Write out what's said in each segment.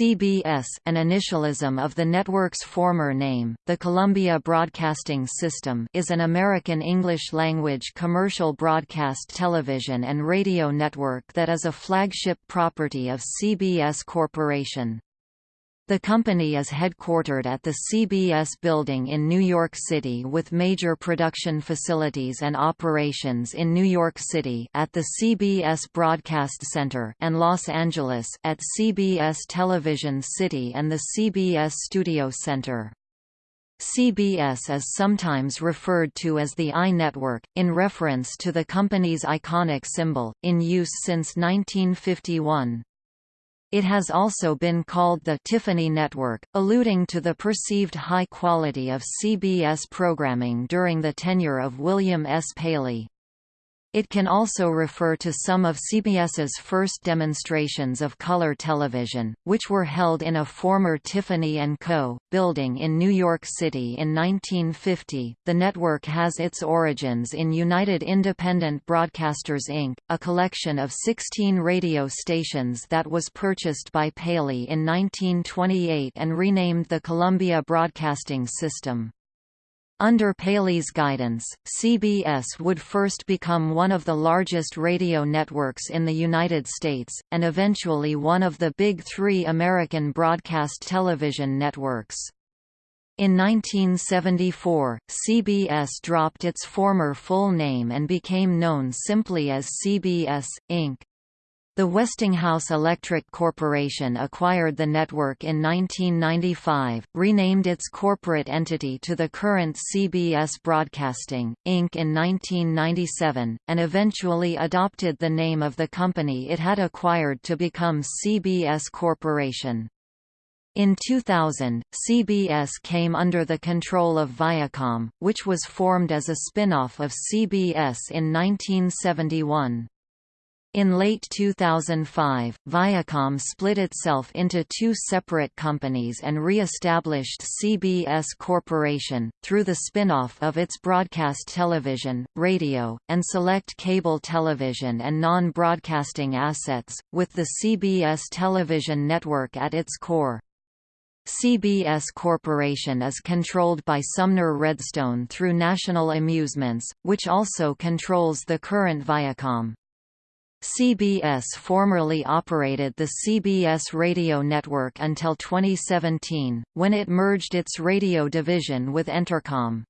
CBS an initialism of the network's former name, the Columbia Broadcasting System is an American English-language commercial broadcast television and radio network that is a flagship property of CBS Corporation. The company is headquartered at the CBS building in New York City with major production facilities and operations in New York City at the CBS Broadcast Center and Los Angeles at CBS Television City and the CBS Studio Center. CBS is sometimes referred to as the Eye Network, in reference to the company's iconic symbol, in use since 1951. It has also been called the Tiffany Network, alluding to the perceived high quality of CBS programming during the tenure of William S. Paley. It can also refer to some of CBS's first demonstrations of color television, which were held in a former Tiffany & Co. building in New York City in 1950. The network has its origins in United Independent Broadcasters Inc., a collection of 16 radio stations that was purchased by Paley in 1928 and renamed the Columbia Broadcasting System. Under Paley's guidance, CBS would first become one of the largest radio networks in the United States, and eventually one of the big three American broadcast television networks. In 1974, CBS dropped its former full name and became known simply as CBS, Inc. The Westinghouse Electric Corporation acquired the network in 1995, renamed its corporate entity to the current CBS Broadcasting, Inc. in 1997, and eventually adopted the name of the company it had acquired to become CBS Corporation. In 2000, CBS came under the control of Viacom, which was formed as a spin-off of CBS in 1971. In late 2005, Viacom split itself into two separate companies and re-established CBS Corporation, through the spin-off of its broadcast television, radio, and select cable television and non-broadcasting assets, with the CBS television network at its core. CBS Corporation is controlled by Sumner Redstone through National Amusements, which also controls the current Viacom. CBS formerly operated the CBS radio network until 2017, when it merged its radio division with Entercom.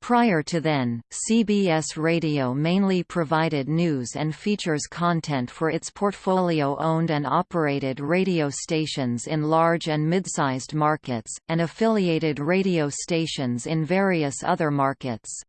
Prior to then, CBS Radio mainly provided news and features content for its portfolio owned and operated radio stations in large and mid-sized markets, and affiliated radio stations in various other markets.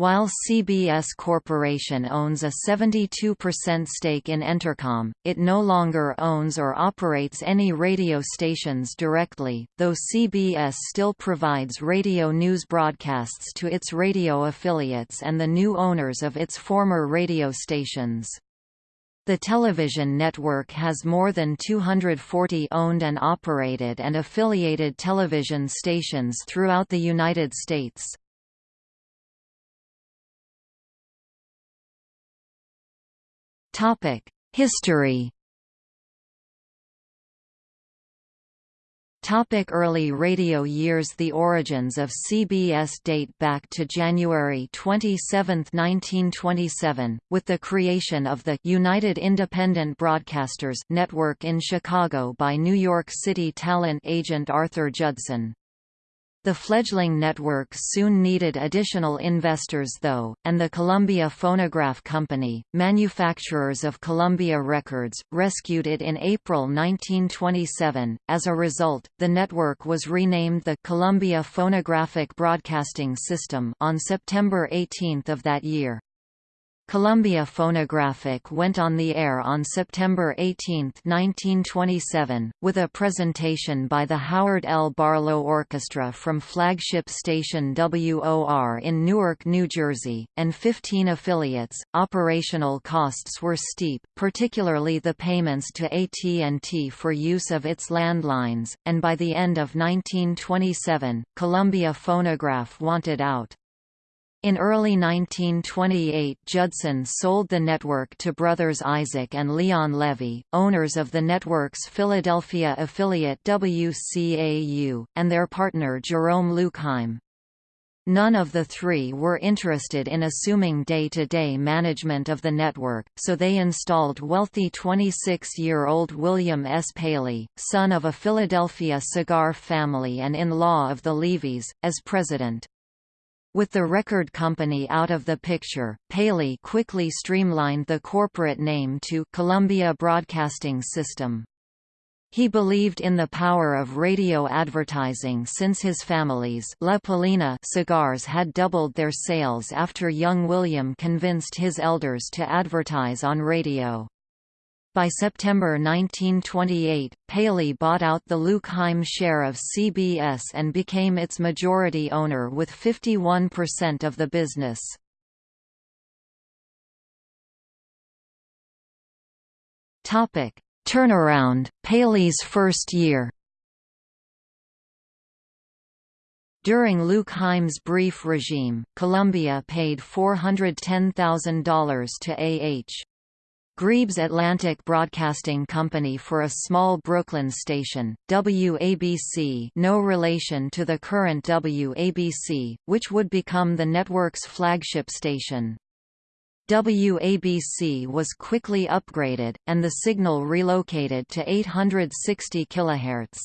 While CBS Corporation owns a 72% stake in Entercom, it no longer owns or operates any radio stations directly, though CBS still provides radio news broadcasts to its radio affiliates and the new owners of its former radio stations. The television network has more than 240 owned and operated and affiliated television stations throughout the United States. History. Topic early radio years. The origins of CBS date back to January 27, 1927, with the creation of the United Independent Broadcasters network in Chicago by New York City talent agent Arthur Judson. The fledgling network soon needed additional investors though, and the Columbia Phonograph Company, manufacturers of Columbia Records, rescued it in April 1927. As a result, the network was renamed the Columbia Phonographic Broadcasting System on September 18 of that year. Columbia Phonographic went on the air on September 18, 1927, with a presentation by the Howard L. Barlow Orchestra from flagship station WOR in Newark, New Jersey, and 15 affiliates. Operational costs were steep, particularly the payments to AT&T for use of its landlines, and by the end of 1927, Columbia Phonograph wanted out. In early 1928 Judson sold the network to brothers Isaac and Leon Levy, owners of the network's Philadelphia affiliate WCAU, and their partner Jerome Louchheim. None of the three were interested in assuming day-to-day -day management of the network, so they installed wealthy 26-year-old William S. Paley, son of a Philadelphia cigar family and in-law of the Levys, as president. With the record company out of the picture, Paley quickly streamlined the corporate name to Columbia Broadcasting System. He believed in the power of radio advertising since his family's La Palina cigars had doubled their sales after young William convinced his elders to advertise on radio. By September 1928, Paley bought out the Louchheim share of CBS and became its majority owner with 51% of the business. Turnaround, Paley's first year During Louchheim's brief regime, Columbia paid $410,000 to A.H. Grebe's Atlantic Broadcasting Company for a small Brooklyn station, WABC no relation to the current WABC, which would become the network's flagship station. WABC was quickly upgraded, and the signal relocated to 860 kHz.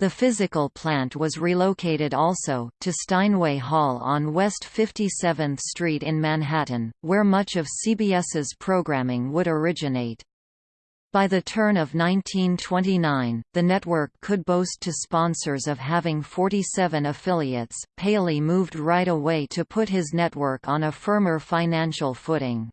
The physical plant was relocated also, to Steinway Hall on West 57th Street in Manhattan, where much of CBS's programming would originate. By the turn of 1929, the network could boast to sponsors of having 47 affiliates. Paley moved right away to put his network on a firmer financial footing.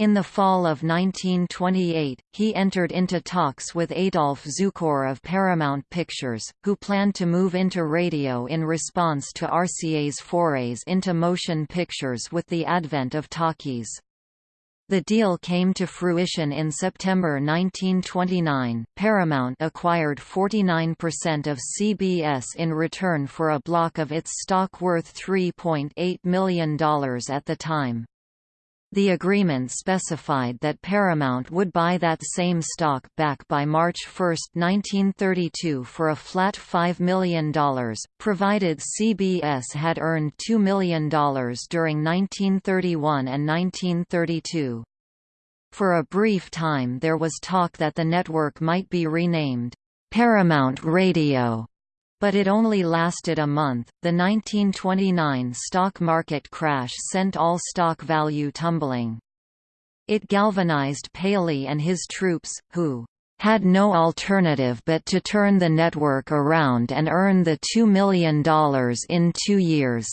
In the fall of 1928, he entered into talks with Adolph Zukor of Paramount Pictures, who planned to move into radio in response to RCA's forays into motion pictures with the advent of talkies. The deal came to fruition in September 1929. Paramount acquired 49% of CBS in return for a block of its stock worth $3.8 million at the time. The agreement specified that Paramount would buy that same stock back by March 1, 1932 for a flat $5 million, provided CBS had earned $2 million during 1931 and 1932. For a brief time there was talk that the network might be renamed, Paramount Radio but it only lasted a month. The 1929 stock market crash sent all stock value tumbling. It galvanized Paley and his troops, who had no alternative but to turn the network around and earn the $2 million in two years.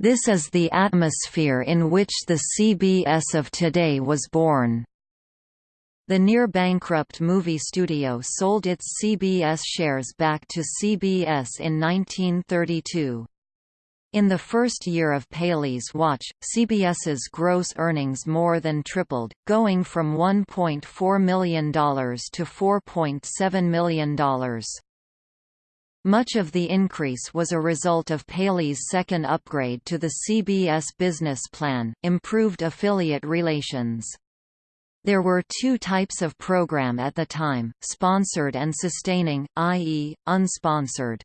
This is the atmosphere in which the CBS of today was born. The near-bankrupt movie studio sold its CBS shares back to CBS in 1932. In the first year of Paley's watch, CBS's gross earnings more than tripled, going from $1.4 million to $4.7 million. Much of the increase was a result of Paley's second upgrade to the CBS business plan, improved affiliate relations. There were two types of program at the time, sponsored and sustaining, i.e., unsponsored.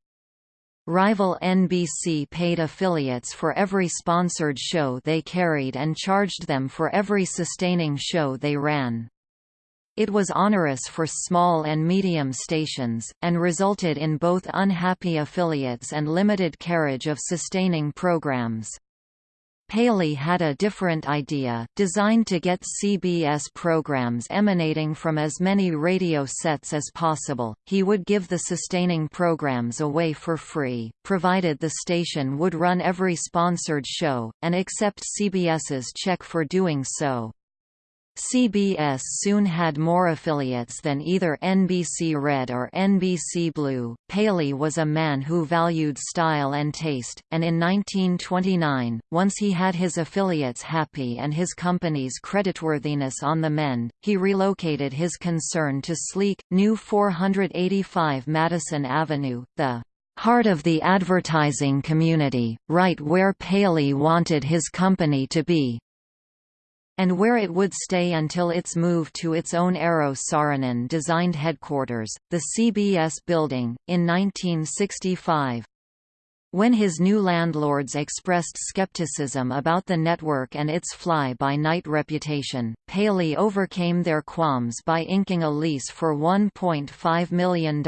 Rival NBC paid affiliates for every sponsored show they carried and charged them for every sustaining show they ran. It was onerous for small and medium stations, and resulted in both unhappy affiliates and limited carriage of sustaining programs. Paley had a different idea, designed to get CBS programs emanating from as many radio sets as possible. He would give the sustaining programs away for free, provided the station would run every sponsored show, and accept CBS's check for doing so. CBS soon had more affiliates than either NBC Red or NBC Blue. Paley was a man who valued style and taste, and in 1929, once he had his affiliates happy and his company's creditworthiness on the mend, he relocated his concern to sleek, new 485 Madison Avenue, the heart of the advertising community, right where Paley wanted his company to be and where it would stay until its move to its own Eero Saarinen designed headquarters, the CBS building, in 1965. When his new landlords expressed skepticism about the network and its fly-by-night reputation, Paley overcame their qualms by inking a lease for $1.5 million.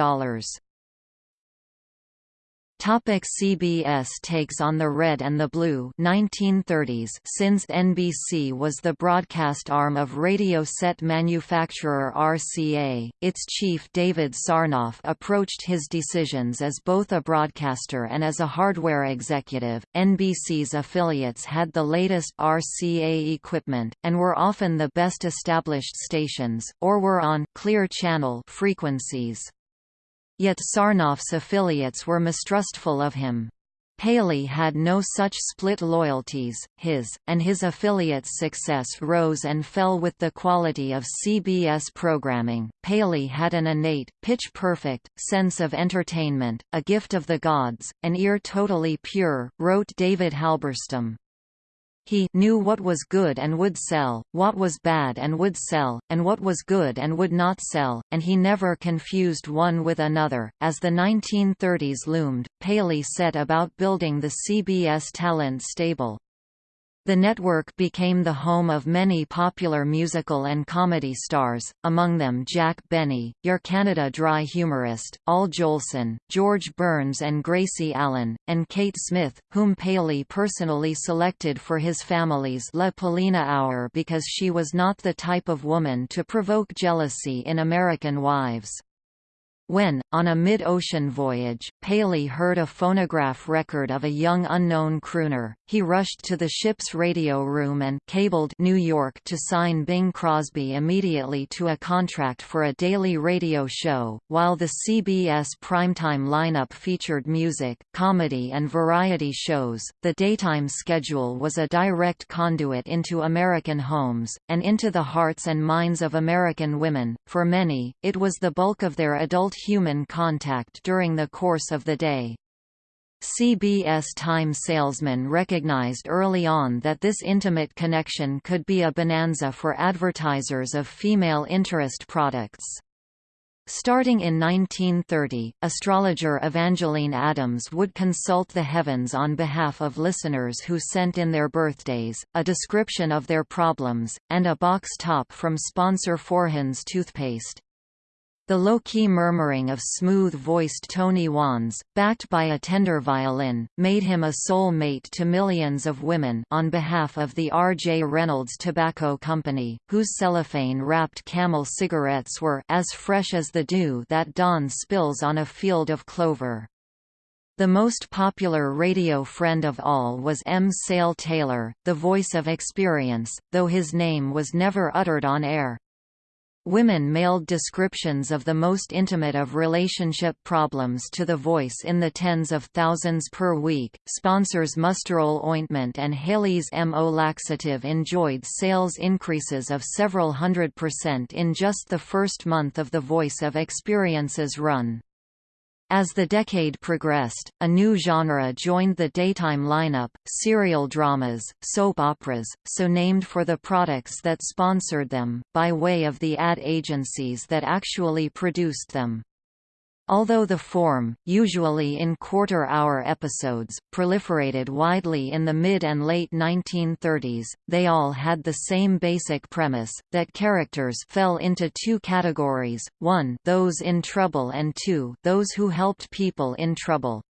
Topic CBS takes on the Red and the Blue 1930s Since NBC was the broadcast arm of radio set manufacturer RCA, its chief David Sarnoff approached his decisions as both a broadcaster and as a hardware executive. NBC's affiliates had the latest RCA equipment, and were often the best established stations, or were on clear channel frequencies. Yet Sarnoff's affiliates were mistrustful of him. Paley had no such split loyalties, his, and his affiliates' success rose and fell with the quality of CBS programming. Paley had an innate, pitch-perfect, sense of entertainment, a gift of the gods, an ear totally pure, wrote David Halberstam. He knew what was good and would sell, what was bad and would sell, and what was good and would not sell, and he never confused one with another. As the 1930s loomed, Paley set about building the CBS talent stable. The network became the home of many popular musical and comedy stars, among them Jack Benny, Your Canada Dry humorist, Al Jolson, George Burns and Gracie Allen, and Kate Smith, whom Paley personally selected for his family's La Palina Hour because she was not the type of woman to provoke jealousy in American wives. When, on a mid-ocean voyage, Paley heard a phonograph record of a young unknown crooner, he rushed to the ship's radio room and cabled New York to sign Bing Crosby immediately to a contract for a daily radio show. While the CBS primetime lineup featured music, comedy and variety shows, the daytime schedule was a direct conduit into American homes, and into the hearts and minds of American women. For many, it was the bulk of their adult human contact during the course of the day. CBS Time salesmen recognized early on that this intimate connection could be a bonanza for advertisers of female interest products. Starting in 1930, astrologer Evangeline Adams would consult the heavens on behalf of listeners who sent in their birthdays, a description of their problems, and a box top from sponsor Forhan's toothpaste. The low-key murmuring of smooth-voiced Tony Wons, backed by a tender violin, made him a soul mate to millions of women on behalf of the R. J. Reynolds Tobacco Company, whose cellophane-wrapped camel cigarettes were as fresh as the dew that dawn spills on a field of clover. The most popular radio friend of all was M. Sayle Taylor, the voice of experience, though his name was never uttered on air. Women mailed descriptions of the most intimate of relationship problems to The Voice in the tens of thousands per week. Sponsors Musterole ointment and Haley's MO laxative enjoyed sales increases of several hundred percent in just the first month of The Voice of Experience's run. As the decade progressed, a new genre joined the daytime lineup, serial dramas, soap operas, so named for the products that sponsored them, by way of the ad agencies that actually produced them. Although the form, usually in quarter-hour episodes, proliferated widely in the mid and late 1930s, they all had the same basic premise, that characters fell into two categories, one those in trouble and two those who helped people in trouble.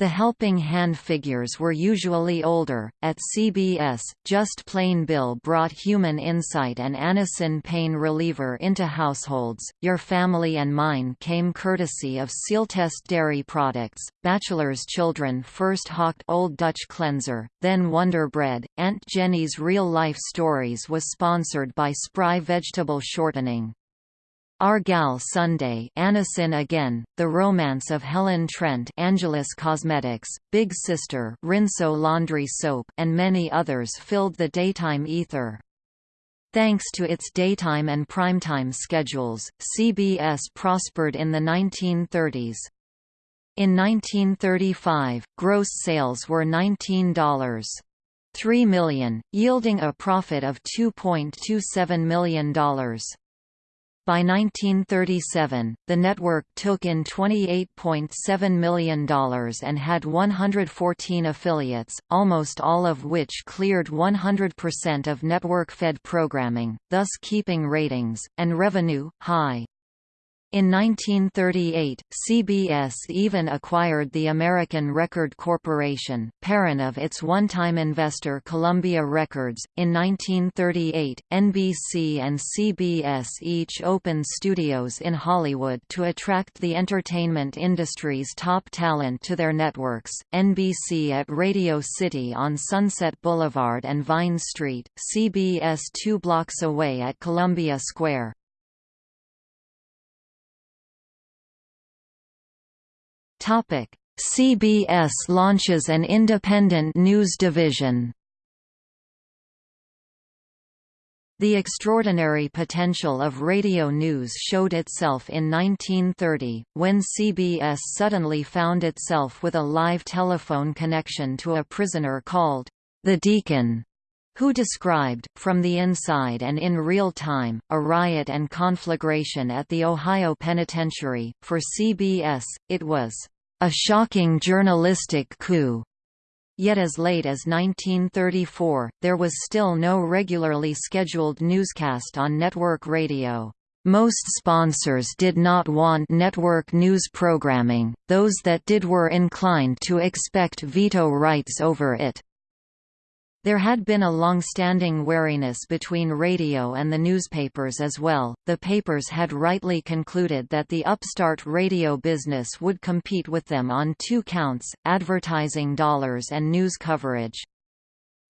The helping hand figures were usually older. At CBS, Just Plain Bill brought human insight and Anacin pain reliever into households. Your Family and Mine came courtesy of Sealtest dairy products. Bachelor's Children first hawked Old Dutch Cleanser, then Wonder Bread. Aunt Jenny's Real Life Stories was sponsored by Spry Vegetable Shortening. Gal Sunday Anacin Again, The Romance of Helen Trent Angelus Cosmetics, Big Sister Rinso Laundry Soap and many others filled the daytime ether. Thanks to its daytime and primetime schedules, CBS prospered in the 1930s. In 1935, gross sales were $19.3 million, yielding a profit of $2.27 million. By 1937, the network took in $28.7 million and had 114 affiliates, almost all of which cleared 100% of network-fed programming, thus keeping ratings, and revenue, high. In 1938, CBS even acquired the American Record Corporation, parent of its one-time investor Columbia Records. In 1938, NBC and CBS each opened studios in Hollywood to attract the entertainment industry's top talent to their networks. NBC at Radio City on Sunset Boulevard and Vine Street, CBS two blocks away at Columbia Square. Topic: CBS launches an independent news division. The extraordinary potential of radio news showed itself in 1930, when CBS suddenly found itself with a live telephone connection to a prisoner called the Deacon, who described, from the inside and in real time, a riot and conflagration at the Ohio Penitentiary. For CBS, it was a shocking journalistic coup. Yet as late as 1934, there was still no regularly scheduled newscast on network radio. Most sponsors did not want network news programming, those that did were inclined to expect veto rights over it. There had been a long-standing wariness between radio and the newspapers as well. The papers had rightly concluded that the upstart radio business would compete with them on two counts: advertising dollars and news coverage.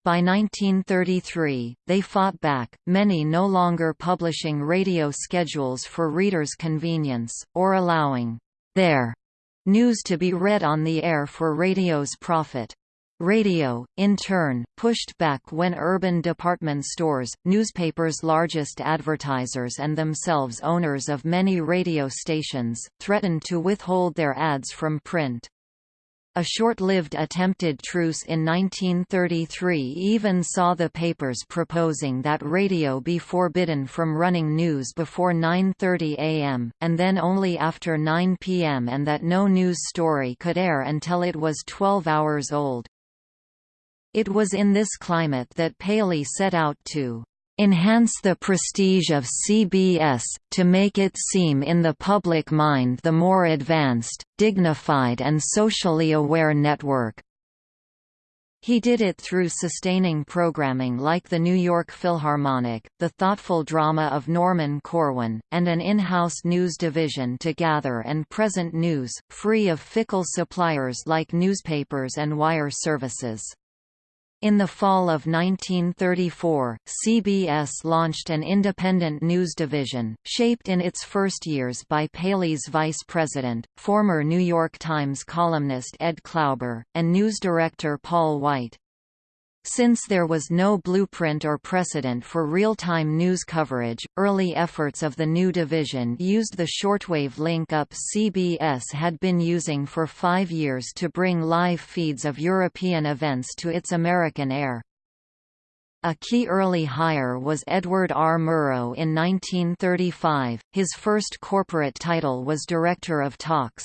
By 1933, they fought back, many no longer publishing radio schedules for readers' convenience, or allowing their news to be read on the air for radio's profit. Radio, in turn, pushed back when urban department stores, newspapers' largest advertisers and themselves owners of many radio stations, threatened to withhold their ads from print. A short-lived attempted truce in 1933 even saw the papers proposing that radio be forbidden from running news before 9.30 am, and then only after 9 pm and that no news story could air until it was 12 hours old. It was in this climate that Paley set out to enhance the prestige of CBS, to make it seem in the public mind the more advanced, dignified and socially aware network. He did it through sustaining programming like the New York Philharmonic, the thoughtful drama of Norman Corwin, and an in-house news division to gather and present news, free of fickle suppliers like newspapers and wire services. In the fall of 1934, CBS launched an independent news division, shaped in its first years by Paley's vice president, former New York Times columnist Ed Klauber, and news director Paul White. Since there was no blueprint or precedent for real-time news coverage, early efforts of the new division used the shortwave link-up CBS had been using for five years to bring live feeds of European events to its American air. A key early hire was Edward R. Murrow in 1935, his first corporate title was Director of Talks.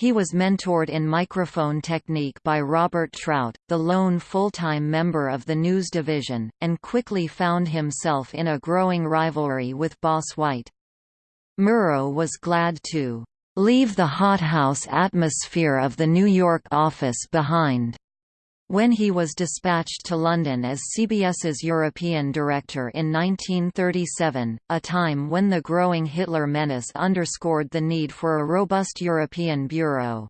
He was mentored in microphone technique by Robert Trout, the lone full-time member of the news division, and quickly found himself in a growing rivalry with Boss White. Murrow was glad to leave the hothouse atmosphere of the New York office behind when he was dispatched to London as CBS's European director in 1937, a time when the growing Hitler menace underscored the need for a robust European bureau.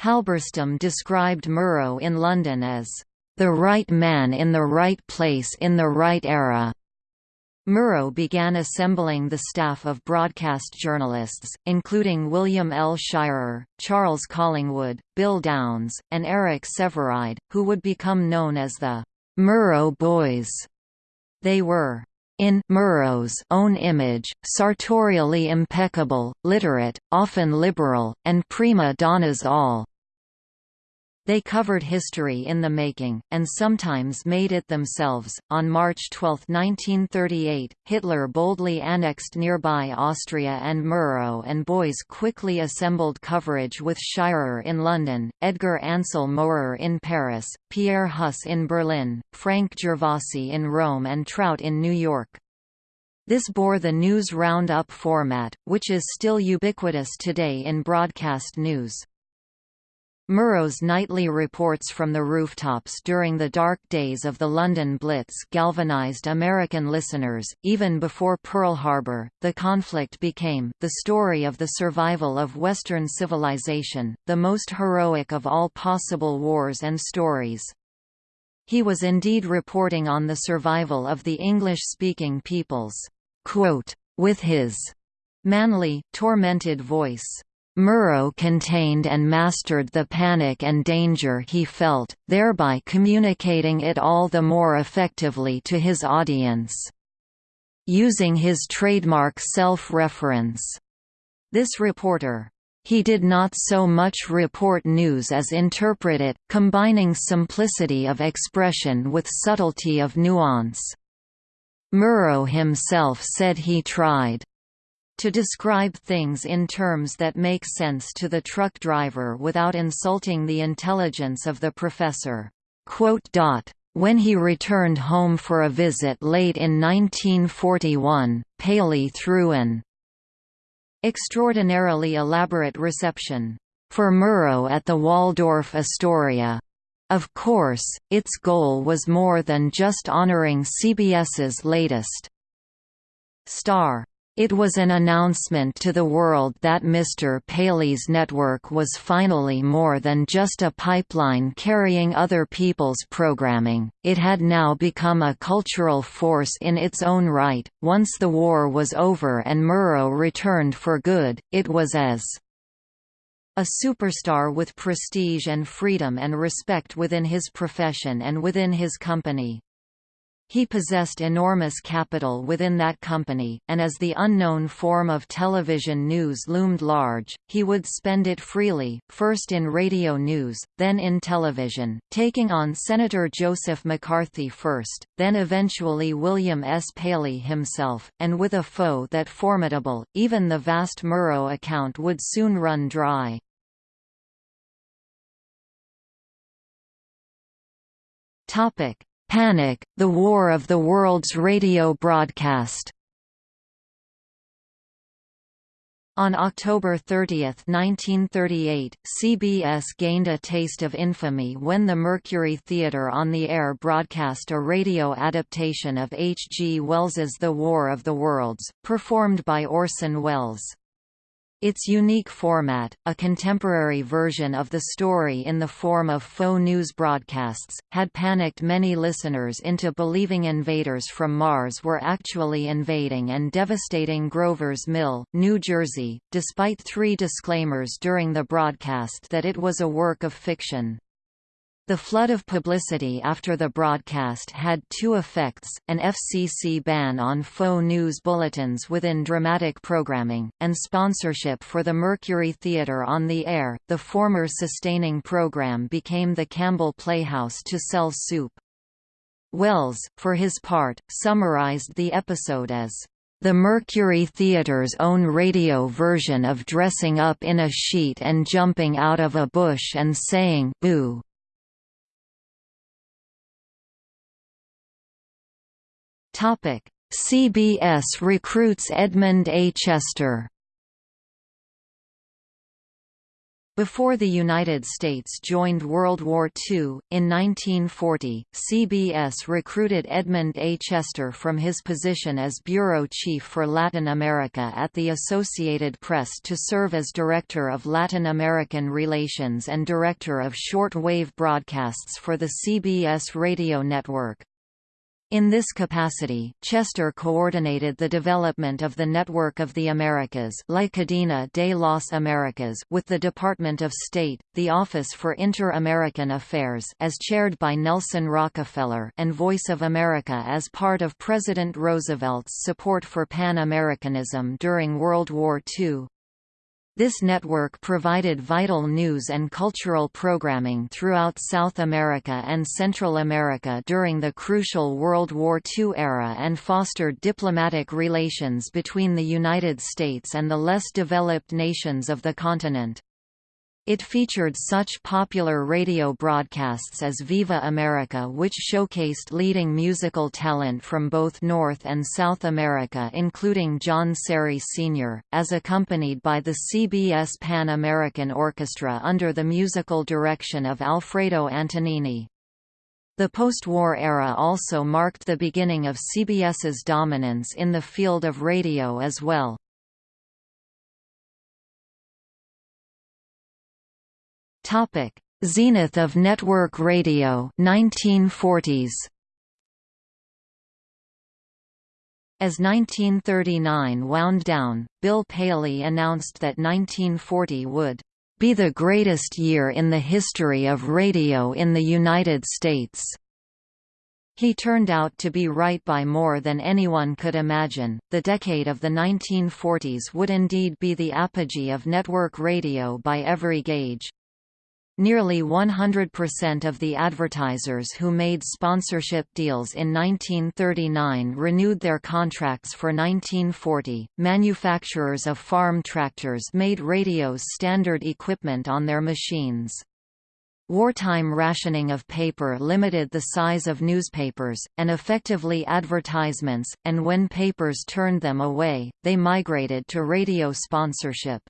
Halberstam described Murrow in London as, "...the right man in the right place in the right era." Murrow began assembling the staff of broadcast journalists, including William L. Shirer, Charles Collingwood, Bill Downs, and Eric Sevareid, who would become known as the Murrow Boys. They were In Murrow's own image, sartorially impeccable, literate, often liberal, and prima donnas all. They covered history in the making, and sometimes made it themselves. On March 12, 1938, Hitler boldly annexed nearby Austria and Murrow and Boys quickly assembled coverage with Shirer in London, Edgar Ansel Mowrer in Paris, Pierre Huss in Berlin, Frank Gervasi in Rome and Trout in New York. This bore the news roundup format, which is still ubiquitous today in broadcast news. Murrow's nightly reports from the rooftops during the dark days of the London Blitz galvanized American listeners. Even before Pearl Harbor, the conflict became the story of the survival of Western civilization, the most heroic of all possible wars and stories. He was indeed reporting on the survival of the English-speaking peoples. Quote, with his manly, tormented voice, Murrow contained and mastered the panic and danger he felt, thereby communicating it all the more effectively to his audience. Using his trademark self-reference. This reporter, he did not so much report news as interpret it, combining simplicity of expression with subtlety of nuance. Murrow himself said he tried to describe things in terms that make sense to the truck driver without insulting the intelligence of the professor. When he returned home for a visit late in 1941, Paley threw an extraordinarily elaborate reception for Murrow at the Waldorf Astoria. Of course, its goal was more than just honoring CBS's latest star. It was an announcement to the world that Mr. Paley's network was finally more than just a pipeline carrying other people's programming, it had now become a cultural force in its own right. Once the war was over and Murrow returned for good, it was as a superstar with prestige and freedom and respect within his profession and within his company. He possessed enormous capital within that company, and as the unknown form of television news loomed large, he would spend it freely, first in radio news, then in television, taking on Senator Joseph McCarthy first, then eventually William S. Paley himself, and with a foe that formidable, even the vast Murrow account would soon run dry. Topic Panic, the War of the Worlds radio broadcast On October 30, 1938, CBS gained a taste of infamy when the Mercury Theatre on the air broadcast a radio adaptation of H. G. Wells's The War of the Worlds, performed by Orson Welles. Its unique format, a contemporary version of the story in the form of faux news broadcasts, had panicked many listeners into believing invaders from Mars were actually invading and devastating Grover's Mill, New Jersey, despite three disclaimers during the broadcast that it was a work of fiction. The flood of publicity after the broadcast had two effects, an FCC ban on faux news bulletins within dramatic programming, and sponsorship for the Mercury Theatre on the air. The former sustaining program became the Campbell Playhouse to sell soup. Welles, for his part, summarized the episode as the Mercury Theatre's own radio version of dressing up in a sheet and jumping out of a bush and saying boo Topic: CBS recruits Edmund A. Chester. Before the United States joined World War II, in 1940, CBS recruited Edmund A. Chester from his position as bureau chief for Latin America at the Associated Press to serve as Director of Latin American Relations and Director of Short Wave Broadcasts for the CBS radio network. In this capacity, Chester coordinated the development of the Network of the Americas La Cadena de las Americas with the Department of State, the Office for Inter-American Affairs as chaired by Nelson Rockefeller and Voice of America as part of President Roosevelt's support for Pan-Americanism during World War II. This network provided vital news and cultural programming throughout South America and Central America during the crucial World War II era and fostered diplomatic relations between the United States and the less developed nations of the continent. It featured such popular radio broadcasts as Viva America which showcased leading musical talent from both North and South America including John Serry Sr., as accompanied by the CBS Pan American Orchestra under the musical direction of Alfredo Antonini. The post-war era also marked the beginning of CBS's dominance in the field of radio as well. Topic: Zenith of network radio 1940s. As 1939 wound down, Bill Paley announced that 1940 would be the greatest year in the history of radio in the United States. He turned out to be right by more than anyone could imagine. The decade of the 1940s would indeed be the apogee of network radio by every gauge. Nearly 100% of the advertisers who made sponsorship deals in 1939 renewed their contracts for 1940. Manufacturers of farm tractors made radios standard equipment on their machines. Wartime rationing of paper limited the size of newspapers, and effectively advertisements, and when papers turned them away, they migrated to radio sponsorship.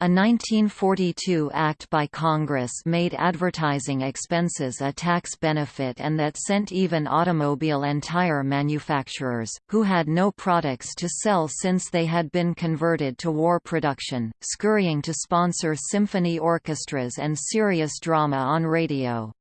A 1942 act by Congress made advertising expenses a tax benefit and that sent even automobile and tire manufacturers, who had no products to sell since they had been converted to war production, scurrying to sponsor symphony orchestras and serious drama on radio.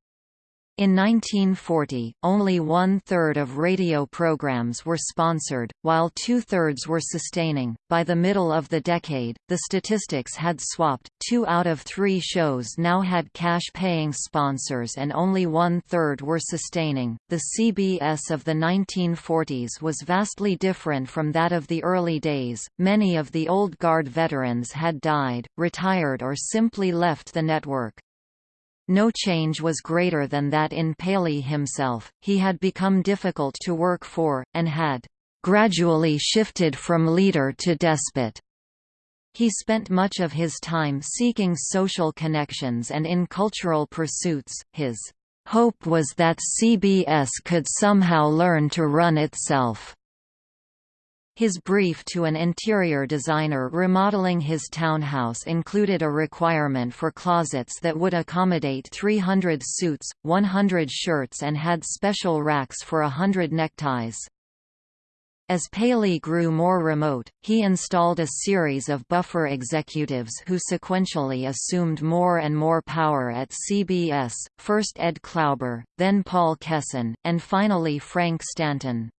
In 1940, only one-third of radio programs were sponsored, while two-thirds were sustaining. By the middle of the decade, the statistics had swapped, two out of three shows now had cash-paying sponsors and only one-third were sustaining. The CBS of the 1940s was vastly different from that of the early days, many of the old guard veterans had died, retired or simply left the network. No change was greater than that in Paley himself, he had become difficult to work for, and had gradually shifted from leader to despot. He spent much of his time seeking social connections and in cultural pursuits. His hope was that CBS could somehow learn to run itself. His brief to an interior designer remodeling his townhouse included a requirement for closets that would accommodate 300 suits, 100 shirts and had special racks for hundred neckties. As Paley grew more remote, he installed a series of buffer executives who sequentially assumed more and more power at CBS, first Ed Klauber, then Paul Kesten, and finally Frank Stanton.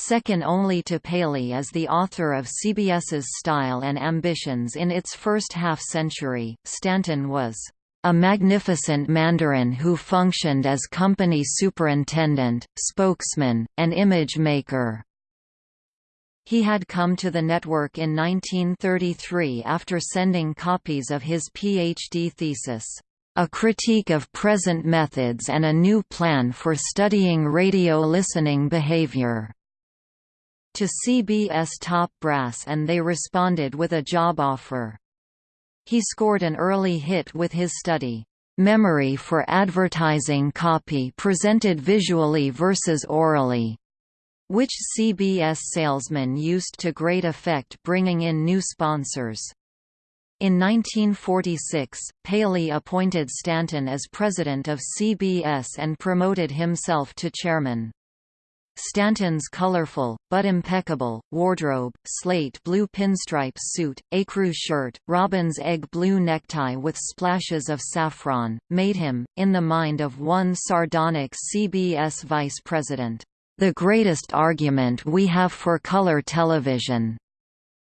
Second only to Paley as the author of CBS's style and ambitions in its first half-century, Stanton was a magnificent Mandarin who functioned as company superintendent, spokesman, and image maker. He had come to the network in 1933 after sending copies of his PhD thesis, A Critique of Present Methods and a New Plan for Studying Radio Listening Behavior to CBS top brass and they responded with a job offer. He scored an early hit with his study, "'Memory for Advertising Copy Presented Visually versus Orally' which CBS salesmen used to great effect bringing in new sponsors. In 1946, Paley appointed Stanton as president of CBS and promoted himself to chairman. Stanton's colorful, but impeccable, wardrobe, slate blue pinstripe suit, ecru shirt, robin's egg blue necktie with splashes of saffron, made him, in the mind of one sardonic CBS vice president, the greatest argument we have for color television.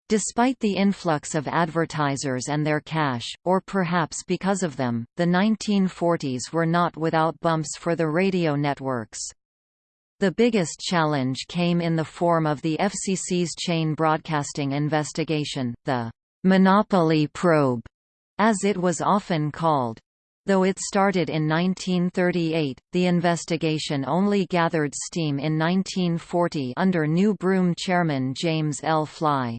Despite the influx of advertisers and their cash, or perhaps because of them, the 1940s were not without bumps for the radio networks. The biggest challenge came in the form of the FCC's chain broadcasting investigation, the «monopoly probe», as it was often called. Though it started in 1938, the investigation only gathered steam in 1940 under New Broom chairman James L. Fly.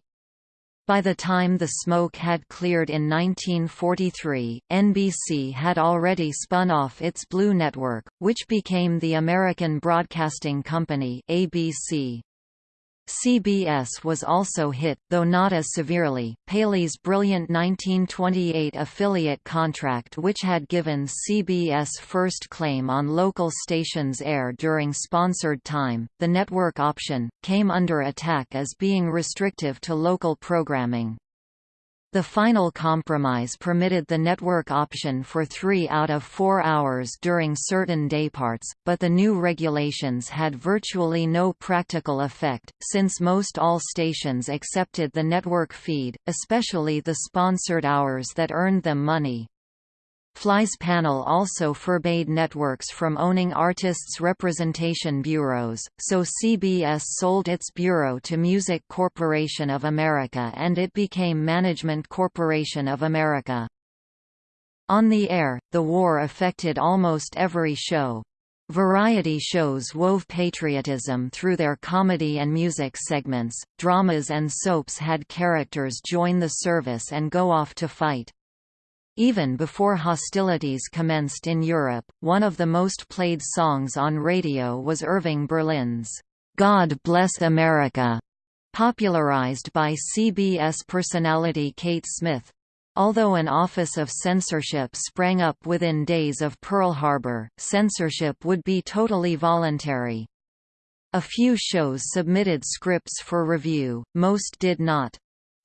By the time the smoke had cleared in 1943, NBC had already spun off its Blue Network, which became the American Broadcasting Company ABC. CBS was also hit, though not as severely. Paley's brilliant 1928 affiliate contract, which had given CBS first claim on local stations' air during sponsored time, the network option, came under attack as being restrictive to local programming. The final compromise permitted the network option for three out of four hours during certain dayparts, but the new regulations had virtually no practical effect, since most all stations accepted the network feed, especially the sponsored hours that earned them money. Fly's panel also forbade networks from owning artists' representation bureaus, so CBS sold its bureau to Music Corporation of America and it became Management Corporation of America. On the air, the war affected almost every show. Variety shows wove patriotism through their comedy and music segments, dramas and soaps had characters join the service and go off to fight. Even before hostilities commenced in Europe, one of the most played songs on radio was Irving Berlin's God Bless America, popularized by CBS personality Kate Smith. Although an office of censorship sprang up within days of Pearl Harbor, censorship would be totally voluntary. A few shows submitted scripts for review, most did not.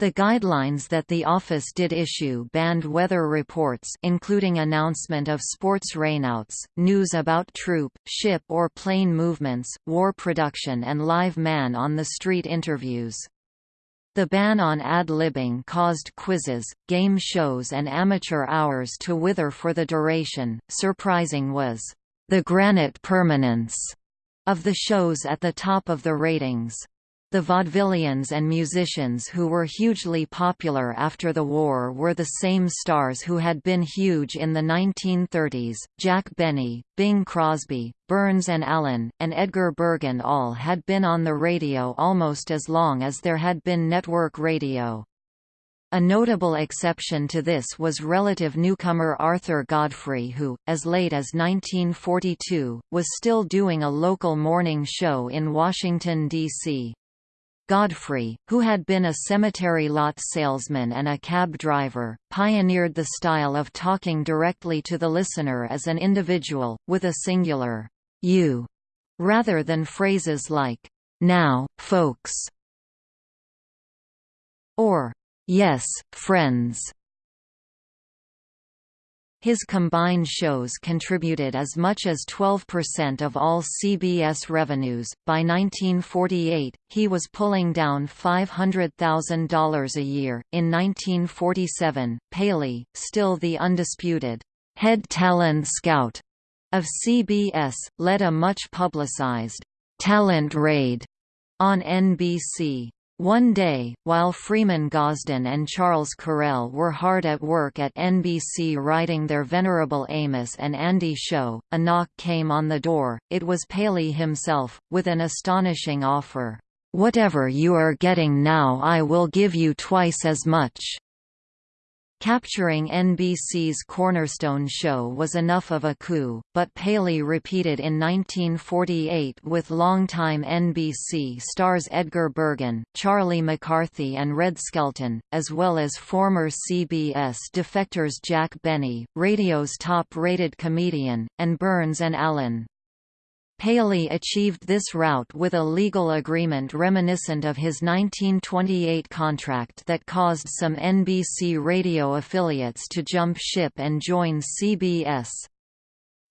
The guidelines that the office did issue banned weather reports including announcement of sports rainouts, news about troop, ship or plane movements, war production and live man-on-the-street interviews. The ban on ad-libbing caused quizzes, game shows and amateur hours to wither for the duration. Surprising was the granite permanence of the shows at the top of the ratings. The vaudevillians and musicians who were hugely popular after the war were the same stars who had been huge in the 1930s, Jack Benny, Bing Crosby, Burns and Allen, and Edgar Bergen all had been on the radio almost as long as there had been network radio. A notable exception to this was relative newcomer Arthur Godfrey who, as late as 1942, was still doing a local morning show in Washington, D.C. Godfrey, who had been a cemetery lot salesman and a cab driver, pioneered the style of talking directly to the listener as an individual, with a singular you, rather than phrases like, now, folks, or yes, friends. His combined shows contributed as much as 12% of all CBS revenues. By 1948, he was pulling down $500,000 a year. In 1947, Paley, still the undisputed head talent scout of CBS, led a much publicized talent raid on NBC. One day, while Freeman Gosden and Charles Correll were hard at work at NBC writing their venerable Amos and Andy show, a knock came on the door. It was Paley himself, with an astonishing offer. "'Whatever you are getting now I will give you twice as much.' Capturing NBC's cornerstone show was enough of a coup, but Paley repeated in 1948 with longtime NBC stars Edgar Bergen, Charlie McCarthy and Red Skelton, as well as former CBS defectors Jack Benny, radio's top-rated comedian, and Burns and Allen. Paley achieved this route with a legal agreement reminiscent of his 1928 contract that caused some NBC radio affiliates to jump ship and join CBS.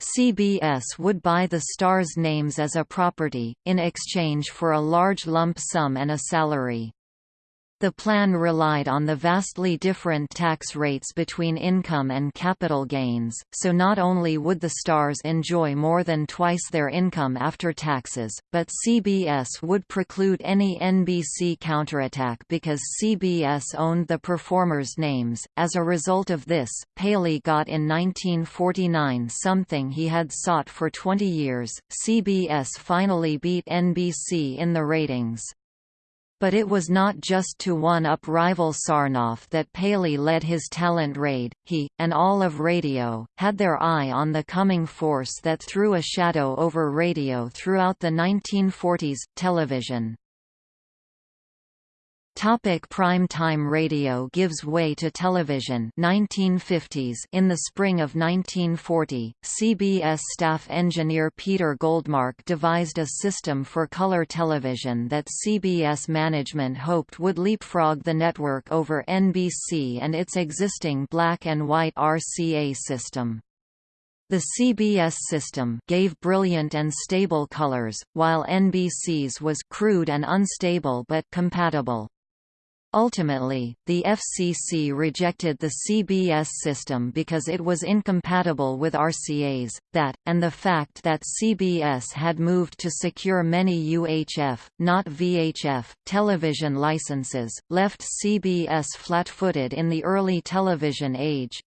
CBS would buy the stars' names as a property, in exchange for a large lump sum and a salary. The plan relied on the vastly different tax rates between income and capital gains, so not only would the stars enjoy more than twice their income after taxes, but CBS would preclude any NBC counterattack because CBS owned the performers' names. As a result of this, Paley got in 1949 something he had sought for 20 years. CBS finally beat NBC in the ratings. But it was not just to one-up rival Sarnoff that Paley led his talent raid, he, and all of radio, had their eye on the coming force that threw a shadow over radio throughout the 1940s, television. Topic prime time radio gives way to television 1950s In the spring of 1940, CBS staff engineer Peter Goldmark devised a system for color television that CBS management hoped would leapfrog the network over NBC and its existing black and white RCA system. The CBS system gave brilliant and stable colors, while NBC's was crude and unstable but compatible. Ultimately, the FCC rejected the CBS system because it was incompatible with RCA's, that, and the fact that CBS had moved to secure many UHF, not VHF, television licenses, left CBS flat-footed in the early television age.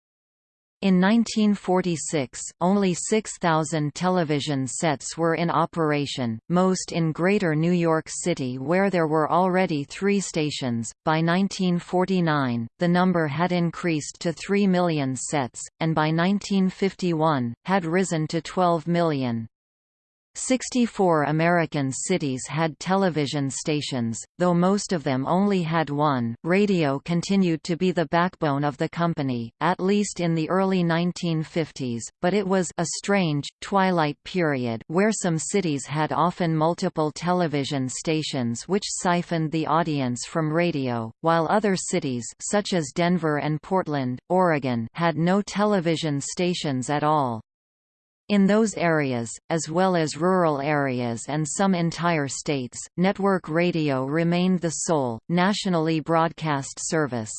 In 1946, only 6,000 television sets were in operation, most in Greater New York City where there were already three stations. By 1949, the number had increased to 3 million sets, and by 1951, had risen to 12 million. 64 American cities had television stations, though most of them only had one. Radio continued to be the backbone of the company, at least in the early 1950s, but it was a strange, twilight period where some cities had often multiple television stations which siphoned the audience from radio, while other cities such as Denver and Portland, Oregon had no television stations at all. In those areas, as well as rural areas and some entire states, network radio remained the sole, nationally broadcast service.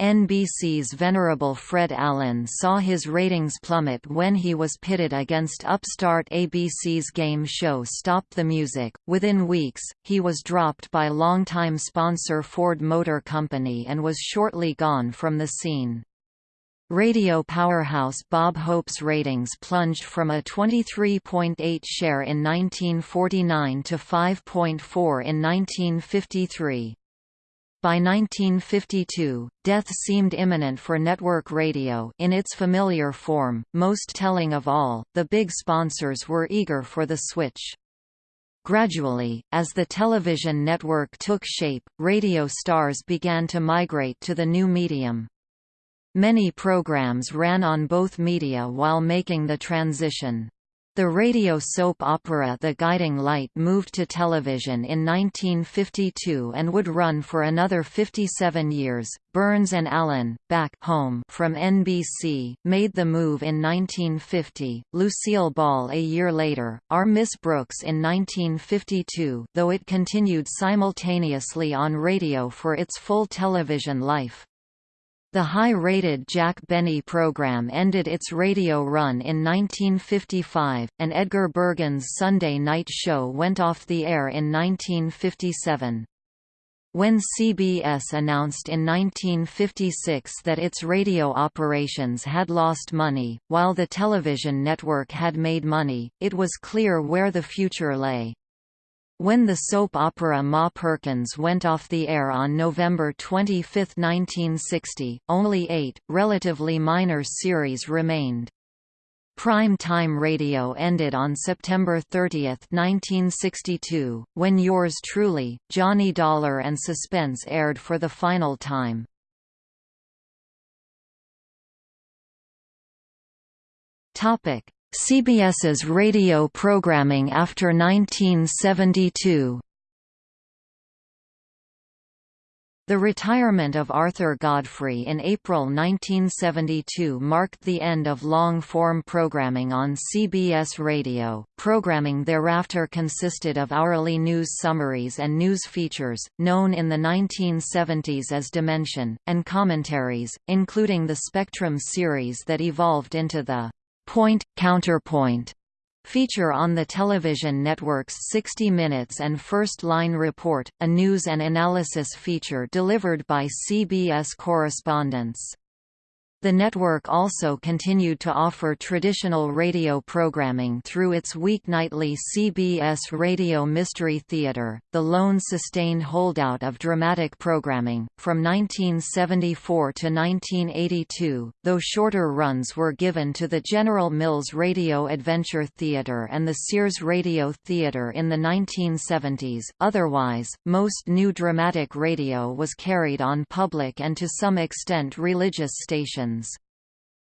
NBC's venerable Fred Allen saw his ratings plummet when he was pitted against upstart ABC's game show Stop the Music. Within weeks, he was dropped by longtime sponsor Ford Motor Company and was shortly gone from the scene. Radio powerhouse Bob Hope's ratings plunged from a 23.8 share in 1949 to 5.4 in 1953. By 1952, death seemed imminent for network radio in its familiar form, most telling of all, the big sponsors were eager for the switch. Gradually, as the television network took shape, radio stars began to migrate to the new medium. Many programs ran on both media while making the transition. The radio soap opera The Guiding Light moved to television in 1952 and would run for another 57 years. Burns and Allen, back home from NBC, made the move in 1950. Lucille Ball a year later, Our Miss Brooks in 1952, though it continued simultaneously on radio for its full television life. The high-rated Jack Benny program ended its radio run in 1955, and Edgar Bergen's Sunday night show went off the air in 1957. When CBS announced in 1956 that its radio operations had lost money, while the television network had made money, it was clear where the future lay. When the soap opera Ma Perkins went off the air on November 25, 1960, only eight, relatively minor series remained. Prime time radio ended on September 30, 1962, when Yours Truly, Johnny Dollar and Suspense aired for the final time. CBS's radio programming after 1972 The retirement of Arthur Godfrey in April 1972 marked the end of long-form programming on CBS Radio. Programming thereafter consisted of hourly news summaries and news features, known in the 1970s as Dimension, and commentaries, including the Spectrum series that evolved into the Point, Counterpoint feature on the television network's 60 Minutes and First Line Report, a news and analysis feature delivered by CBS correspondents. The network also continued to offer traditional radio programming through its weeknightly CBS Radio Mystery Theater, the lone sustained holdout of dramatic programming. From 1974 to 1982, though shorter runs were given to the General Mills Radio Adventure Theater and the Sears Radio Theater in the 1970s, otherwise, most new dramatic radio was carried on public and to some extent religious stations sons.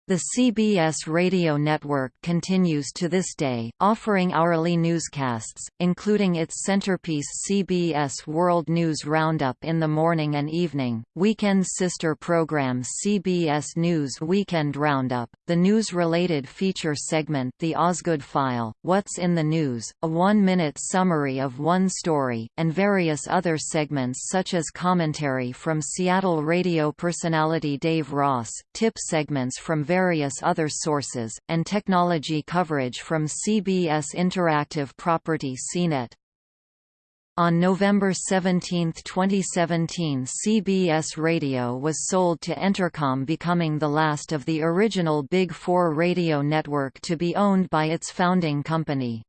The CBS radio network continues to this day, offering hourly newscasts, including its centerpiece CBS World News Roundup in the morning and evening, weekend sister program CBS News Weekend Roundup, the news-related feature segment The Osgood File, What's in the News, a one-minute summary of one story, and various other segments such as commentary from Seattle radio personality Dave Ross, tip segments from various other sources, and technology coverage from CBS Interactive Property CNET. On November 17, 2017 CBS Radio was sold to Entercom becoming the last of the original Big Four radio network to be owned by its founding company.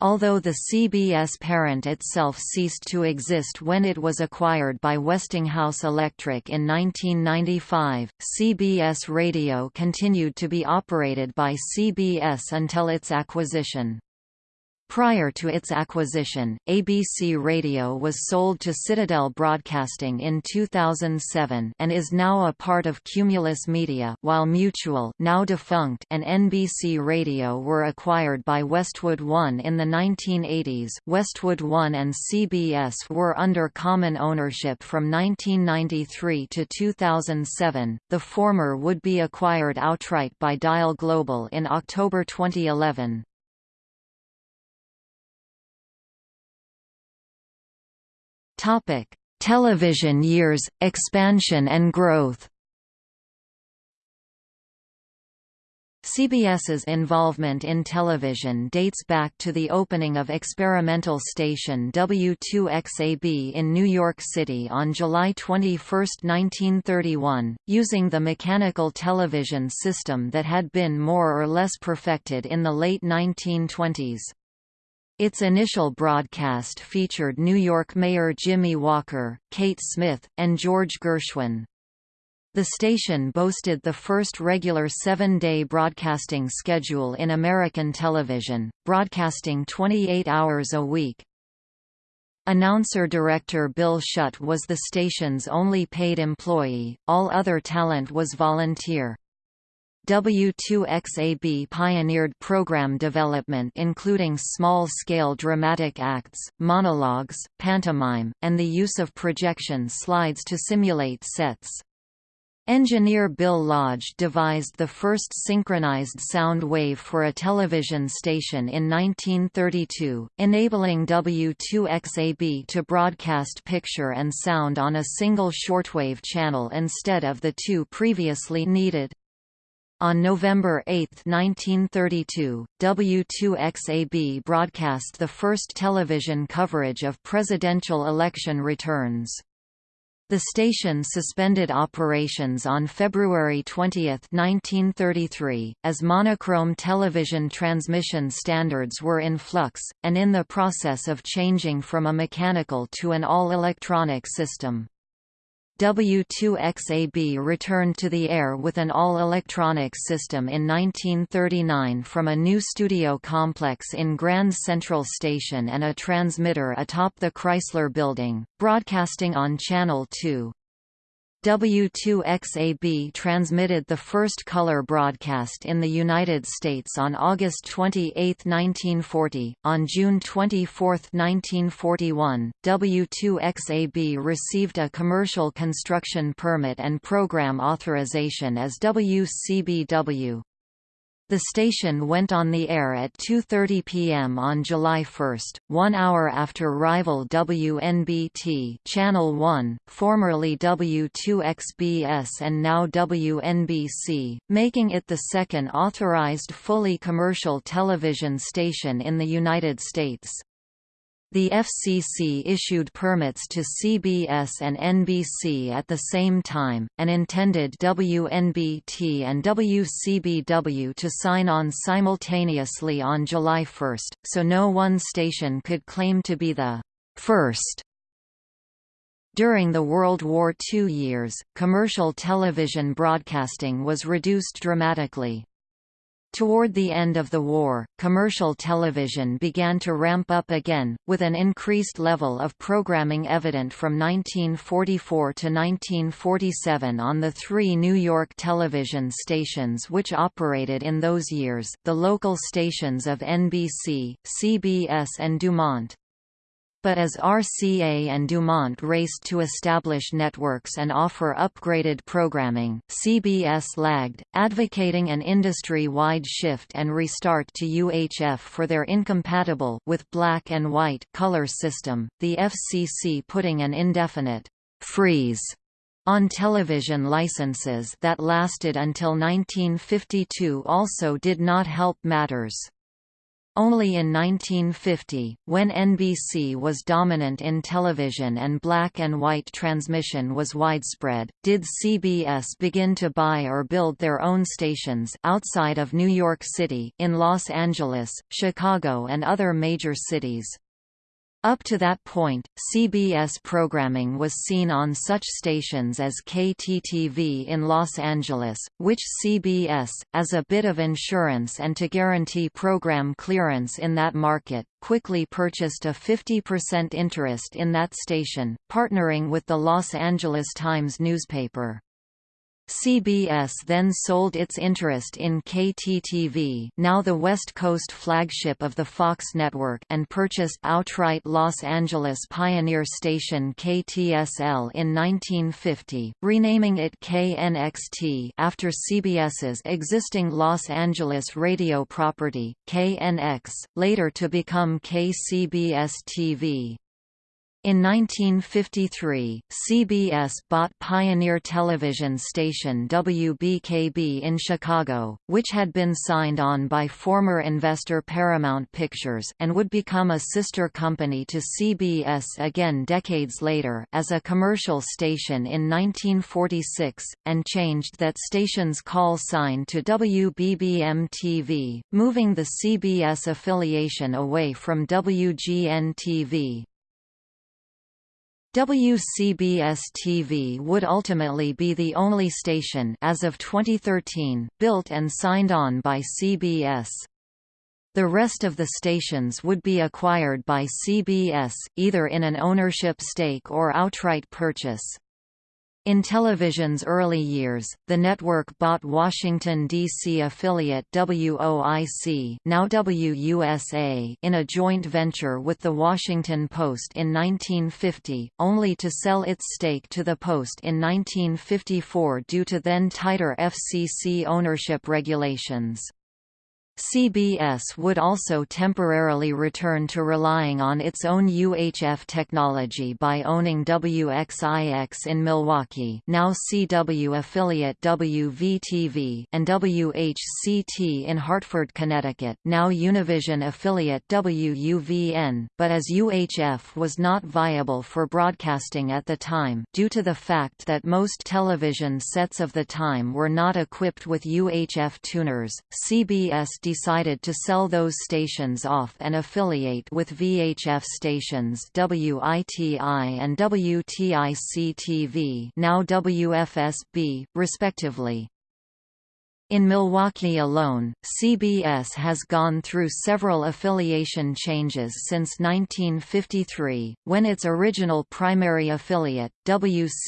Although the CBS parent itself ceased to exist when it was acquired by Westinghouse Electric in 1995, CBS Radio continued to be operated by CBS until its acquisition. Prior to its acquisition, ABC Radio was sold to Citadel Broadcasting in 2007 and is now a part of Cumulus Media while Mutual now defunct and NBC Radio were acquired by Westwood One in the 1980s Westwood One and CBS were under common ownership from 1993 to 2007, the former would be acquired outright by Dial Global in October 2011. Topic: Television years, expansion and growth. CBS's involvement in television dates back to the opening of experimental station W2XAB in New York City on July 21, 1931, using the mechanical television system that had been more or less perfected in the late 1920s. Its initial broadcast featured New York Mayor Jimmy Walker, Kate Smith, and George Gershwin. The station boasted the first regular seven-day broadcasting schedule in American television, broadcasting 28 hours a week. Announcer-director Bill Schudt was the station's only paid employee, all other talent was volunteer. W2XAB pioneered program development including small-scale dramatic acts, monologues, pantomime, and the use of projection slides to simulate sets. Engineer Bill Lodge devised the first synchronized sound wave for a television station in 1932, enabling W2XAB to broadcast picture and sound on a single shortwave channel instead of the two previously needed. On November 8, 1932, W2XAB broadcast the first television coverage of presidential election returns. The station suspended operations on February 20, 1933, as monochrome television transmission standards were in flux, and in the process of changing from a mechanical to an all-electronic system. W2XAB returned to the air with an all-electronic system in 1939 from a new studio complex in Grand Central Station and a transmitter atop the Chrysler Building, broadcasting on Channel 2. W2XAB transmitted the first color broadcast in the United States on August 28, 1940. On June 24, 1941, W2XAB received a commercial construction permit and program authorization as WCBW. The station went on the air at 2.30 p.m. on July 1, one hour after rival WNBT Channel 1, formerly W2XBS and now WNBC, making it the second authorized fully commercial television station in the United States. The FCC issued permits to CBS and NBC at the same time, and intended WNBT and WCBW to sign on simultaneously on July 1, so no one station could claim to be the first. During the World War II years, commercial television broadcasting was reduced dramatically. Toward the end of the war, commercial television began to ramp up again, with an increased level of programming evident from 1944 to 1947 on the three New York television stations which operated in those years, the local stations of NBC, CBS and Dumont but as RCA and Dumont raced to establish networks and offer upgraded programming, CBS lagged, advocating an industry-wide shift and restart to UHF for their incompatible with black and white color system, the FCC putting an indefinite freeze on television licenses that lasted until 1952 also did not help matters. Only in 1950, when NBC was dominant in television and black and white transmission was widespread, did CBS begin to buy or build their own stations outside of New York City, in Los Angeles, Chicago and other major cities. Up to that point, CBS programming was seen on such stations as KTTV in Los Angeles, which CBS, as a bit of insurance and to guarantee program clearance in that market, quickly purchased a 50% interest in that station, partnering with the Los Angeles Times newspaper. CBS then sold its interest in KTTV now the West Coast flagship of the Fox network and purchased outright Los Angeles pioneer station KTSL in 1950, renaming it KNXT after CBS's existing Los Angeles radio property, KNX, later to become KCBS-TV. In 1953, CBS bought pioneer television station WBKB in Chicago, which had been signed on by former investor Paramount Pictures and would become a sister company to CBS again decades later as a commercial station in 1946, and changed that station's call sign to WBBM-TV, moving the CBS affiliation away from WGN-TV. WCBS-TV would ultimately be the only station as of 2013, built and signed on by CBS. The rest of the stations would be acquired by CBS, either in an ownership stake or outright purchase. In television's early years, the network bought Washington, D.C. affiliate WOIC now WUSA in a joint venture with The Washington Post in 1950, only to sell its stake to the Post in 1954 due to then tighter FCC ownership regulations. CBS would also temporarily return to relying on its own UHF technology by owning WXIX in Milwaukee now CW affiliate WVTV and WHCT in Hartford, Connecticut now Univision affiliate WUVN, but as UHF was not viable for broadcasting at the time due to the fact that most television sets of the time were not equipped with UHF tuners, CBS decided to sell those stations off and affiliate with VHF stations WITI and WTIC-TV now WFSB, respectively. In Milwaukee alone, CBS has gone through several affiliation changes since 1953, when its original primary affiliate, WCAN-TV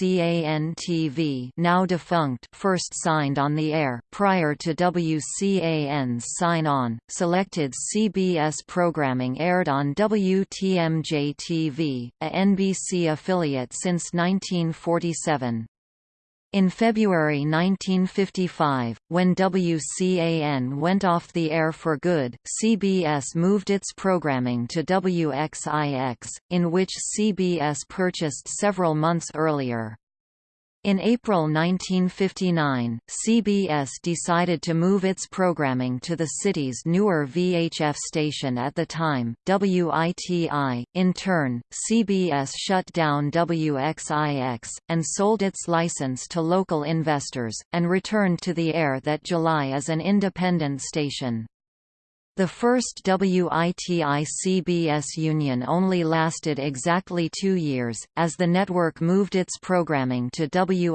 now defunct first signed on the air. Prior to WCAN's sign-on, selected CBS programming aired on WTMJ-TV, a NBC affiliate since 1947. In February 1955, when WCAN went off the air for good, CBS moved its programming to WXIX, in which CBS purchased several months earlier. In April 1959, CBS decided to move its programming to the city's newer VHF station at the time, WITI. In turn, CBS shut down WXIX, and sold its license to local investors, and returned to the air that July as an independent station. The first WITI-CBS union only lasted exactly two years, as the network moved its programming to WISN-TV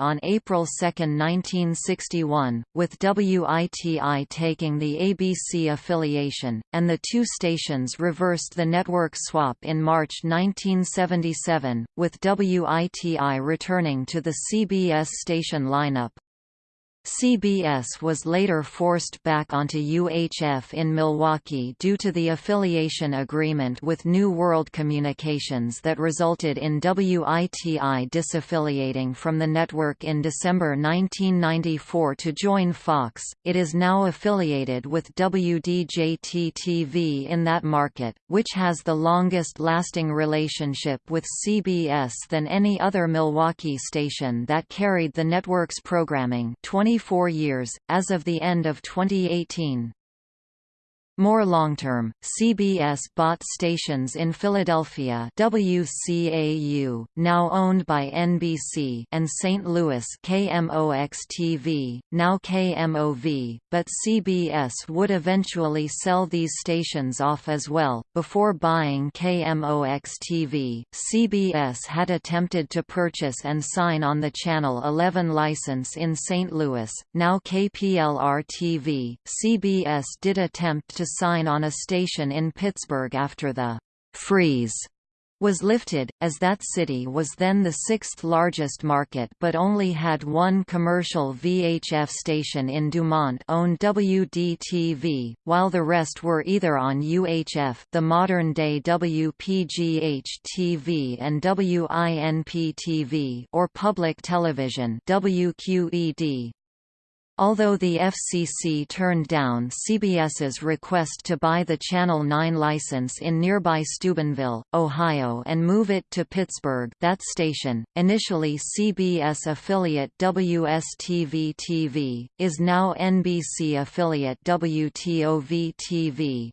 on April 2, 1961, with WITI taking the ABC affiliation, and the two stations reversed the network swap in March 1977, with WITI returning to the CBS station lineup. CBS was later forced back onto UHF in Milwaukee due to the affiliation agreement with New World Communications that resulted in WITI disaffiliating from the network in December 1994 to join Fox. It is now affiliated with WDJT-TV in that market, which has the longest lasting relationship with CBS than any other Milwaukee station that carried the network's programming 20 24 years, as of the end of 2018. More long-term, CBS bought stations in Philadelphia WCAU, now owned by NBC and St. Louis KMOX-TV, now KMOV, but CBS would eventually sell these stations off as well. Before buying KMOX-TV, CBS had attempted to purchase and sign on the Channel 11 license in St. Louis, now KPLR-TV. CBS did attempt to sign on a station in Pittsburgh after the «freeze» was lifted, as that city was then the sixth largest market but only had one commercial VHF station in Dumont-owned WDTV, while the rest were either on UHF the modern-day WPGH-TV and WINP-TV or public television WQED. Although the FCC turned down CBS's request to buy the Channel 9 license in nearby Steubenville, Ohio and move it to Pittsburgh that station, initially CBS affiliate WSTV-TV, is now NBC affiliate WTOV-TV.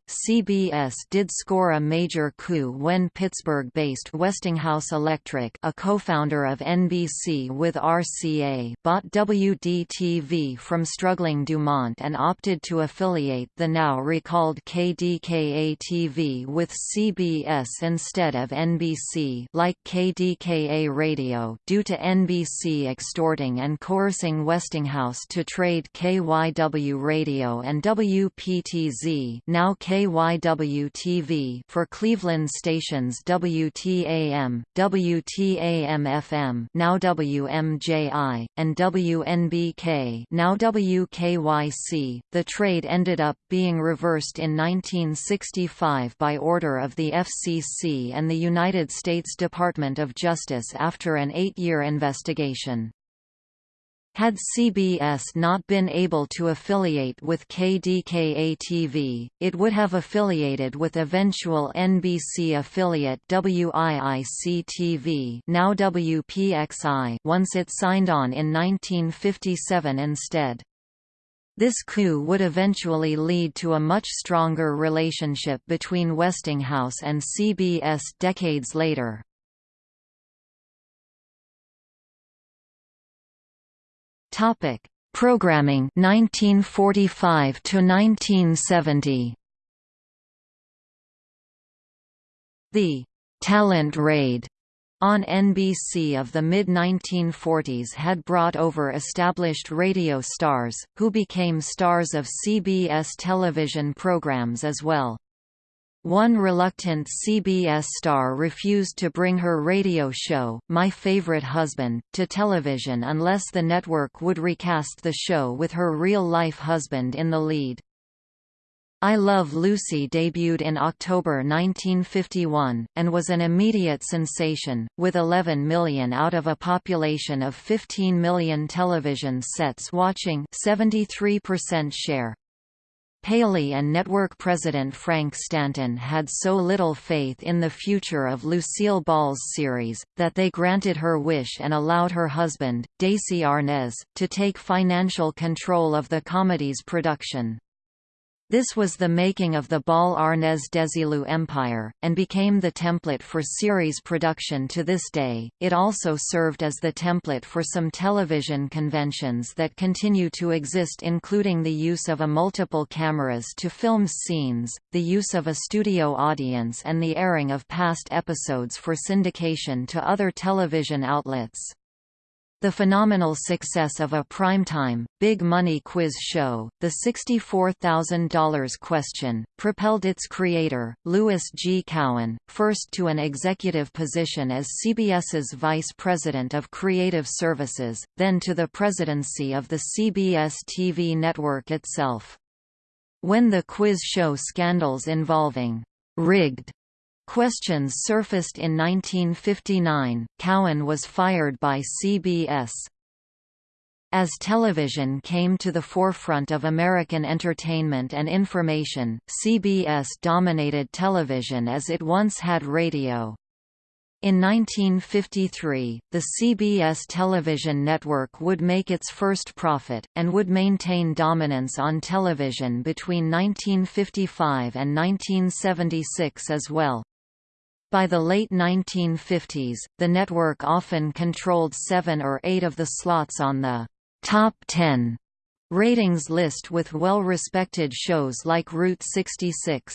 CBS did score a major coup when Pittsburgh-based Westinghouse Electric a co-founder of NBC with RCA bought WDTV from struggling Dumont and opted to affiliate the now recalled KDKA-TV with CBS instead of NBC like KDKA Radio due to NBC extorting and coercing Westinghouse to trade KYW Radio and WPTZ now KYW-TV for Cleveland stations WTAM, WTAM-FM now WMJI, and WNBK now WKYC. The trade ended up being reversed in 1965 by order of the FCC and the United States Department of Justice after an eight-year investigation. Had CBS not been able to affiliate with KDKA-TV, it would have affiliated with eventual NBC affiliate WIIC-TV now WPXI once it signed on in 1957 instead. This coup would eventually lead to a much stronger relationship between Westinghouse and CBS decades later. Topic: Programming 1945 to 1970. The talent raid on NBC of the mid-1940s had brought over established radio stars, who became stars of CBS television programs as well. One reluctant CBS star refused to bring her radio show, My Favorite Husband, to television unless the network would recast the show with her real-life husband in the lead. I Love Lucy debuted in October 1951, and was an immediate sensation, with 11 million out of a population of 15 million television sets watching 73% share. Paley and network president Frank Stanton had so little faith in the future of Lucille Ball's series, that they granted her wish and allowed her husband, Desi Arnaz, to take financial control of the comedy's production. This was the making of the Ball Arnaz Desilu empire, and became the template for series production to this day. It also served as the template for some television conventions that continue to exist, including the use of a multiple cameras to film scenes, the use of a studio audience, and the airing of past episodes for syndication to other television outlets. The phenomenal success of a primetime, big-money quiz show, The $64,000 Question, propelled its creator, Louis G. Cowan, first to an executive position as CBS's Vice President of Creative Services, then to the presidency of the CBS TV network itself. When the quiz show scandals involving rigged Questions surfaced in 1959, Cowan was fired by CBS. As television came to the forefront of American entertainment and information, CBS dominated television as it once had radio. In 1953, the CBS television network would make its first profit, and would maintain dominance on television between 1955 and 1976 as well. By the late 1950s, the network often controlled seven or eight of the slots on the top 10 ratings list with well-respected shows like Route 66.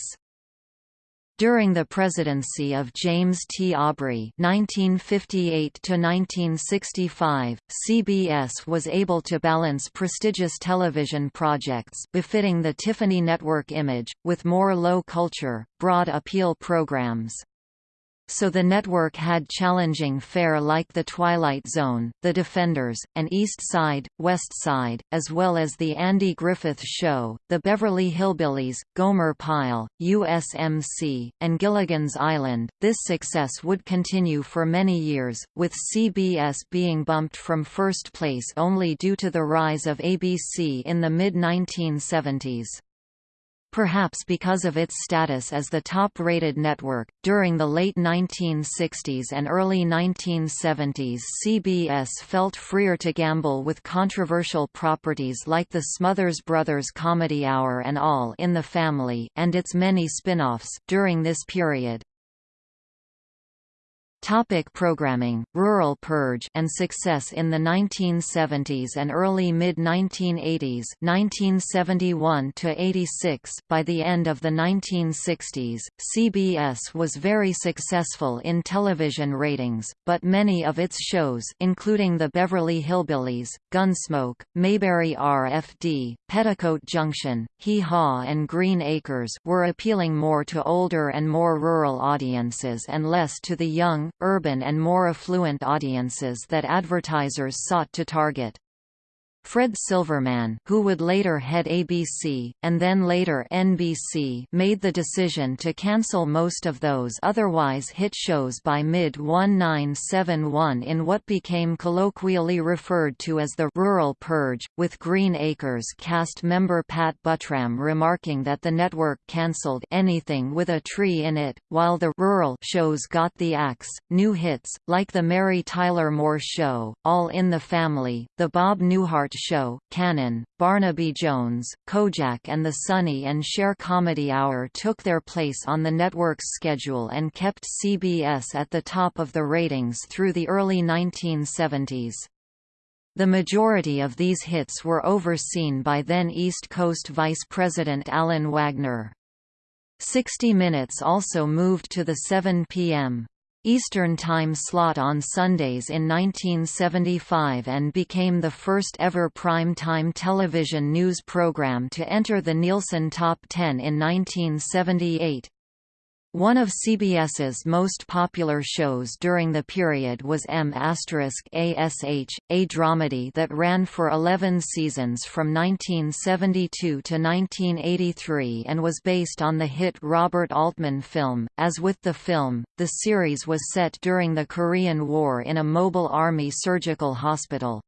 During the presidency of James T. Aubrey (1958–1965), CBS was able to balance prestigious television projects befitting the Tiffany network image with more low-culture, broad-appeal programs so the network had challenging fare like The Twilight Zone, The Defenders, and East Side, West Side, as well as The Andy Griffith Show, The Beverly Hillbillies, Gomer Pyle, USMC, and Gilligan's Island. This success would continue for many years, with CBS being bumped from first place only due to the rise of ABC in the mid-1970s. Perhaps because of its status as the top-rated network, during the late 1960s and early 1970s CBS felt freer to gamble with controversial properties like the Smothers Brothers Comedy Hour and All in the Family, and its many spin-offs, during this period. Topic programming, rural purge and success in the 1970s and early mid-1980s 1971 86 By the end of the 1960s, CBS was very successful in television ratings, but many of its shows including The Beverly Hillbillies, Gunsmoke, Mayberry RFD, Petticoat Junction, Hee Haw and Green Acres were appealing more to older and more rural audiences and less to the young, urban and more affluent audiences that advertisers sought to target. Fred Silverman who would later head ABC, and then later NBC made the decision to cancel most of those otherwise hit shows by mid-1971 in what became colloquially referred to as the «rural purge», with Green Acres cast member Pat Buttram remarking that the network cancelled anything with a tree in it, while the «rural» shows got the axe. New hits, like The Mary Tyler Moore Show, All in the Family, The Bob Newhart Show, Cannon, Barnaby Jones, Kojak and the Sonny and Cher Comedy Hour took their place on the network's schedule and kept CBS at the top of the ratings through the early 1970s. The majority of these hits were overseen by then East Coast Vice President Alan Wagner. 60 Minutes also moved to the 7 p.m. Eastern Time slot on Sundays in 1975 and became the first ever prime-time television news program to enter the Nielsen Top 10 in 1978. One of CBS's most popular shows during the period was M****** ASH, a dramedy that ran for 11 seasons from 1972 to 1983 and was based on the hit Robert Altman film. As with the film, the series was set during the Korean War in a mobile army surgical hospital.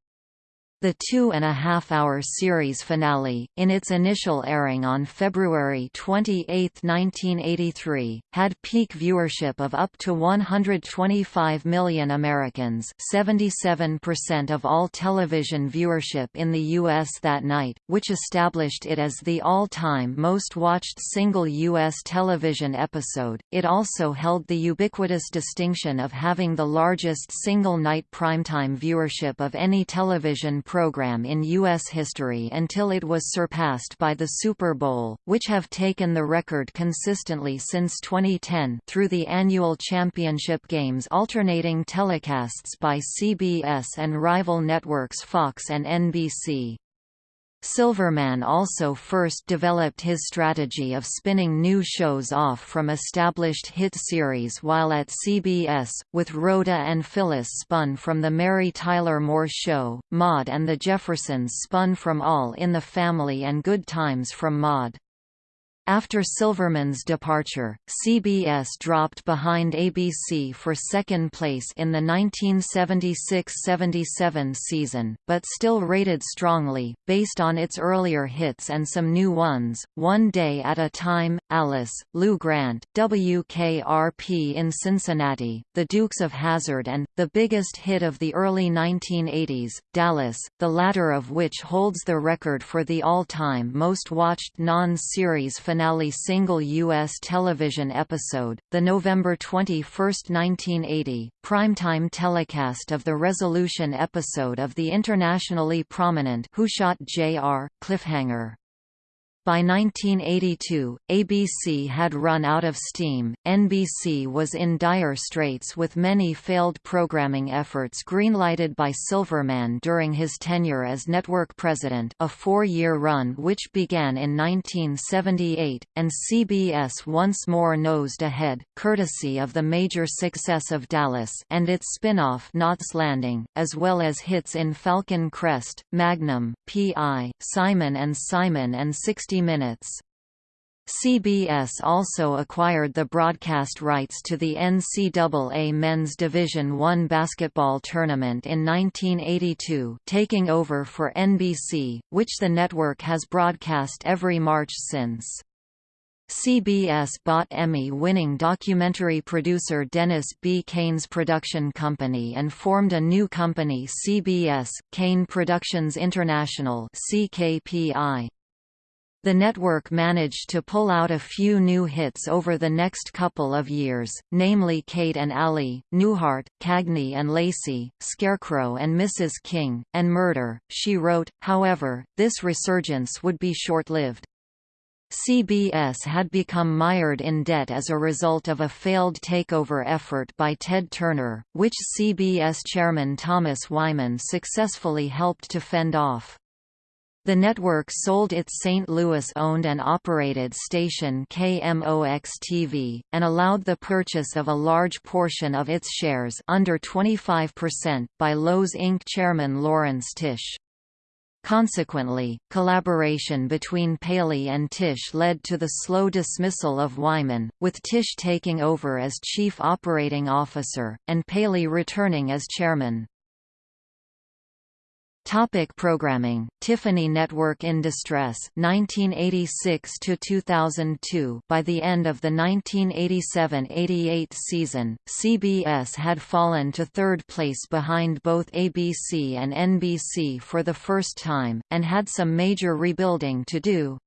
The two-and-a-half-hour series finale, in its initial airing on February 28, 1983, had peak viewership of up to 125 million Americans 77% of all television viewership in the U.S. that night, which established it as the all-time most-watched single U.S. television episode. It also held the ubiquitous distinction of having the largest single-night primetime viewership of any television program in U.S. history until it was surpassed by the Super Bowl, which have taken the record consistently since 2010 through the annual championship games alternating telecasts by CBS and rival networks Fox and NBC. Silverman also first developed his strategy of spinning new shows off from established hit series while at CBS, with Rhoda and Phyllis spun from The Mary Tyler Moore Show, Maude and the Jeffersons spun from All in the Family and Good Times from Maude. After Silverman's departure, CBS dropped behind ABC for second place in the 1976–77 season, but still rated strongly, based on its earlier hits and some new ones, One Day at a Time, Alice, Lou Grant, WKRP in Cincinnati, The Dukes of Hazzard and, the biggest hit of the early 1980s, Dallas, the latter of which holds the record for the all-time most-watched non-series finale finale single U.S. television episode, the November 21, 1980, primetime telecast of the resolution episode of the internationally prominent Who Shot J.R. Cliffhanger. By 1982, ABC had run out of steam, NBC was in dire straits with many failed programming efforts greenlighted by Silverman during his tenure as network president a four-year run which began in 1978, and CBS once more nosed ahead, courtesy of the major success of Dallas and its spin-off Knots Landing, as well as hits in Falcon Crest, Magnum, P.I., Simon and Simon and 60 minutes. CBS also acquired the broadcast rights to the NCAA Men's Division I basketball tournament in 1982 taking over for NBC, which the network has broadcast every March since. CBS bought Emmy-winning documentary producer Dennis B. Kane's production company and formed a new company CBS, Kane Productions International CKPI. The network managed to pull out a few new hits over the next couple of years, namely Kate and Allie, Newhart, Cagney and Lacey, Scarecrow and Mrs. King, and Murder, She Wrote. However, this resurgence would be short-lived. CBS had become mired in debt as a result of a failed takeover effort by Ted Turner, which CBS chairman Thomas Wyman successfully helped to fend off. The network sold its St. Louis-owned and operated station KMOX-TV, and allowed the purchase of a large portion of its shares under 25% by Loews Inc. chairman Laurence Tisch. Consequently, collaboration between Paley and Tisch led to the slow dismissal of Wyman, with Tisch taking over as chief operating officer, and Paley returning as chairman. Topic programming. Tiffany Network in Distress 1986 to 2002 By the end of the 1987-88 season CBS had fallen to third place behind both ABC and NBC for the first time and had some major rebuilding to do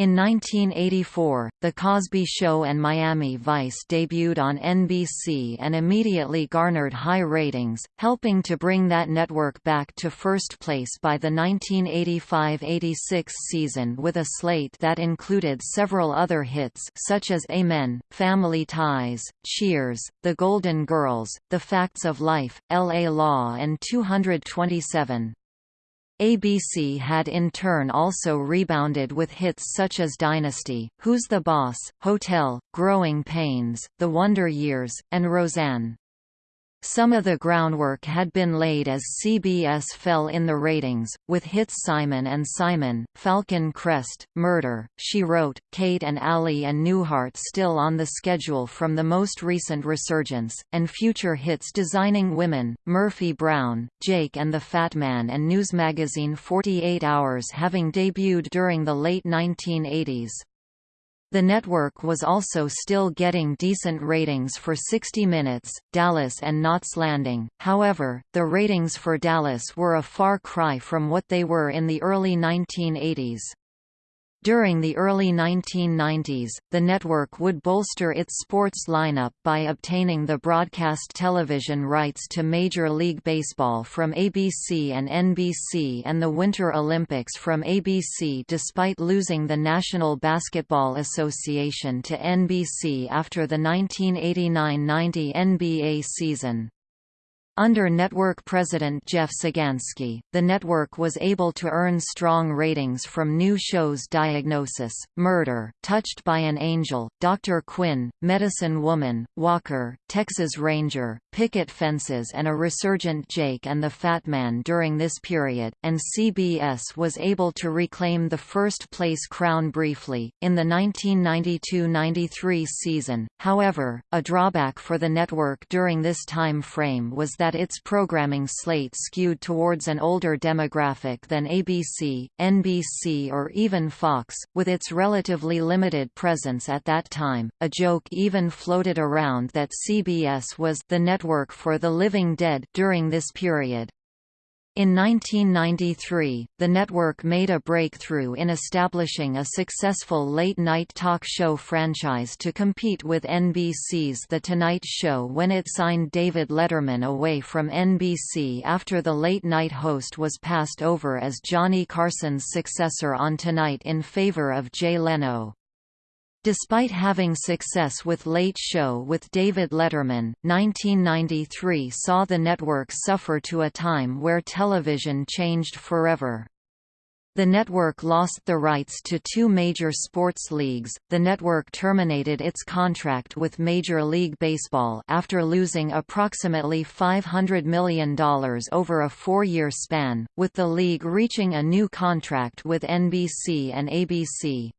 In 1984, The Cosby Show and Miami Vice debuted on NBC and immediately garnered high ratings, helping to bring that network back to first place by the 1985–86 season with a slate that included several other hits such as Amen, Family Ties, Cheers, The Golden Girls, The Facts of Life, L.A. Law and 227. ABC had in turn also rebounded with hits such as Dynasty, Who's the Boss, Hotel, Growing Pains, The Wonder Years, and Roseanne. Some of the groundwork had been laid as CBS fell in the ratings, with hits Simon and Simon, Falcon Crest, Murder, She Wrote, Kate and Allie and Newhart still on the schedule from the most recent resurgence, and future hits Designing Women, Murphy Brown, Jake and the Fat Man and news magazine 48 Hours having debuted during the late 1980s. The network was also still getting decent ratings for 60 Minutes, Dallas and Knots Landing, however, the ratings for Dallas were a far cry from what they were in the early 1980s. During the early 1990s, the network would bolster its sports lineup by obtaining the broadcast television rights to Major League Baseball from ABC and NBC and the Winter Olympics from ABC despite losing the National Basketball Association to NBC after the 1989–90 NBA season. Under network president Jeff Sagansky, the network was able to earn strong ratings from new shows Diagnosis, Murder, Touched by an Angel, Dr. Quinn, Medicine Woman, Walker, Texas Ranger, Picket Fences and a resurgent Jake and the Fat Man during this period, and CBS was able to reclaim the first place crown briefly, in the 1992–93 season. However, a drawback for the network during this time frame was that that its programming slate skewed towards an older demographic than ABC, NBC or even Fox, with its relatively limited presence at that time. A joke even floated around that CBS was the network for the living dead during this period. In 1993, the network made a breakthrough in establishing a successful late-night talk show franchise to compete with NBC's The Tonight Show when it signed David Letterman away from NBC after the late-night host was passed over as Johnny Carson's successor on Tonight in favor of Jay Leno. Despite having success with Late Show with David Letterman, 1993 saw the network suffer to a time where television changed forever. The network lost the rights to two major sports leagues. The network terminated its contract with Major League Baseball after losing approximately $500 million over a four-year span, with the league reaching a new contract with NBC and ABC.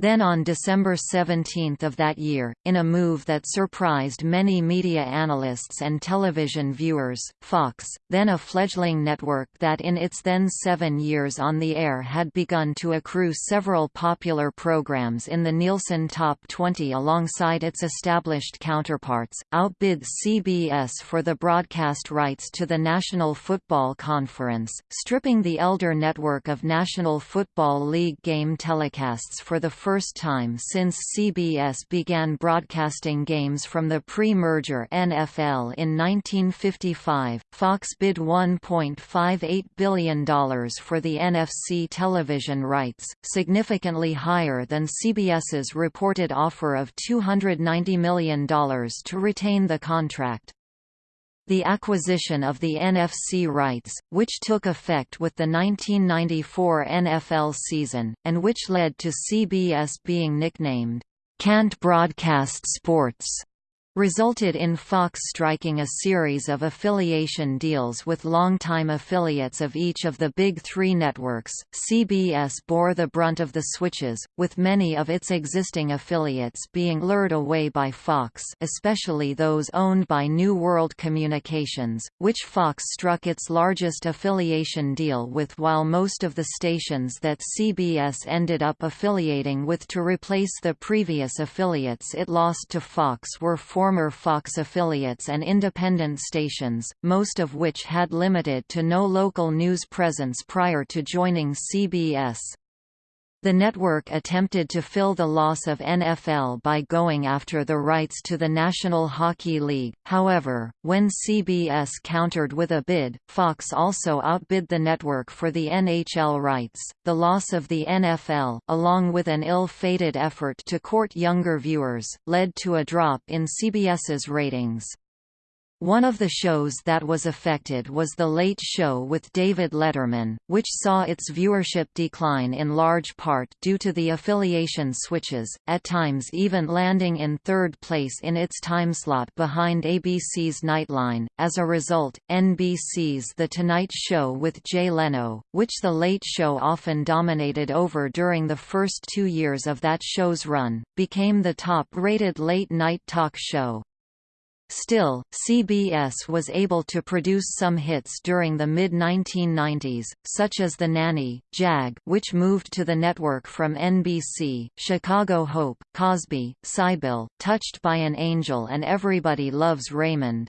Then on December 17 of that year, in a move that surprised many media analysts and television viewers, Fox, then a fledgling network that in its then seven years on the air had begun to accrue several popular programs in the Nielsen Top 20 alongside its established counterparts, outbid CBS for the broadcast rights to the National Football Conference, stripping the elder network of National Football League game telecasts for the first first time since CBS began broadcasting games from the pre-merger NFL in 1955. Fox bid $1.58 billion for the NFC television rights, significantly higher than CBS's reported offer of $290 million to retain the contract. The acquisition of the NFC rights, which took effect with the 1994 NFL season, and which led to CBS being nicknamed, "'Can't Broadcast Sports' resulted in Fox striking a series of affiliation deals with longtime affiliates of each of the big three networks. CBS bore the brunt of the switches, with many of its existing affiliates being lured away by Fox, especially those owned by New World Communications, which Fox struck its largest affiliation deal with while most of the stations that CBS ended up affiliating with to replace the previous affiliates it lost to Fox were Fox affiliates and independent stations, most of which had limited to no local news presence prior to joining CBS. The network attempted to fill the loss of NFL by going after the rights to the National Hockey League, however, when CBS countered with a bid, Fox also outbid the network for the NHL rights. The loss of the NFL, along with an ill-fated effort to court younger viewers, led to a drop in CBS's ratings. One of the shows that was affected was The Late Show with David Letterman, which saw its viewership decline in large part due to the affiliation switches, at times even landing in third place in its timeslot behind ABC's Nightline. As a result, NBC's The Tonight Show with Jay Leno, which The Late Show often dominated over during the first two years of that show's run, became the top-rated late-night talk show. Still, CBS was able to produce some hits during the mid-1990s, such as The Nanny, Jag which moved to the network from NBC, Chicago Hope, Cosby, Cybill, Touched by an Angel and Everybody Loves Raymond.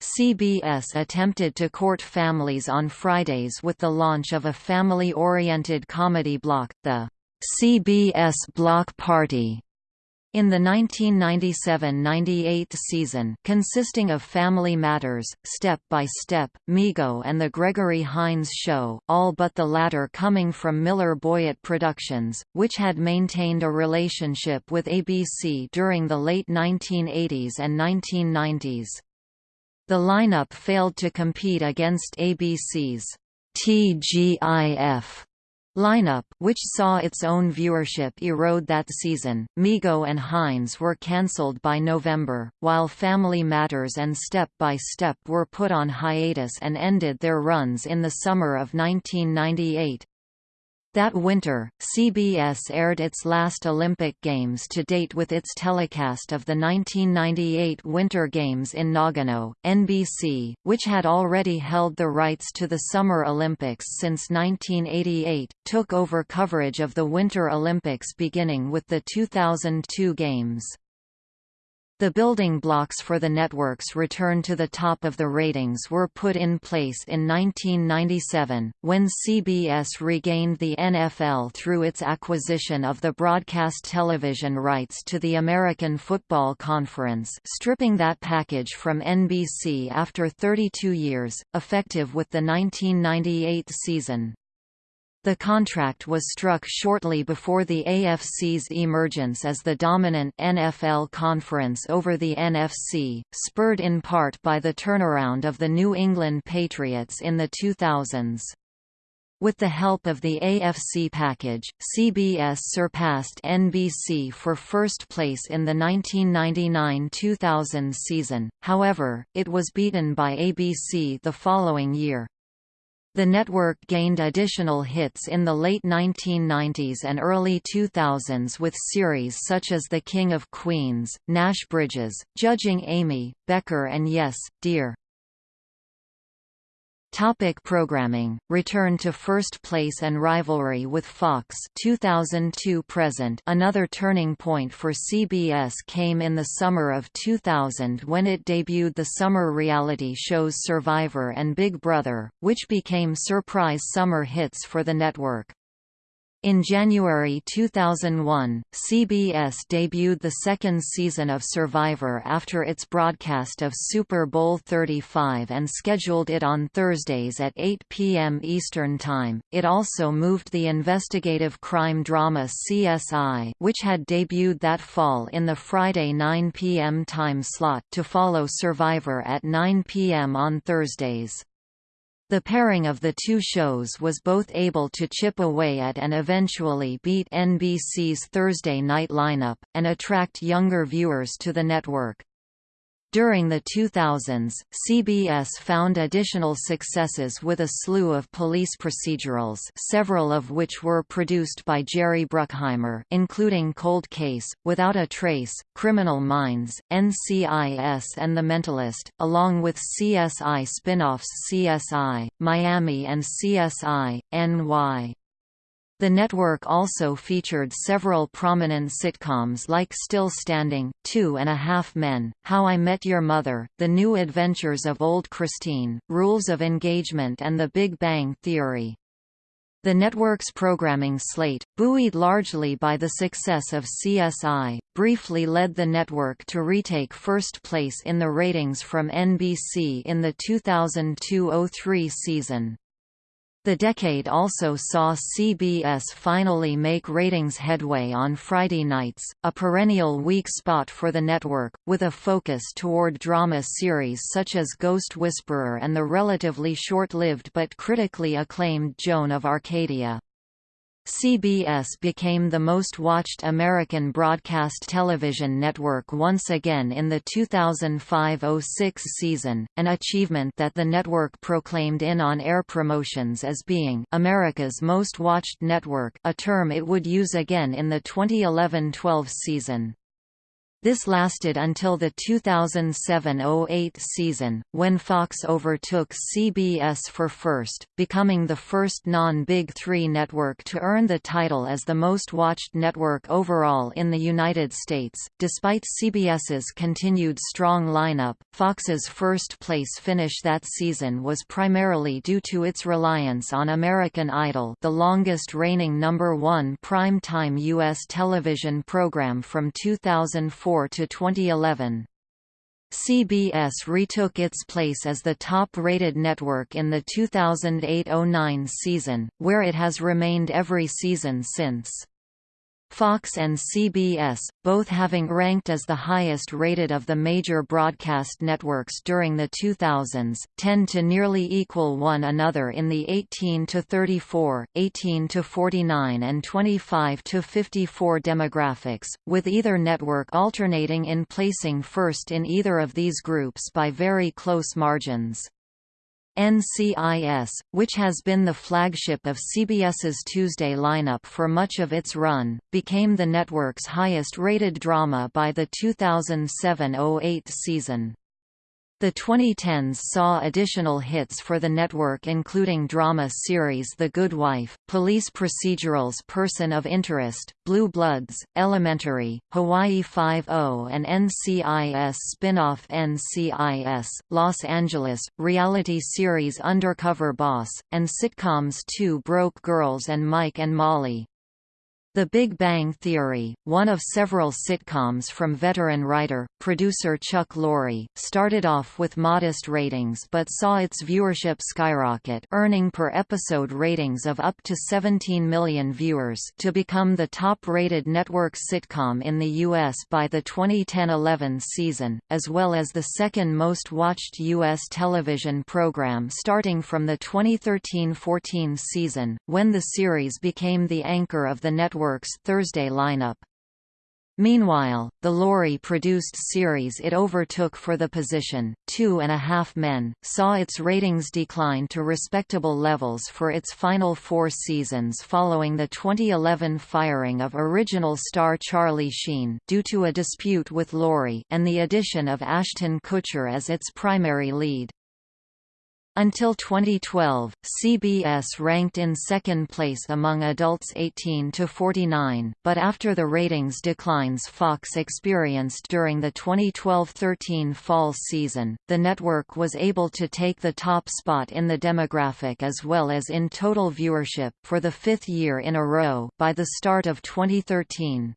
CBS attempted to court families on Fridays with the launch of a family-oriented comedy block, the CBS Block Party, in the 1997–98 season consisting of Family Matters, Step by Step, Meego and The Gregory Hines Show, all but the latter coming from Miller Boyett Productions, which had maintained a relationship with ABC during the late 1980s and 1990s. The lineup failed to compete against ABC's TGIF lineup which saw its own viewership erode that season. Meego and Hines were cancelled by November, while Family Matters and Step by Step were put on hiatus and ended their runs in the summer of 1998. That winter, CBS aired its last Olympic Games to date with its telecast of the 1998 Winter Games in Nagano. NBC, which had already held the rights to the Summer Olympics since 1988, took over coverage of the Winter Olympics beginning with the 2002 Games. The building blocks for the network's return to the top of the ratings were put in place in 1997, when CBS regained the NFL through its acquisition of the broadcast television rights to the American Football Conference stripping that package from NBC after 32 years, effective with the 1998 season. The contract was struck shortly before the AFC's emergence as the dominant NFL conference over the NFC, spurred in part by the turnaround of the New England Patriots in the 2000s. With the help of the AFC package, CBS surpassed NBC for first place in the 1999–2000 season, however, it was beaten by ABC the following year. The network gained additional hits in the late 1990s and early 2000s with series such as The King of Queens, Nash Bridges, Judging Amy, Becker and Yes, Dear. Topic programming Return to first place and rivalry with Fox 2002 present Another turning point for CBS came in the summer of 2000 when it debuted the summer reality shows Survivor and Big Brother, which became surprise summer hits for the network. In January 2001, CBS debuted the second season of Survivor after its broadcast of Super Bowl 35 and scheduled it on Thursdays at 8 p.m. Eastern Time. It also moved the investigative crime drama CSI, which had debuted that fall in the Friday 9 p.m. time slot to follow Survivor at 9 p.m. on Thursdays. The pairing of the two shows was both able to chip away at and eventually beat NBC's Thursday night lineup, and attract younger viewers to the network. During the 2000s, CBS found additional successes with a slew of police procedurals several of which were produced by Jerry Bruckheimer including Cold Case, Without a Trace, Criminal Minds, NCIS and The Mentalist, along with CSI spin-offs CSI, Miami and CSI, NY. The network also featured several prominent sitcoms like Still Standing, Two and a Half Men, How I Met Your Mother, The New Adventures of Old Christine, Rules of Engagement and The Big Bang Theory. The network's programming slate, buoyed largely by the success of CSI, briefly led the network to retake first place in the ratings from NBC in the 2002–03 season. The decade also saw CBS finally make ratings headway on Friday nights, a perennial weak spot for the network, with a focus toward drama series such as Ghost Whisperer and the relatively short-lived but critically acclaimed Joan of Arcadia. CBS became the most watched American broadcast television network once again in the 2005–06 season, an achievement that the network proclaimed in on-air promotions as being America's most watched network a term it would use again in the 2011–12 season. This lasted until the 2007–08 season, when Fox overtook CBS for first, becoming the first non-Big Three network to earn the title as the most watched network overall in the United States. Despite CBS's continued strong lineup, Fox's first place finish that season was primarily due to its reliance on American Idol, the longest reigning number one prime-time U.S. television program from 2004 to 2011. CBS retook its place as the top-rated network in the 2008–09 season, where it has remained every season since. Fox and CBS, both having ranked as the highest-rated of the major broadcast networks during the 2000s, tend to nearly equal one another in the 18 to 34, 18 to 49 and 25 to 54 demographics, with either network alternating in placing first in either of these groups by very close margins. NCIS, which has been the flagship of CBS's Tuesday lineup for much of its run, became the network's highest-rated drama by the 2007–08 season. The 2010s saw additional hits for the network including drama series The Good Wife, police procedurals Person of Interest, Blue Bloods, Elementary, Hawaii Five-O and NCIS spin-off NCIS, Los Angeles, reality series Undercover Boss, and sitcoms Two Broke Girls and Mike and Molly. The Big Bang Theory, one of several sitcoms from veteran writer, producer Chuck Lorre, started off with modest ratings but saw its viewership skyrocket earning per-episode ratings of up to 17 million viewers to become the top-rated network sitcom in the U.S. by the 2010–11 season, as well as the second most watched U.S. television program starting from the 2013–14 season, when the series became the anchor of the network Network's Thursday lineup. Meanwhile, the Lorre-produced series it overtook for the position, Two and a Half Men, saw its ratings decline to respectable levels for its final four seasons following the 2011 firing of original star Charlie Sheen due to a dispute with Lorre and the addition of Ashton Kutcher as its primary lead. Until 2012, CBS ranked in second place among adults 18 to 49, but after the ratings declines Fox experienced during the 2012–13 fall season, the network was able to take the top spot in the demographic as well as in total viewership for the fifth year in a row by the start of 2013.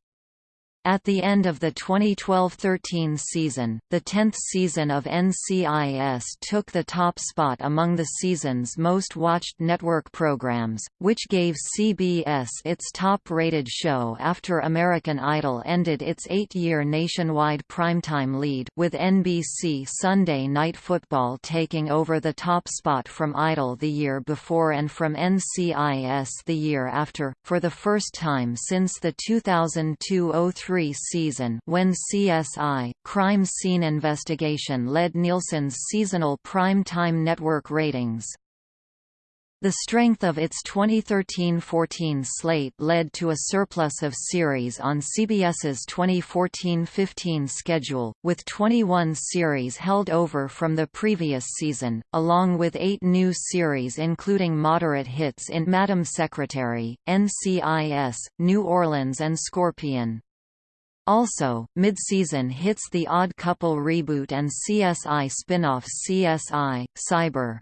At the end of the 2012–13 season, the 10th season of NCIS took the top spot among the season's most watched network programs, which gave CBS its top-rated show after American Idol ended its eight-year nationwide primetime lead with NBC Sunday Night Football taking over the top spot from Idol the year before and from NCIS the year after, for the first time since the 2002–03 season when CSI, Crime Scene Investigation led Nielsen's seasonal prime-time network ratings. The strength of its 2013–14 slate led to a surplus of series on CBS's 2014–15 schedule, with 21 series held over from the previous season, along with eight new series including moderate hits in Madam Secretary, NCIS, New Orleans and Scorpion. Also, mid-season hits The Odd Couple reboot and CSI spin-off CSI, Cyber.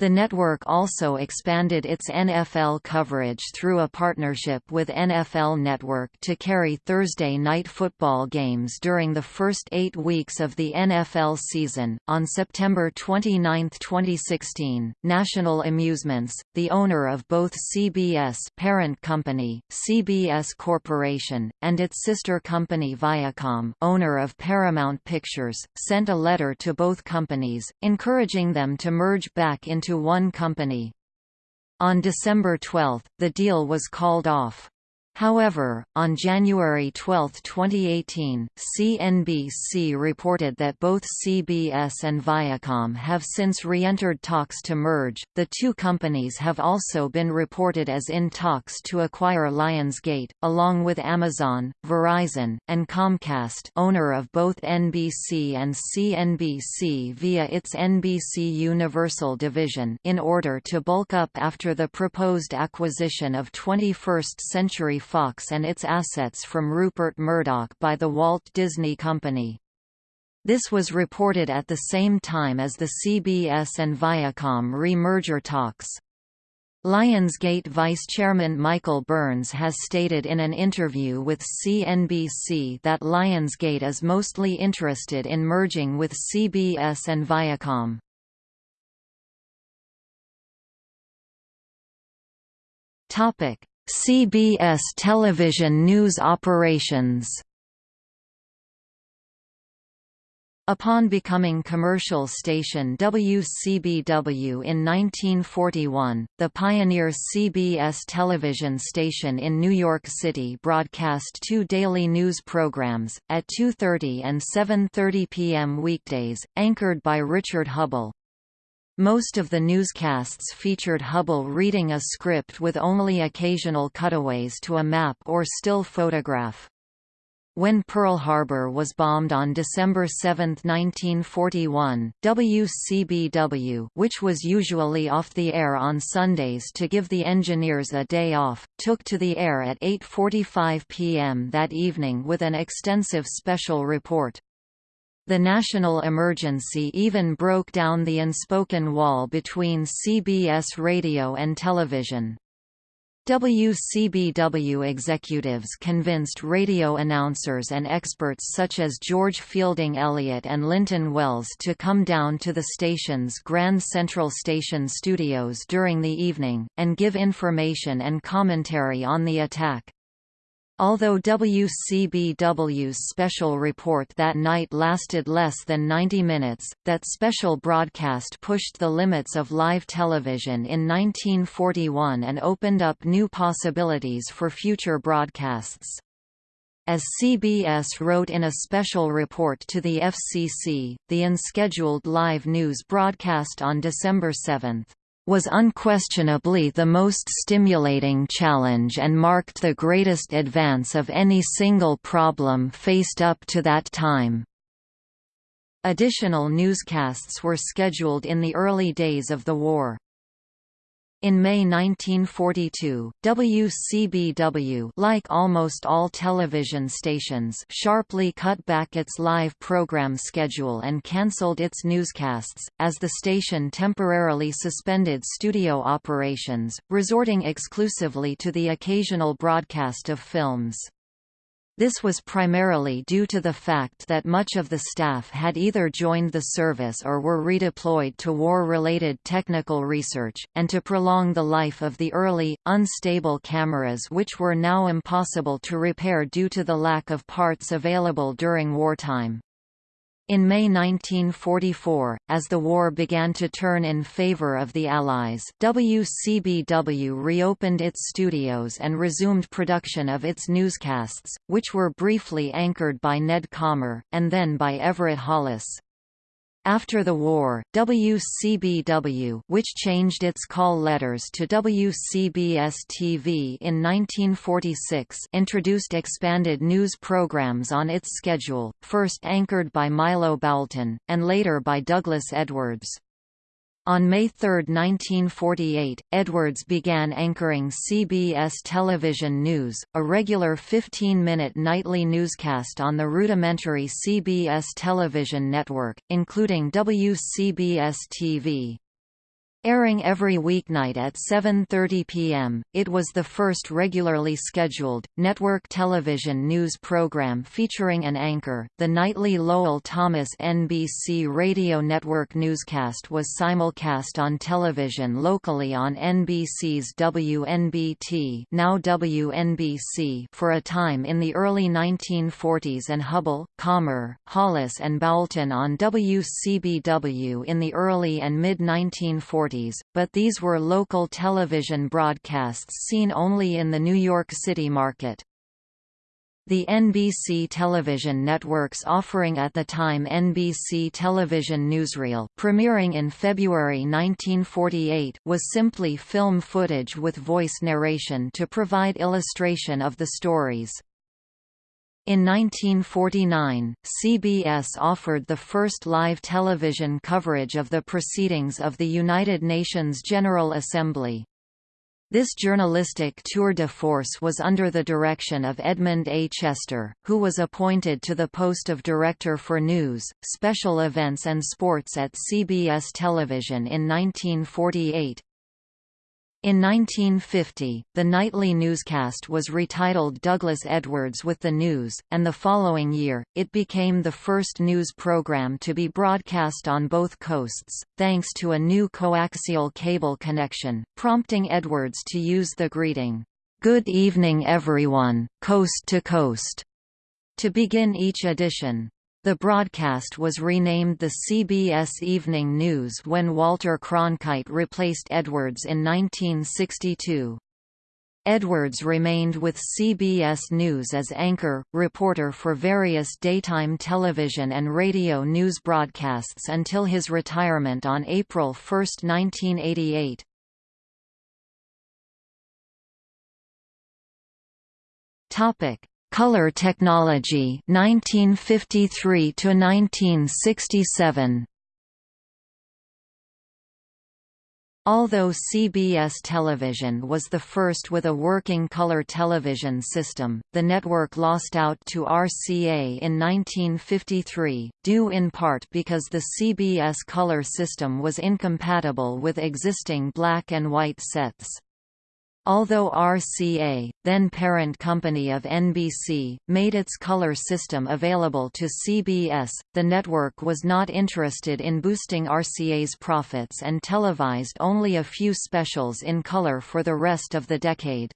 The network also expanded its NFL coverage through a partnership with NFL Network to carry Thursday night football games during the first eight weeks of the NFL season. On September 29, 2016, National Amusements, the owner of both CBS parent company, CBS Corporation, and its sister company Viacom, owner of Paramount Pictures, sent a letter to both companies, encouraging them to merge back into into one company. On December 12, the deal was called off. However, on January 12, 2018, CNBC reported that both CBS and Viacom have since re-entered talks to merge. The two companies have also been reported as in talks to acquire Lionsgate, along with Amazon, Verizon, and Comcast, owner of both NBC and CNBC via its NBC Universal division, in order to bulk up after the proposed acquisition of 21st Century Fox and its assets from Rupert Murdoch by the Walt Disney Company. This was reported at the same time as the CBS and Viacom re-merger talks. Lionsgate Vice Chairman Michael Burns has stated in an interview with CNBC that Lionsgate is mostly interested in merging with CBS and Viacom. Topic: CBS television news operations Upon becoming commercial station WCBW in 1941, the pioneer CBS television station in New York City broadcast two daily news programs, at 2.30 and 7.30 p.m. weekdays, anchored by Richard Hubbell. Most of the newscasts featured Hubbell reading a script with only occasional cutaways to a map or still photograph. When Pearl Harbor was bombed on December 7, 1941, WCBW which was usually off the air on Sundays to give the engineers a day off, took to the air at 8.45 p.m. that evening with an extensive special report. The national emergency even broke down the unspoken wall between CBS radio and television. WCBW executives convinced radio announcers and experts such as George Fielding Eliot and Linton Wells to come down to the station's Grand Central Station studios during the evening, and give information and commentary on the attack. Although WCBW's special report that night lasted less than 90 minutes, that special broadcast pushed the limits of live television in 1941 and opened up new possibilities for future broadcasts. As CBS wrote in a special report to the FCC, the unscheduled live news broadcast on December 7 was unquestionably the most stimulating challenge and marked the greatest advance of any single problem faced up to that time. Additional newscasts were scheduled in the early days of the war. In May 1942, WCBW like almost all television stations sharply cut back its live program schedule and cancelled its newscasts, as the station temporarily suspended studio operations, resorting exclusively to the occasional broadcast of films. This was primarily due to the fact that much of the staff had either joined the service or were redeployed to war-related technical research, and to prolong the life of the early, unstable cameras which were now impossible to repair due to the lack of parts available during wartime. In May 1944, as the war began to turn in favor of the Allies, WCBW reopened its studios and resumed production of its newscasts, which were briefly anchored by Ned Calmer, and then by Everett Holles. After the war, WCBW which changed its call letters to WCBS-TV in 1946 introduced expanded news programs on its schedule, first anchored by Milo Boulton, and later by Douglas Edwards. On May 3, 1948, Edwards began anchoring CBS Television News, a regular 15-minute nightly newscast on the rudimentary CBS television network, including WCBS-TV. Airing every weeknight at 7.30 p.m., it was the first regularly scheduled, network television news program featuring an anchor. The nightly Lowell Thomas NBC Radio Network newscast was simulcast on television locally on NBC's WNBT now WNBC for a time in the early 1940s and Hubbell, Calmer, Holles and Boulton on WCBW in the early and mid-1940s but these were local television broadcasts seen only in the New York City market. The NBC television network's offering at the time NBC Television Newsreel premiering in February 1948 was simply film footage with voice narration to provide illustration of the stories. In 1949, CBS offered the first live television coverage of the proceedings of the United Nations General Assembly. This journalistic tour de force was under the direction of Edmund A. Chester, who was appointed to the post of Director for News, Special Events and Sports at CBS Television in 1948. In 1950, the nightly newscast was retitled Douglas Edwards with the News, and the following year, it became the first news program to be broadcast on both coasts, thanks to a new coaxial cable connection, prompting Edwards to use the greeting, "'Good evening everyone, coast to coast' to begin each edition. The broadcast was renamed the CBS Evening News when Walter Cronkite replaced Edwards in 1962. Edwards remained with CBS News as anchor, reporter for various daytime television and radio news broadcasts until his retirement on April 1, 1988. Topic: Color technology 1953 to 1967 Although CBS Television was the first with a working color television system, the network lost out to RCA in 1953, due in part because the CBS color system was incompatible with existing black and white sets. Although RCA, then parent company of NBC, made its color system available to CBS, the network was not interested in boosting RCA's profits and televised only a few specials in color for the rest of the decade.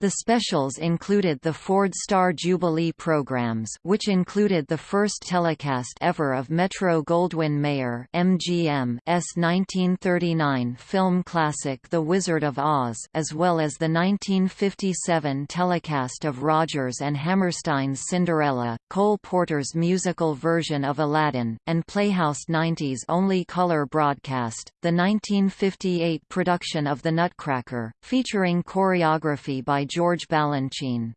The specials included the Ford Star Jubilee programs which included the first telecast ever of Metro-Goldwyn-Mayer MGM's 1939 film classic The Wizard of Oz as well as the 1957 telecast of Rodgers and Hammerstein's Cinderella, Cole Porter's musical version of Aladdin, and Playhouse 90's only color broadcast, the 1958 production of The Nutcracker, featuring choreography by George Balanchine.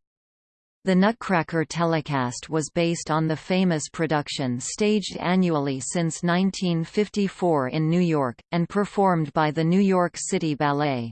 The Nutcracker telecast was based on the famous production staged annually since 1954 in New York, and performed by the New York City Ballet.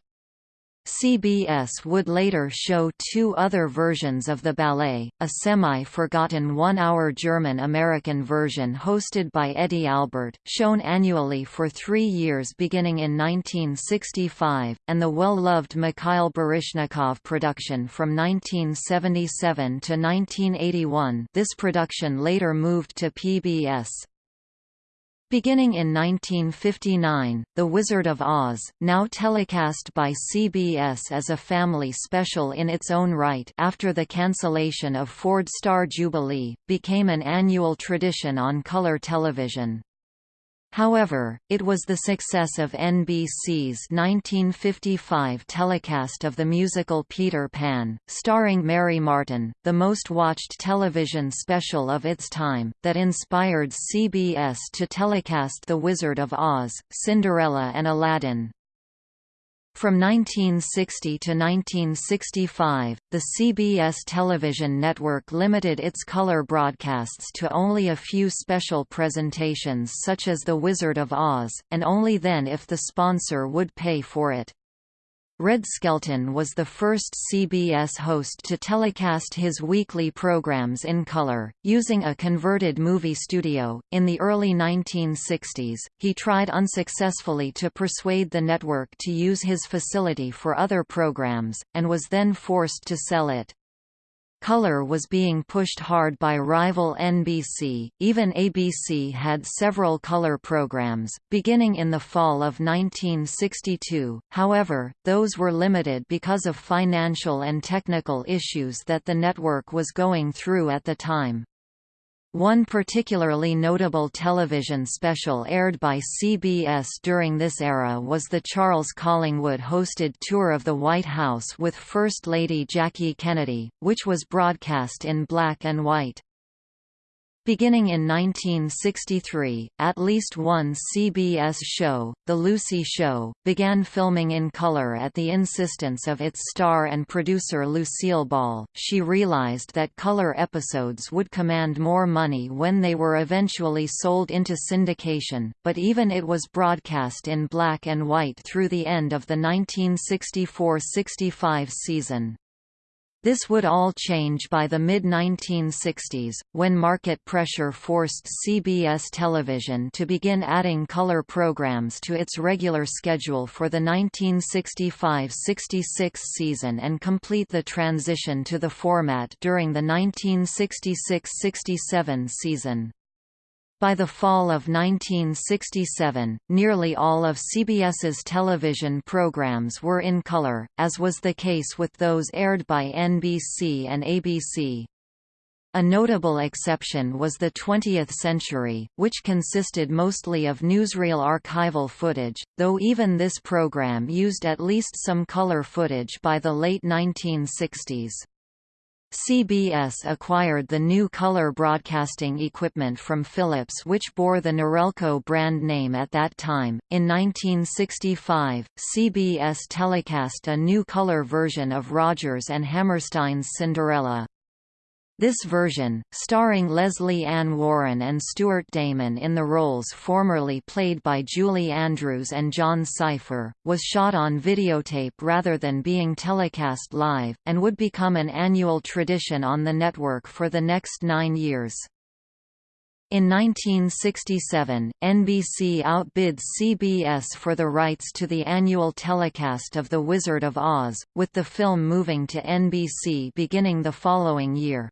CBS would later show two other versions of the ballet, a semi-forgotten one-hour German-American version hosted by Eddie Albert, shown annually for three years beginning in 1965, and the well-loved Mikhail Baryshnikov production from 1977 to 1981 this production later moved to PBS. Beginning in 1959, The Wizard of Oz, now telecast by CBS as a family special in its own right after the cancellation of Ford Star Jubilee, became an annual tradition on color television. However, it was the success of NBC's 1955 telecast of the musical Peter Pan, starring Mary Martin, the most watched television special of its time, that inspired CBS to telecast The Wizard of Oz, Cinderella and Aladdin. From 1960 to 1965, the CBS television network limited its color broadcasts to only a few special presentations such as The Wizard of Oz, and only then if the sponsor would pay for it. Red Skelton was the first CBS host to telecast his weekly programs in color, using a converted movie studio. In the early 1960s, he tried unsuccessfully to persuade the network to use his facility for other programs, and was then forced to sell it. Color was being pushed hard by rival NBC, even ABC had several color programs, beginning in the fall of 1962, however, those were limited because of financial and technical issues that the network was going through at the time. One particularly notable television special aired by CBS during this era was the Charles Collingwood-hosted Tour of the White House with First Lady Jackie Kennedy, which was broadcast in black and white. Beginning in 1963, at least one CBS show, The Lucy Show, began filming in color at the insistence of its star and producer Lucille Ball. She realized that color episodes would command more money when they were eventually sold into syndication, but even it was broadcast in black and white through the end of the 1964–65 season. This would all change by the mid-1960s, when market pressure forced CBS television to begin adding color programs to its regular schedule for the 1965–66 season and complete the transition to the format during the 1966–67 season. By the fall of 1967, nearly all of CBS's television programs were in color, as was the case with those aired by NBC and ABC. A notable exception was the 20th Century, which consisted mostly of newsreel archival footage, though even this program used at least some color footage by the late 1960s. CBS acquired the new color broadcasting equipment from Philips which bore the Norelco brand name at that time. In 1965, CBS telecast a new color version of Rodgers and Hammerstein's Cinderella. This version, starring Lesley Ann Warren and Stuart Damon in the roles formerly played by Julie Andrews and Jon Cypher, was shot on videotape rather than being telecast live, and would become an annual tradition on the network for the next nine years. In 1967, NBC outbid CBS for the rights to the annual telecast of The Wizard of Oz, with the film moving to NBC beginning the following year.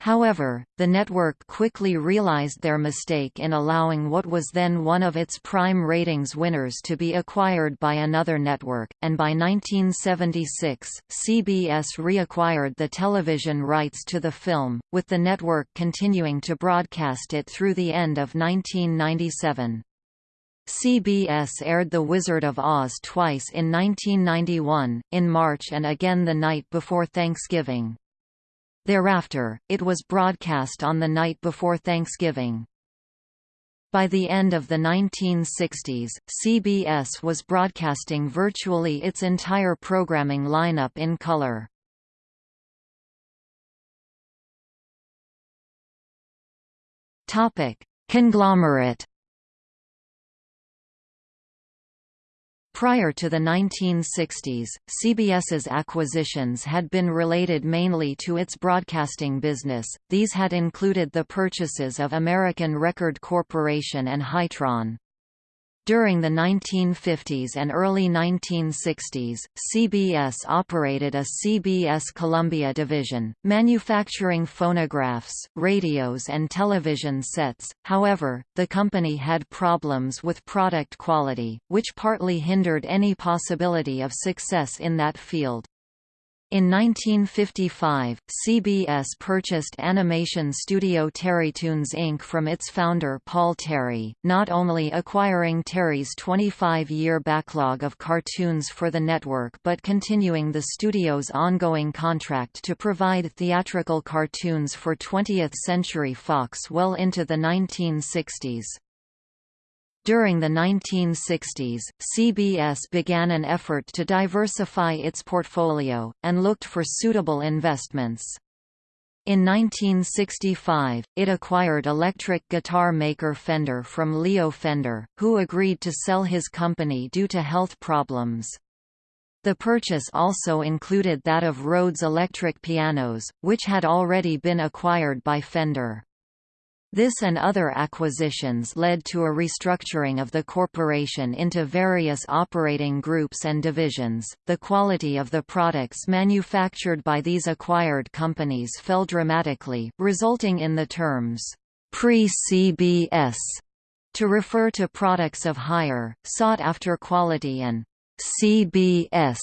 However, the network quickly realized their mistake in allowing what was then one of its prime ratings winners to be acquired by another network, and by 1976, CBS reacquired the television rights to the film, with the network continuing to broadcast it through the end of 1997. CBS aired The Wizard of Oz twice in 1991, in March and again the night before Thanksgiving. Thereafter, it was broadcast on the night before Thanksgiving. By the end of the 1960s, CBS was broadcasting virtually its entire programming lineup in color. Topic: Conglomerate Prior to the 1960s, CBS's acquisitions had been related mainly to its broadcasting business, these had included the purchases of American Record Corporation and Hytron. During the 1950s and early 1960s, CBS operated a CBS Columbia division, manufacturing phonographs, radios and television sets, however, the company had problems with product quality, which partly hindered any possibility of success in that field. In 1955, CBS purchased animation studio Terrytoons Inc. from its founder Paul Terry, not only acquiring Terry's 25-year backlog of cartoons for the network but continuing the studio's ongoing contract to provide theatrical cartoons for 20th Century Fox well into the 1960s. During the 1960s, CBS began an effort to diversify its portfolio, and looked for suitable investments. In 1965, it acquired electric guitar maker Fender from Leo Fender, who agreed to sell his company due to health problems. The purchase also included that of Rhodes Electric Pianos, which had already been acquired by Fender. This and other acquisitions led to a restructuring of the corporation into various operating groups and divisions. The quality of the products manufactured by these acquired companies fell dramatically, resulting in the terms pre-CBS to refer to products of higher, sought-after quality and CBS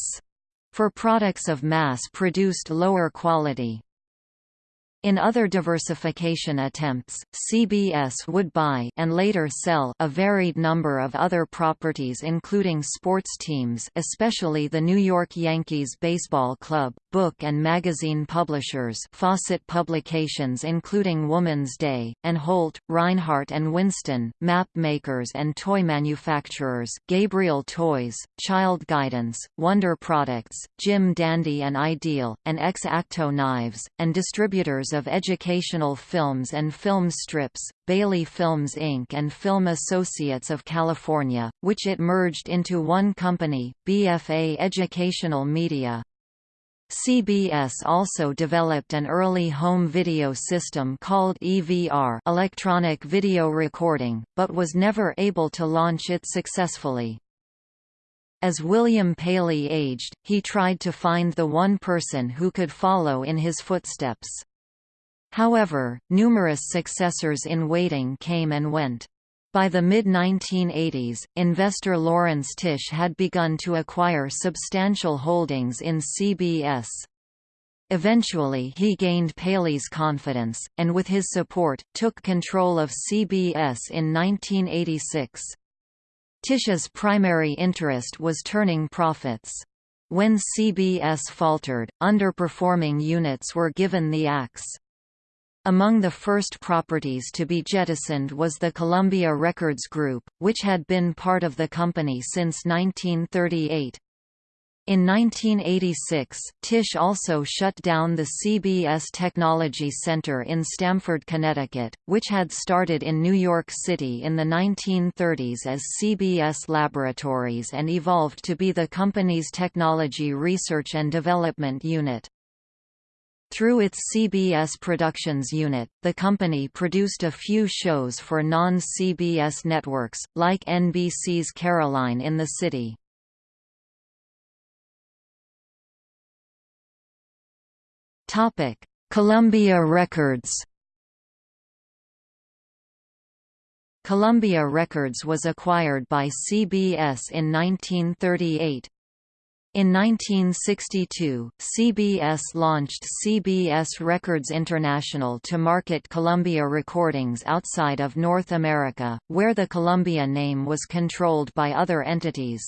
for products of mass-produced lower quality. In other diversification attempts, CBS would buy and later sell a varied number of other properties including sports teams especially the New York Yankees baseball club, book and magazine publishers Fawcett Publications including Woman's Day, and Holt, Rinehart and Winston, map makers and toy manufacturers Gabriel Toys, Child Guidance, Wonder Products, Jim Dandy and Ideal, and X-Acto Knives, and distributors of educational films and film strips, Bailey Films Inc. and Film Associates of California, which it merged into one company, BFA Educational Media. CBS also developed an early home video system called EVR electronic video recording, but was never able to launch it successfully. As William Paley aged, he tried to find the one person who could follow in his footsteps. However, numerous successors in waiting came and went. By the mid-1980s, investor Laurence Tisch had begun to acquire substantial holdings in CBS. Eventually he gained Paley's confidence, and with his support, took control of CBS in 1986. Tisch's primary interest was turning profits. When CBS faltered, underperforming units were given the axe. Among the first properties to be jettisoned was the Columbia Records Group, which had been part of the company since 1938. In 1986, Tisch also shut down the CBS Technology Center in Stamford, Connecticut, which had started in New York City in the 1930s as CBS Laboratories and evolved to be the company's technology research and development unit. Through its CBS Productions unit, the company produced a few shows for non-CBS networks, like NBC's Caroline in the City. Columbia Records Columbia Records was acquired by CBS in 1938. In 1962, CBS launched CBS Records International to market Columbia recordings outside of North America, where the Columbia name was controlled by other entities.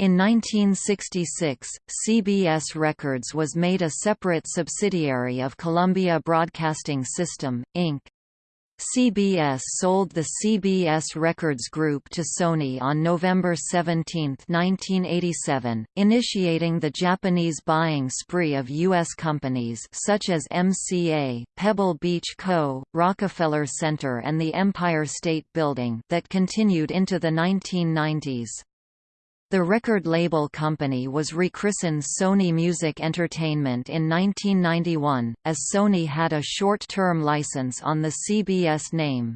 In 1966, CBS Records was made a separate subsidiary of Columbia Broadcasting System, Inc. CBS sold the CBS Records Group to Sony on November 17, 1987, initiating the Japanese buying spree of U.S. companies such as MCA, Pebble Beach Co., Rockefeller Center and the Empire State Building that continued into the 1990s. The record label company was rechristened Sony Music Entertainment in 1991, as Sony had a short-term license on the CBS name.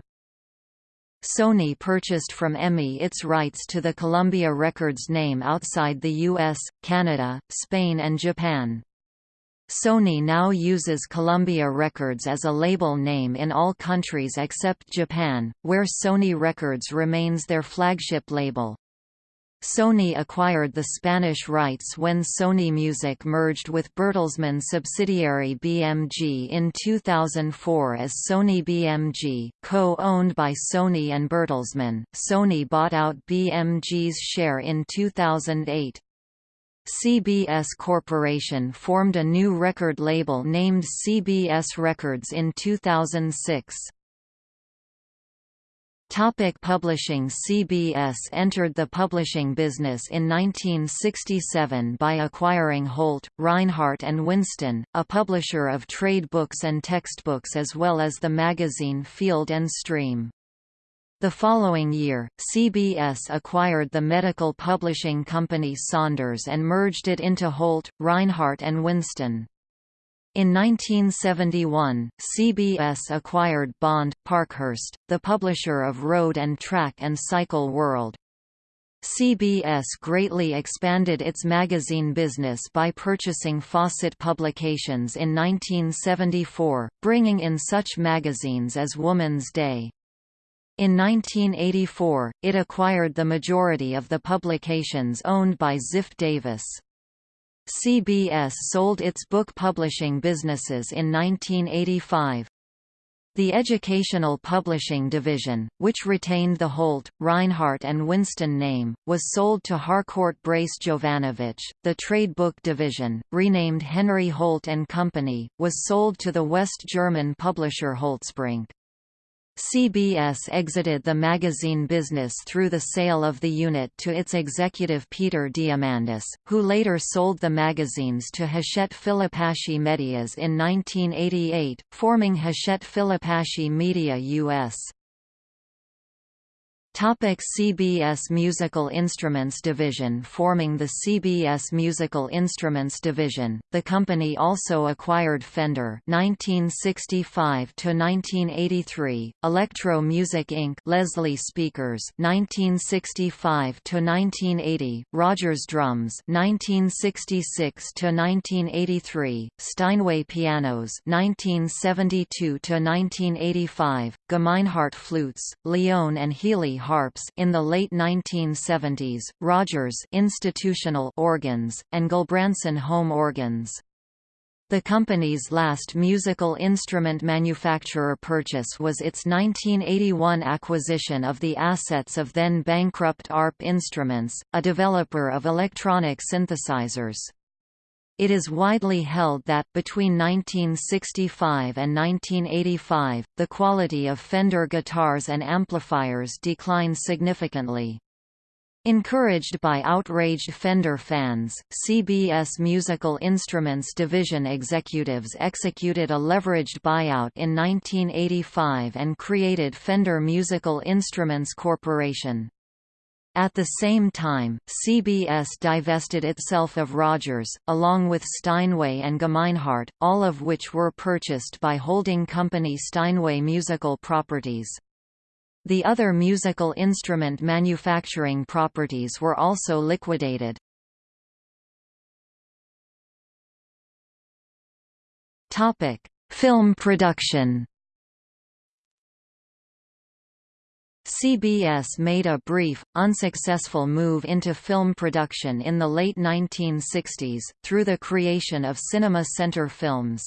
Sony purchased from EMI its rights to the Columbia Records name outside the US, Canada, Spain and Japan. Sony now uses Columbia Records as a label name in all countries except Japan, where Sony Records remains their flagship label. Sony acquired the Spanish rights when Sony Music merged with Bertelsmann subsidiary BMG in 2004 as Sony BMG, co-owned by Sony and Bertelsmann. Sony bought out BMG's share in 2008. CBS Corporation formed a new record label named CBS Records in 2006. Topic publishing CBS entered the publishing business in 1967 by acquiring Holt, Rinehart and Winston, a publisher of trade books and textbooks as well as the magazine Field and Stream. The following year, CBS acquired the medical publishing company Saunders and merged it into Holt, Rinehart and Winston. In 1971, CBS acquired Bond, Parkhurst, the publisher of Road and Track and Cycle World. CBS greatly expanded its magazine business by purchasing Fawcett Publications in 1974, bringing in such magazines as Woman's Day. In 1984, it acquired the majority of the publications owned by Ziff Davis. CBS sold its book publishing businesses in 1985. The Educational Publishing Division, which retained the Holt, Rinehart and Winston name, was sold to Harcourt Brace Jovanovich. The Trade Book Division, renamed Henry Holt and Company, was sold to the West German publisher Holtzbrinck. CBS exited the magazine business through the sale of the unit to its executive Peter Diamandis, who later sold the magazines to Hachette Filipacchi Medias in 1988, forming Hachette Filipacchi Media US. Topic CBS Musical Instruments Division Forming the CBS Musical Instruments Division, the company also acquired Fender 1965–1983, Electro Music Inc. Leslie Speakers 1965–1980, Rogers Drums 1966–1983, Steinway Pianos 1972–1985, Gemeinhardt Flutes, Lyon and Healy harps in the late 1970s, Rogers institutional organs, and Gulbransen home organs. The company's last musical instrument manufacturer purchase was its 1981 acquisition of the assets of then-bankrupt ARP Instruments, a developer of electronic synthesizers. It is widely held that, between 1965 and 1985, the quality of Fender guitars and amplifiers declined significantly. Encouraged by outraged Fender fans, CBS Musical Instruments Division executives executed a leveraged buyout in 1985 and created Fender Musical Instruments Corporation. At the same time, CBS divested itself of Rogers, along with Steinway and Gemeinhardt, all of which were purchased by holding company Steinway Musical Properties. The other musical instrument manufacturing properties were also liquidated. Film production CBS made a brief, unsuccessful move into film production in the late 1960s, through the creation of Cinema Center Films.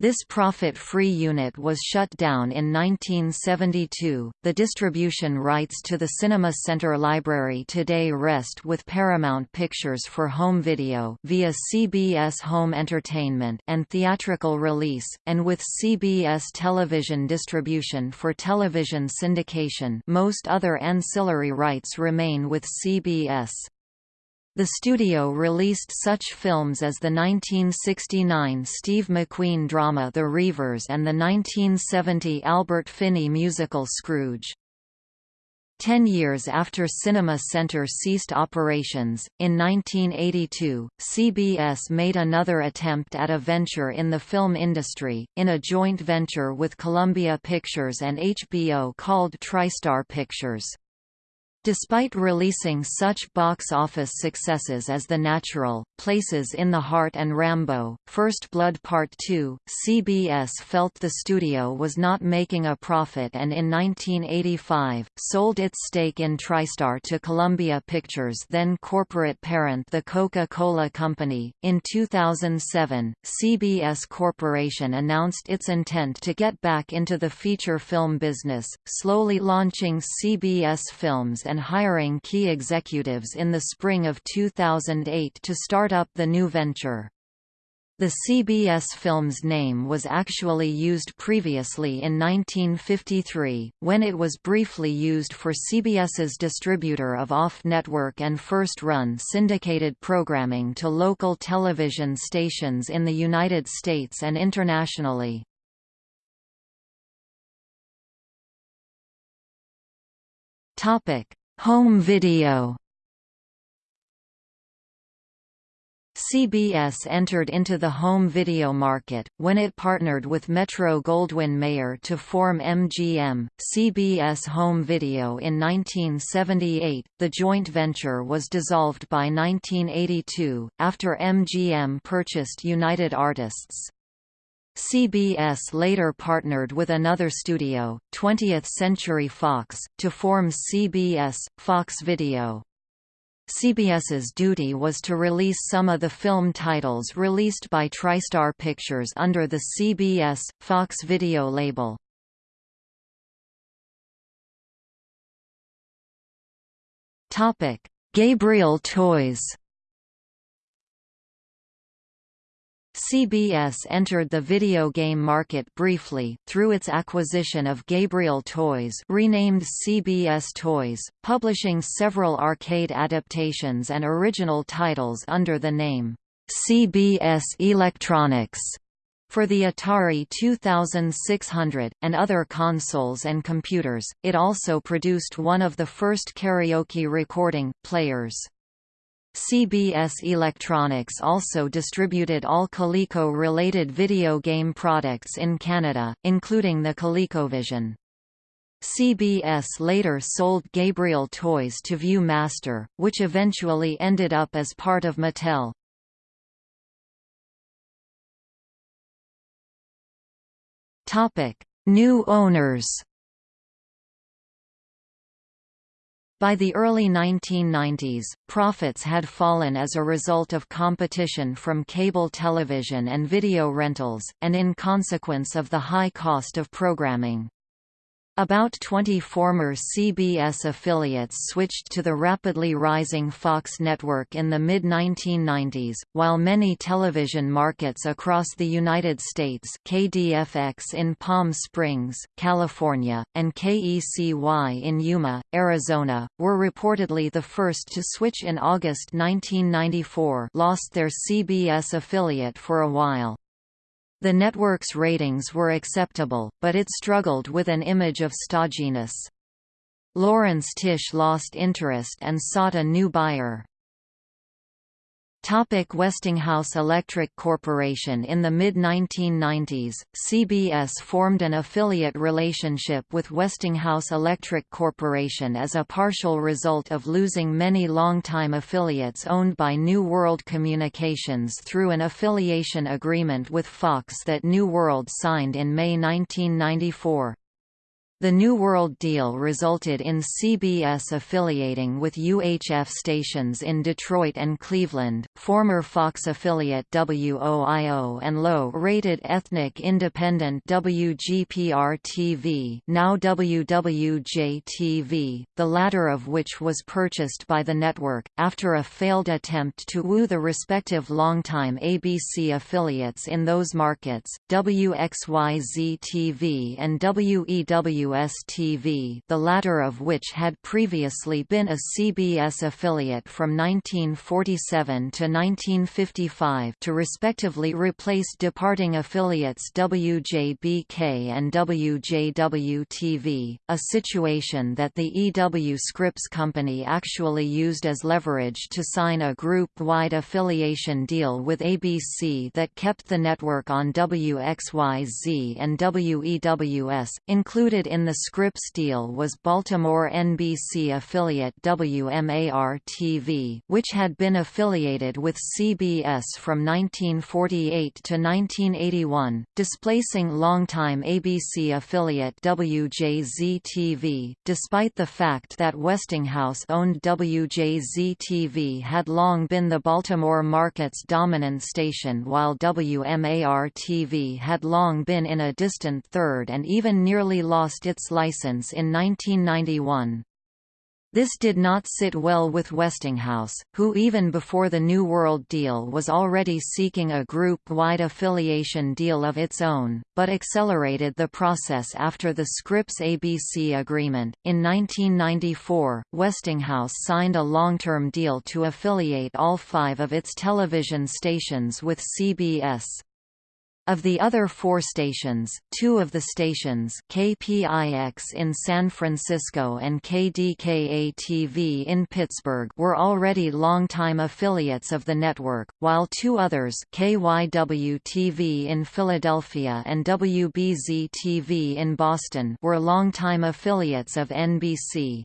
This profit-free unit was shut down in 1972. The distribution rights to the Cinema Center library today rest with Paramount Pictures for home video via CBS Home Entertainment and theatrical release, and with CBS television distribution for television syndication. Most other ancillary rights remain with CBS. The studio released such films as the 1969 Steve McQueen drama The Reivers and the 1970 Albert Finney musical Scrooge. Ten years after Cinema Center ceased operations, in 1982, CBS made another attempt at a venture in the film industry, in a joint venture with Columbia Pictures and HBO called TriStar Pictures. Despite releasing such box office successes as The Natural, Places in the Heart and Rambo, First Blood Part 2, CBS felt the studio was not making a profit and in 1985, sold its stake in TriStar to Columbia Pictures then corporate parent the Coca-Cola Company. In 2007, CBS Corporation announced its intent to get back into the feature film business, slowly launching CBS Films and hiring key executives in the spring of 2008 to start up the new venture. The CBS Films name was actually used previously in 1953, when it was briefly used for CBS's distributor of off-network and first-run syndicated programming to local television stations in the United States and internationally. Topic: Home video. CBS entered into the home video market, when it partnered with Metro-Goldwyn-Mayer to form MGM, CBS Home Video in 1978. The joint venture was dissolved by 1982, after MGM purchased United Artists. CBS later partnered with another studio, 20th Century Fox, to form CBS, Fox Video. CBS's duty was to release some of the film titles released by TriStar Pictures under the CBS, Fox Video label. Gabriel Toys CBS entered the video game market briefly, through its acquisition of Gabriel Toys renamed CBS Toys, publishing several arcade adaptations and original titles under the name, CBS Electronics, for the Atari 2600, and other consoles and computers. It also produced one of the first karaoke recording players. CBS Electronics also distributed all Coleco-related video game products in Canada, including the ColecoVision. CBS later sold Gabriel Toys to Viewmaster, which eventually ended up as part of Mattel. New owners By the early 1990s, profits had fallen as a result of competition from cable television and video rentals, and in consequence of the high cost of programming. About 20 former CBS affiliates switched to the rapidly rising Fox network in the mid-1990s, while many television markets across the United States KDFX in Palm Springs, California, and KECY in Yuma, Arizona, were reportedly the first to switch in August 1994 lost their CBS affiliate for a while. The network's ratings were acceptable, but it struggled with an image of stodginess. Laurence Tisch lost interest and sought a new buyer. Topic Westinghouse Electric Corporation In the mid-1990s, CBS formed an affiliate relationship with Westinghouse Electric Corporation as a partial result of losing many longtime affiliates owned by New World Communications through an affiliation agreement with Fox that New World signed in May 1994. The New World deal resulted in CBS affiliating with UHF stations in Detroit and Cleveland, former Fox affiliate WOIO and low-rated ethnic independent WGPR-TV now WWJ-TV, the latter of which was purchased by the network, after a failed attempt to woo the respective longtime ABC affiliates in those markets, WXYZ-TV and WEW WS-TV the latter of which had previously been a CBS affiliate from 1947 to 1955 to respectively replace departing affiliates WJBK and WJW-TV, a situation that the EW Scripps Company actually used as leverage to sign a group-wide affiliation deal with ABC that kept the network on WXYZ and WEWS, included in in the Scripps deal was Baltimore NBC affiliate WMAR-TV, which had been affiliated with CBS from 1948 to 1981, displacing longtime ABC affiliate WJZ-TV, despite the fact that Westinghouse-owned WJZ-TV had long been the Baltimore market's dominant station while WMAR-TV had long been in a distant third and even nearly lost its license in 1991. This did not sit well with Westinghouse, who even before the New World deal was already seeking a group-wide affiliation deal of its own, but accelerated the process after the Scripps ABC agreement. In 1994, Westinghouse signed a long-term deal to affiliate all five of its television stations with CBS. Of the other four stations, two of the stations KPIX in San Francisco and KDKA-TV in Pittsburgh were already longtime affiliates of the network, while two others KYW-TV in Philadelphia and WBZ-TV in Boston were longtime affiliates of NBC.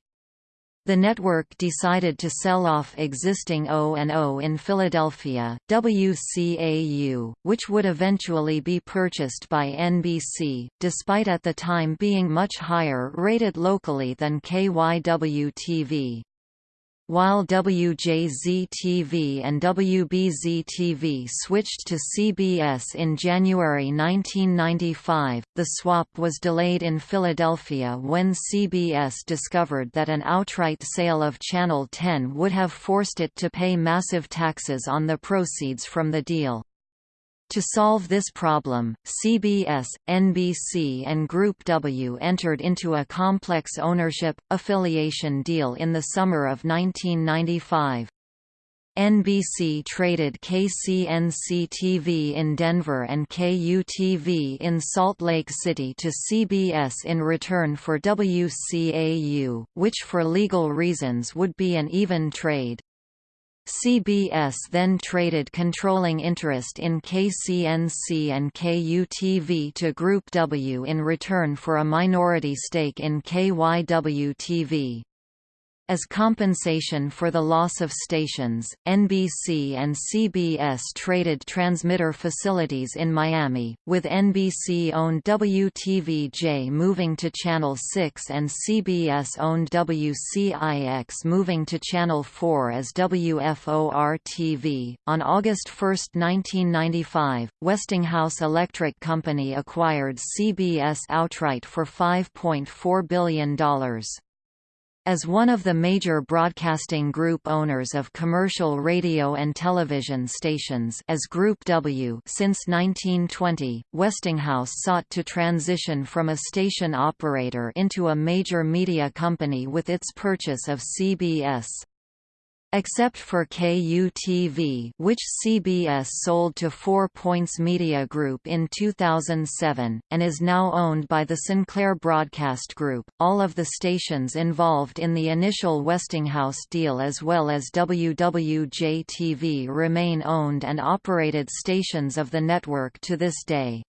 The network decided to sell off existing O&O in Philadelphia, WCAU, which would eventually be purchased by NBC, despite at the time being much higher rated locally than KYW-TV. While WJZ-TV and WBZ-TV switched to CBS in January 1995, the swap was delayed in Philadelphia when CBS discovered that an outright sale of Channel 10 would have forced it to pay massive taxes on the proceeds from the deal. To solve this problem, CBS, NBC and Group W entered into a complex ownership, affiliation deal in the summer of 1995. NBC traded KCNC-TV in Denver and KUTV in Salt Lake City to CBS in return for WCAU, which for legal reasons would be an even trade. CBS then traded controlling interest in KCNC and KUTV to Group W in return for a minority stake in KYW-TV. As compensation for the loss of stations, NBC and CBS traded transmitter facilities in Miami, with NBC-owned WTVJ moving to Channel 6 and CBS-owned WCIX moving to Channel 4 as WFOR-TV. On August 1, 1995, Westinghouse Electric Company acquired CBS outright for $5.4 billion. As one of the major broadcasting group owners of commercial radio and television stations as Group W since 1920, Westinghouse sought to transition from a station operator into a major media company with its purchase of CBS. Except for KUTV which CBS sold to Four Points Media Group in 2007, and is now owned by the Sinclair Broadcast Group, all of the stations involved in the initial Westinghouse deal as well as WWJ-TV remain owned and operated stations of the network to this day.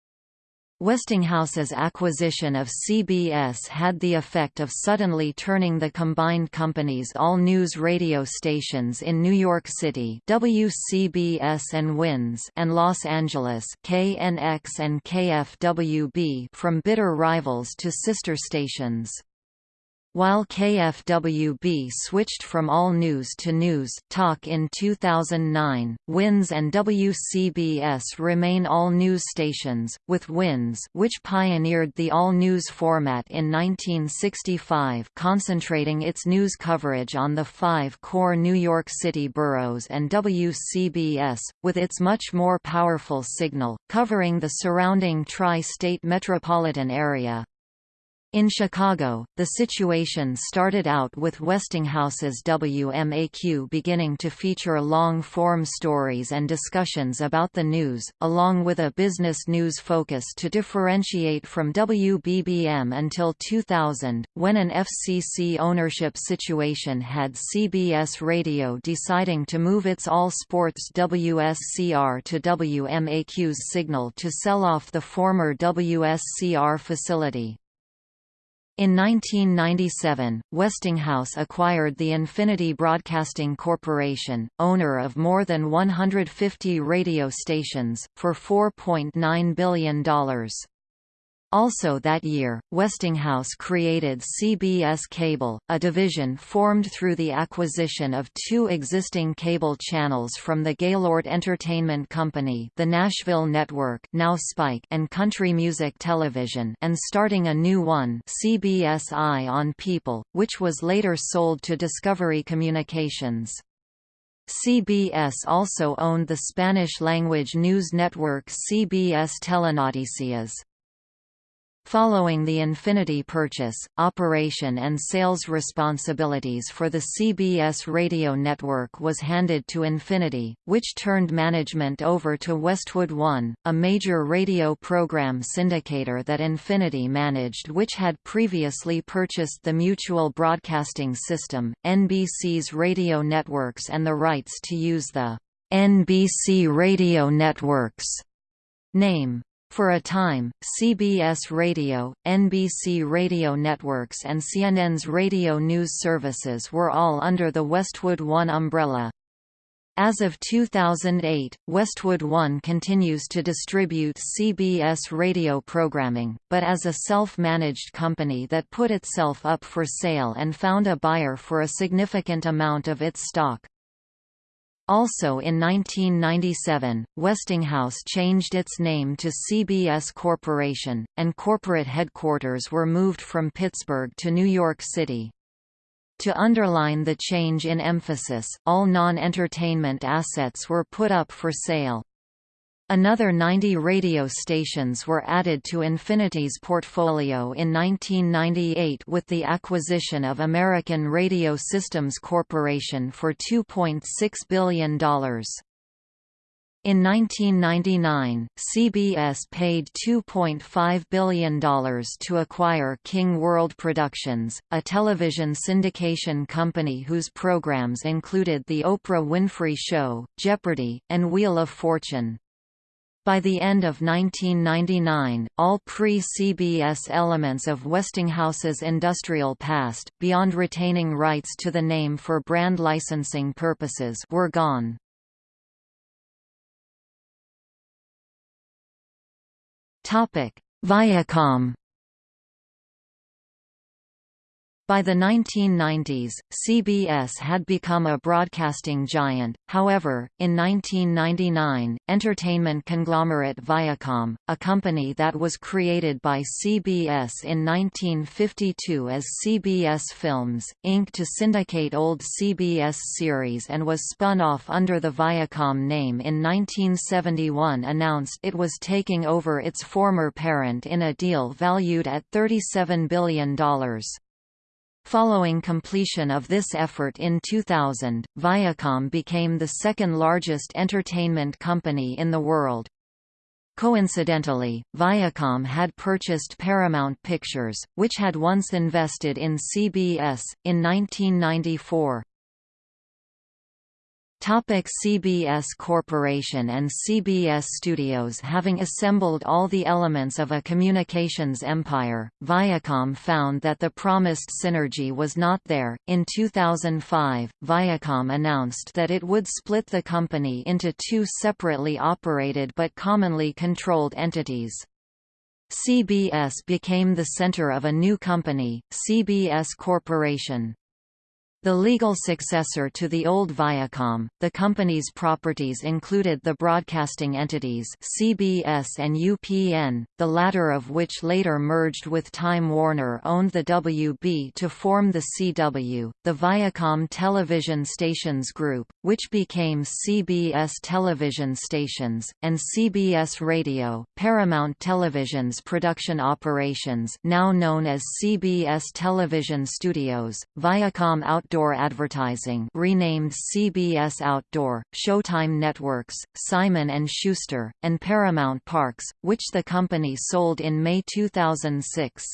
Westinghouse's acquisition of CBS had the effect of suddenly turning the combined company's all-news radio stations in New York City WCBS and WINS and Los Angeles KNX and KFWB from bitter rivals to sister stations. While KFWB switched from All News to News Talk in 2009, WINS and WCBS remain all news stations, with WINS which pioneered the all-news format in 1965 concentrating its news coverage on the five core New York City boroughs and WCBS, with its much more powerful signal, covering the surrounding tri-state metropolitan area. In Chicago, the situation started out with Westinghouse's WMAQ beginning to feature long-form stories and discussions about the news, along with a business news focus to differentiate from WBBM until 2000, when an FCC ownership situation had CBS Radio deciding to move its all-sports WSCR to WMAQ's signal to sell off the former WSCR facility. In 1997, Westinghouse acquired the Infinity Broadcasting Corporation, owner of more than 150 radio stations, for $4.9 billion. Also that year, Westinghouse created CBS Cable, a division formed through the acquisition of two existing cable channels from the Gaylord Entertainment Company the Nashville Network now Spike and Country Music Television and starting a new one CBS Eye on People, which was later sold to Discovery Communications. CBS also owned the Spanish-language news network CBS Telenoticias. Following the Infinity purchase, operation and sales responsibilities for the CBS radio network was handed to Infinity, which turned management over to Westwood One, a major radio program syndicator that Infinity managed which had previously purchased the Mutual Broadcasting System, NBC's radio networks and the rights to use the NBC Radio Networks name. For a time, CBS Radio, NBC Radio Networks and CNN's radio news services were all under the Westwood One umbrella. As of 2008, Westwood One continues to distribute CBS radio programming, but as a self-managed company that put itself up for sale and found a buyer for a significant amount of its stock. Also in 1997, Westinghouse changed its name to CBS Corporation, and corporate headquarters were moved from Pittsburgh to New York City. To underline the change in emphasis, all non-entertainment assets were put up for sale. Another 90 radio stations were added to Infinity's portfolio in 1998 with the acquisition of American Radio Systems Corporation for $2.6 billion. In 1999, CBS paid $2.5 billion to acquire King World Productions, a television syndication company whose programs included The Oprah Winfrey Show, Jeopardy! and Wheel of Fortune. By the end of 1999, all pre-CBS elements of Westinghouse's industrial past, beyond retaining rights to the name for brand licensing purposes were gone. Topic: Viacom By the 1990s, CBS had become a broadcasting giant, however, in 1999, entertainment conglomerate Viacom, a company that was created by CBS in 1952 as CBS Films, Inc. to syndicate old CBS series and was spun off under the Viacom name in 1971 announced it was taking over its former parent in a deal valued at $37 billion. Following completion of this effort in 2000, Viacom became the second largest entertainment company in the world. Coincidentally, Viacom had purchased Paramount Pictures, which had once invested in CBS, in 1994. Topic CBS Corporation and CBS Studios Having assembled all the elements of a communications empire, Viacom found that the promised synergy was not there. In 2005, Viacom announced that it would split the company into two separately operated but commonly controlled entities. CBS became the center of a new company, CBS Corporation. The legal successor to the old Viacom, the company's properties included the broadcasting entities CBS and UPN, the latter of which later merged with Time Warner owned the WB to form the CW, the Viacom Television Stations Group, which became CBS Television Stations, and CBS Radio, Paramount Television's production operations now known as CBS Television Studios, Viacom Outdoor Outdoor Advertising renamed CBS Outdoor, Showtime Networks, Simon & Schuster, and Paramount Parks, which the company sold in May 2006.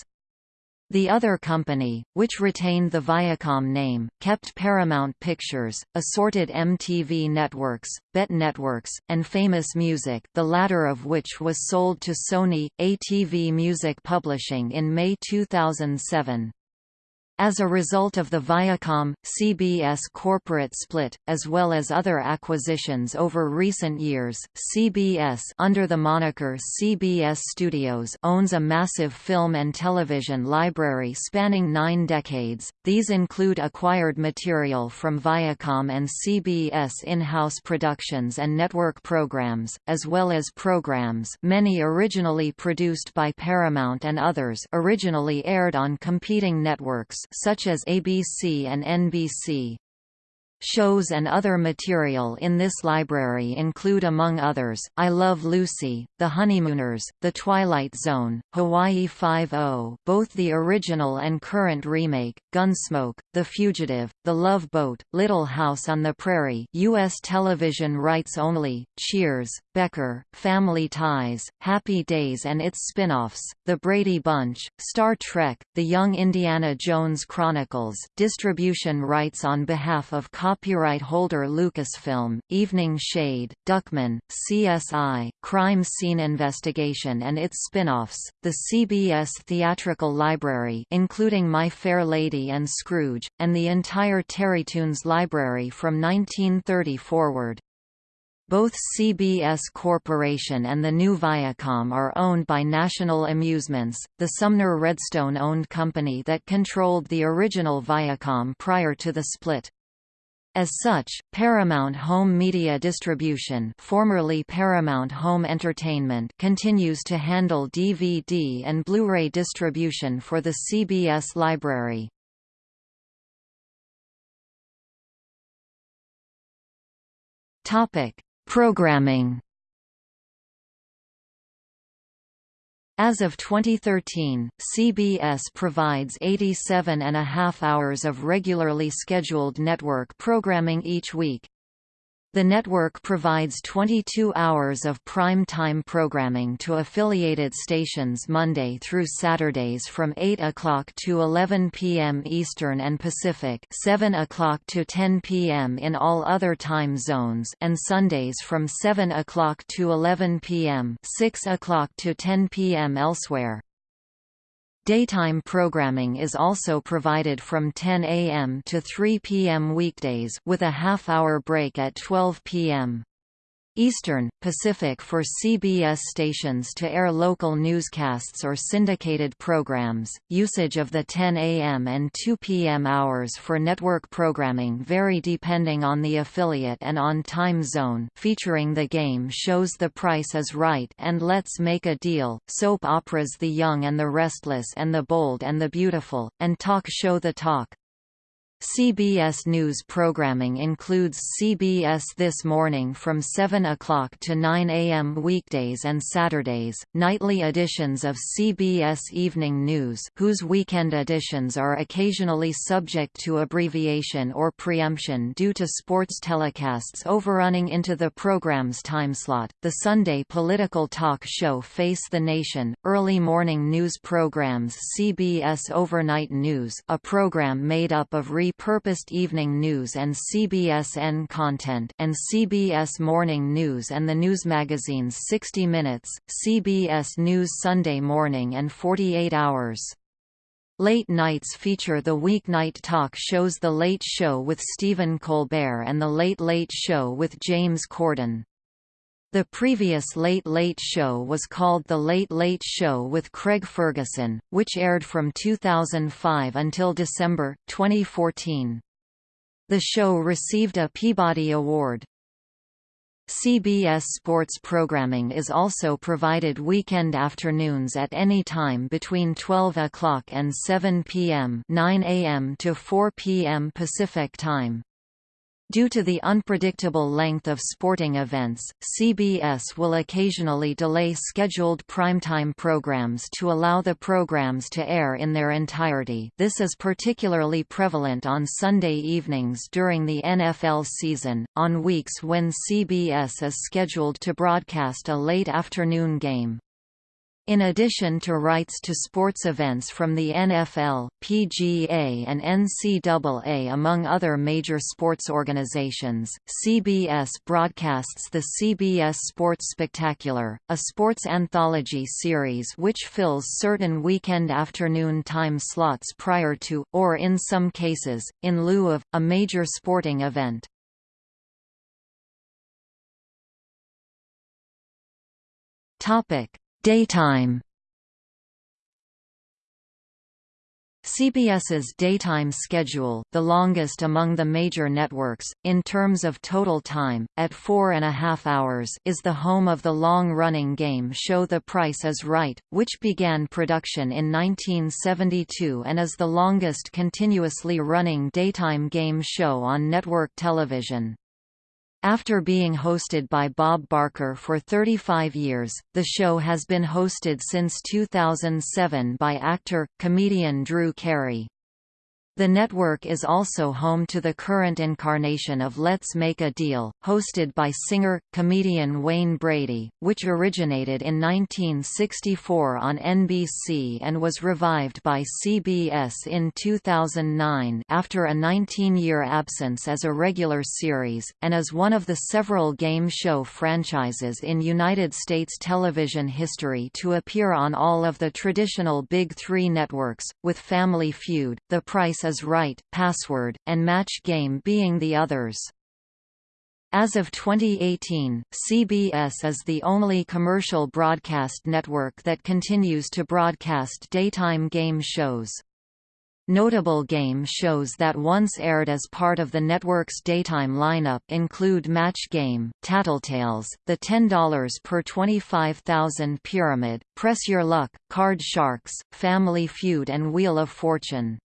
The other company, which retained the Viacom name, kept Paramount Pictures, assorted MTV networks, BET Networks, and Famous Music the latter of which was sold to Sony, ATV Music Publishing in May 2007. As a result of the Viacom-CBS corporate split, as well as other acquisitions over recent years, CBS under the moniker CBS Studios owns a massive film and television library spanning nine decades. These include acquired material from Viacom and CBS in-house productions and network programs, as well as programs many originally produced by Paramount and others originally aired on competing networks such as ABC and NBC. Shows and other material in this library include among others, I Love Lucy, The Honeymooners, The Twilight Zone, Hawaii Five-O both the original and current remake, Gunsmoke, The Fugitive, The Love Boat, Little House on the Prairie U.S. television rights only, Cheers, Becker, Family Ties, Happy Days and its spin-offs, The Brady Bunch, Star Trek, The Young Indiana Jones Chronicles distribution rights on behalf of copyright holder Lucasfilm, Evening Shade, Duckman, CSI, Crime Scene Investigation and its spin-offs, the CBS Theatrical Library including My Fair Lady and Scrooge, and the entire Terrytoons library from 1930 forward. Both CBS Corporation and the new Viacom are owned by National Amusements, the Sumner Redstone-owned company that controlled the original Viacom prior to the split. As such, Paramount Home Media Distribution formerly Paramount Home Entertainment continues to handle DVD and Blu-ray distribution for the CBS library. Programming As of 2013, CBS provides 87 and a half hours of regularly scheduled network programming each week. The network provides 22 hours of prime-time programming to affiliated stations Monday through Saturdays from 8 o'clock to 11 p.m. Eastern and Pacific 7 o'clock to 10 p.m. in all other time zones and Sundays from 7 o'clock to 11 p.m. 6 o'clock to 10 p.m. elsewhere. Daytime programming is also provided from 10 a.m. to 3 p.m. weekdays with a half-hour break at 12 p.m. Eastern, Pacific for CBS stations to air local newscasts or syndicated programs. Usage of the 10 a.m. and 2 p.m. hours for network programming vary depending on the affiliate and on time zone. Featuring the game shows The Price is Right and Let's Make a Deal, soap operas The Young and the Restless and the Bold and the Beautiful, and talk show The Talk. CBS News programming includes CBS This Morning from 7 o'clock to 9 a.m. weekdays and Saturdays, nightly editions of CBS Evening News whose weekend editions are occasionally subject to abbreviation or preemption due to sports telecasts overrunning into the program's timeslot, the Sunday political talk show Face the Nation, early morning news programs CBS Overnight News a program made up of re repurposed evening news and CBSN content and CBS Morning News and the news magazines 60 Minutes, CBS News Sunday Morning and 48 Hours. Late nights feature the weeknight talk shows The Late Show with Stephen Colbert and The Late Late Show with James Corden. The previous Late Late Show was called The Late Late Show with Craig Ferguson, which aired from 2005 until December, 2014. The show received a Peabody Award. CBS sports programming is also provided weekend afternoons at any time between 12 o'clock and 7 p.m. 9 a.m. to 4 p.m. Pacific Time. Due to the unpredictable length of sporting events, CBS will occasionally delay scheduled primetime programs to allow the programs to air in their entirety this is particularly prevalent on Sunday evenings during the NFL season, on weeks when CBS is scheduled to broadcast a late afternoon game. In addition to rights to sports events from the NFL, PGA and NCAA among other major sports organizations, CBS broadcasts the CBS Sports Spectacular, a sports anthology series which fills certain weekend afternoon time slots prior to, or in some cases, in lieu of, a major sporting event. Topic Daytime CBS's daytime schedule, the longest among the major networks, in terms of total time, at four and a half hours is the home of the long-running game show The Price is Right, which began production in 1972 and is the longest continuously running daytime game show on network television. After being hosted by Bob Barker for 35 years, the show has been hosted since 2007 by actor, comedian Drew Carey. The network is also home to the current incarnation of Let's Make a Deal, hosted by singer-comedian Wayne Brady, which originated in 1964 on NBC and was revived by CBS in 2009 after a 19-year absence as a regular series, and is one of the several game show franchises in United States television history to appear on all of the traditional Big Three networks, with Family Feud, The Price is Right, Password, and Match Game being the others. As of 2018, CBS is the only commercial broadcast network that continues to broadcast daytime game shows. Notable game shows that once aired as part of the network's daytime lineup include Match Game, Tattletales, The $10 per 25,000 Pyramid, Press Your Luck, Card Sharks, Family Feud and Wheel of Fortune.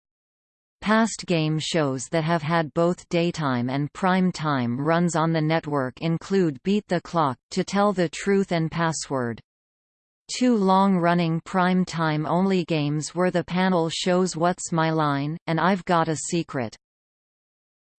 Past game shows that have had both daytime and prime time runs on the network include Beat the Clock, To Tell the Truth and Password. Two long-running prime-time only games were the panel shows What's My Line? and I've Got a Secret.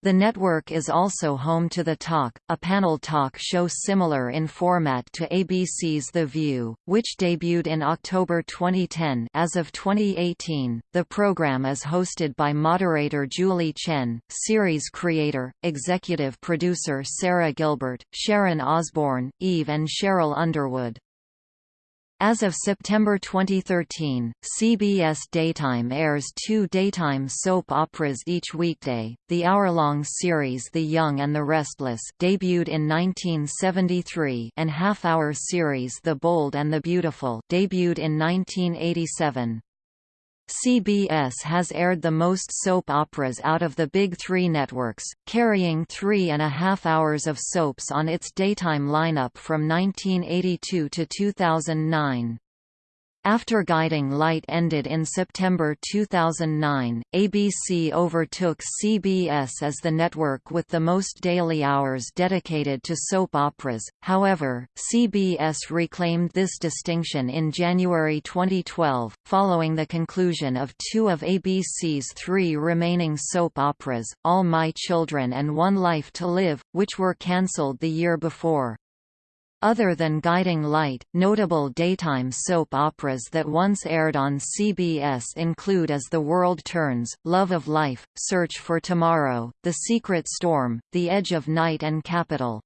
The network is also home to The Talk, a panel talk show similar in format to ABC's The View, which debuted in October 2010 as of 2018, the program is hosted by moderator Julie Chen, series creator, executive producer Sarah Gilbert, Sharon Osbourne, Eve and Cheryl Underwood. As of September 2013, CBS Daytime airs two daytime soap operas each weekday. The hour-long series The Young and the Restless debuted in 1973 and half-hour series The Bold and the Beautiful debuted in 1987. CBS has aired the most soap operas out of the big three networks, carrying three and a half hours of soaps on its daytime lineup from 1982 to 2009. After Guiding Light ended in September 2009, ABC overtook CBS as the network with the most daily hours dedicated to soap operas. However, CBS reclaimed this distinction in January 2012, following the conclusion of two of ABC's three remaining soap operas, All My Children and One Life to Live, which were cancelled the year before. Other than Guiding Light, notable daytime soap operas that once aired on CBS include As the World Turns, Love of Life, Search for Tomorrow, The Secret Storm, The Edge of Night and Capitol.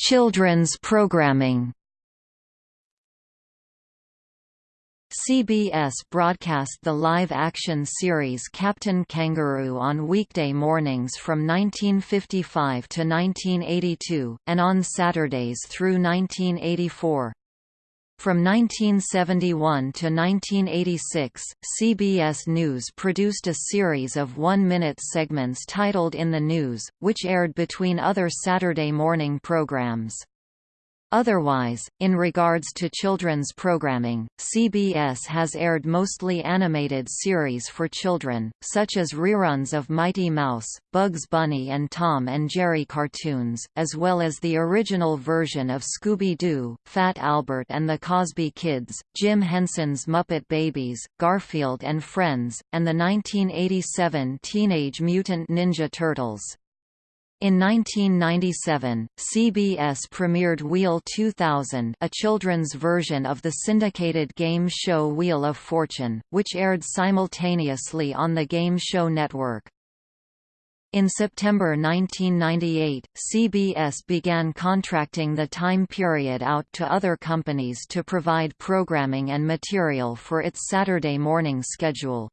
Children's programming CBS broadcast the live-action series Captain Kangaroo on weekday mornings from 1955 to 1982, and on Saturdays through 1984. From 1971 to 1986, CBS News produced a series of one-minute segments titled In the News, which aired between other Saturday morning programs. Otherwise, in regards to children's programming, CBS has aired mostly animated series for children, such as reruns of Mighty Mouse, Bugs Bunny and Tom and Jerry cartoons, as well as the original version of Scooby-Doo, Fat Albert and the Cosby Kids, Jim Henson's Muppet Babies, Garfield and Friends, and the 1987 Teenage Mutant Ninja Turtles. In 1997, CBS premiered Wheel 2000 a children's version of the syndicated game show Wheel of Fortune, which aired simultaneously on the Game Show Network. In September 1998, CBS began contracting the time period out to other companies to provide programming and material for its Saturday morning schedule.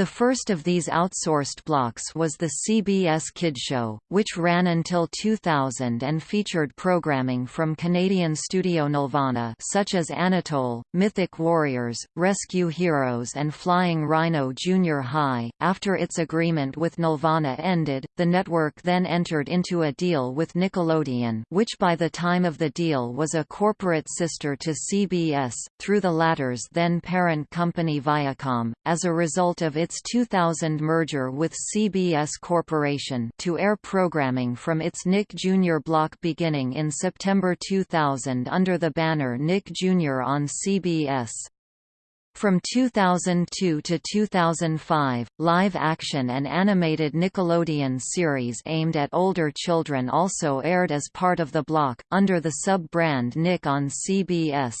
The first of these outsourced blocks was the CBS Kidshow, which ran until 2000 and featured programming from Canadian studio Nelvana such as Anatole, Mythic Warriors, Rescue Heroes and Flying Rhino Junior High. After its agreement with Nelvana ended, the network then entered into a deal with Nickelodeon which by the time of the deal was a corporate sister to CBS, through the latter's then parent company Viacom. As a result of its its 2000 merger with CBS Corporation to air programming from its Nick Jr. block beginning in September 2000 under the banner Nick Jr. on CBS. From 2002 to 2005, live-action and animated Nickelodeon series aimed at older children also aired as part of the block, under the sub-brand Nick on CBS.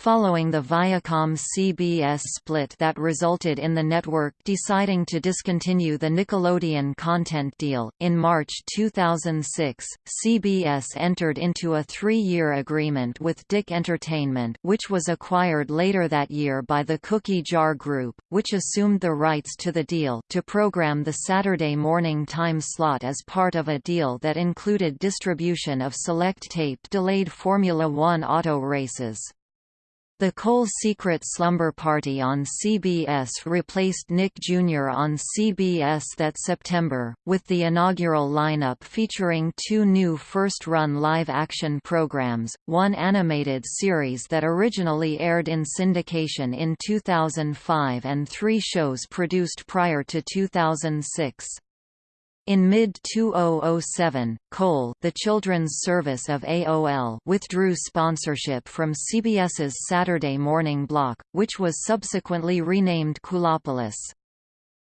Following the Viacom-CBS split that resulted in the network deciding to discontinue the Nickelodeon content deal, in March 2006, CBS entered into a three-year agreement with DIC Entertainment which was acquired later that year by the Cookie Jar Group, which assumed the rights to the deal to program the Saturday morning time slot as part of a deal that included distribution of select taped delayed Formula One auto races. The KOL Secret Slumber Party on CBS replaced Nick Jr. on CBS that September, with the inaugural lineup featuring two new first-run live-action programs, one animated series that originally aired in syndication in 2005 and three shows produced prior to 2006. In mid-2007, KOL the children's service of AOL withdrew sponsorship from CBS's Saturday morning block, which was subsequently renamed KEWLopolis.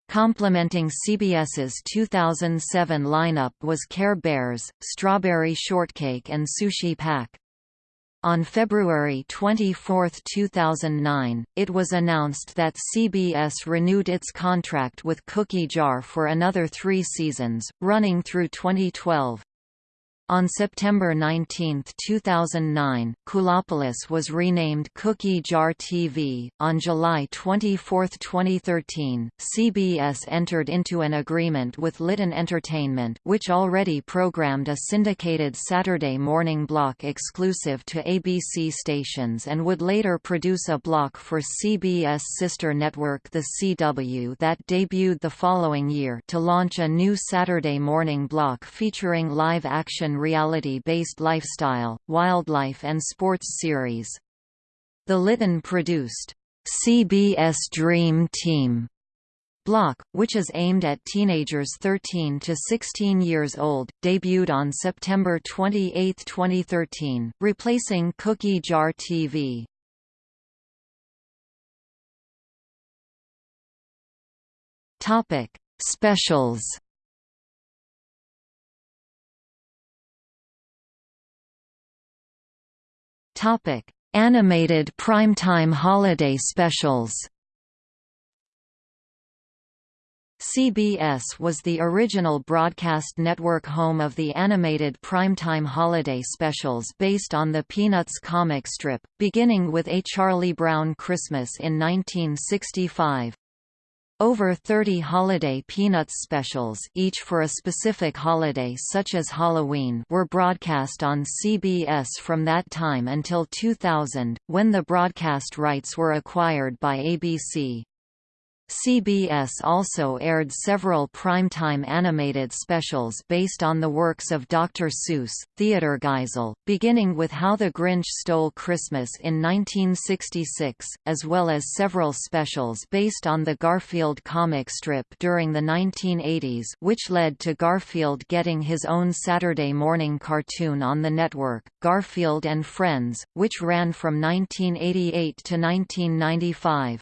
Complementing CBS's 2007 lineup was Care Bears, Strawberry Shortcake and Sushi Pack. On February 24, 2009, it was announced that CBS renewed its contract with Cookie Jar for another three seasons, running through 2012. On September 19, 2009, KEWLopolis was renamed Cookie Jar TV. On July 24, 2013, CBS entered into an agreement with Litton Entertainment, which already programmed a syndicated Saturday morning block exclusive to ABC stations and would later produce a block for CBS sister network The CW that debuted the following year to launch a new Saturday morning block featuring reality-based lifestyle, wildlife and sports series. The Litton produced CBS Dream Team block, which is aimed at teenagers 13 to 16 years old, debuted on September 28, 2013, replacing Cookie Jar TV. Topic: Specials Topic: Animated primetime holiday specials. CBS was the original broadcast network home of the animated primetime holiday specials based on the Peanuts comic strip, beginning with A Charlie Brown Christmas in 1965. Over 30 holiday Peanuts specials each for a specific holiday such as Halloween were broadcast on CBS from that time until 2000, when the broadcast rights were acquired by ABC. CBS also aired several primetime animated specials based on the works of Dr. Seuss, Theodor Geisel, beginning with How the Grinch Stole Christmas in 1966, as well as several specials based on the Garfield comic strip during the 1980s which led to Garfield getting his own Saturday morning cartoon on the network, Garfield and Friends, which ran from 1988 to 1995.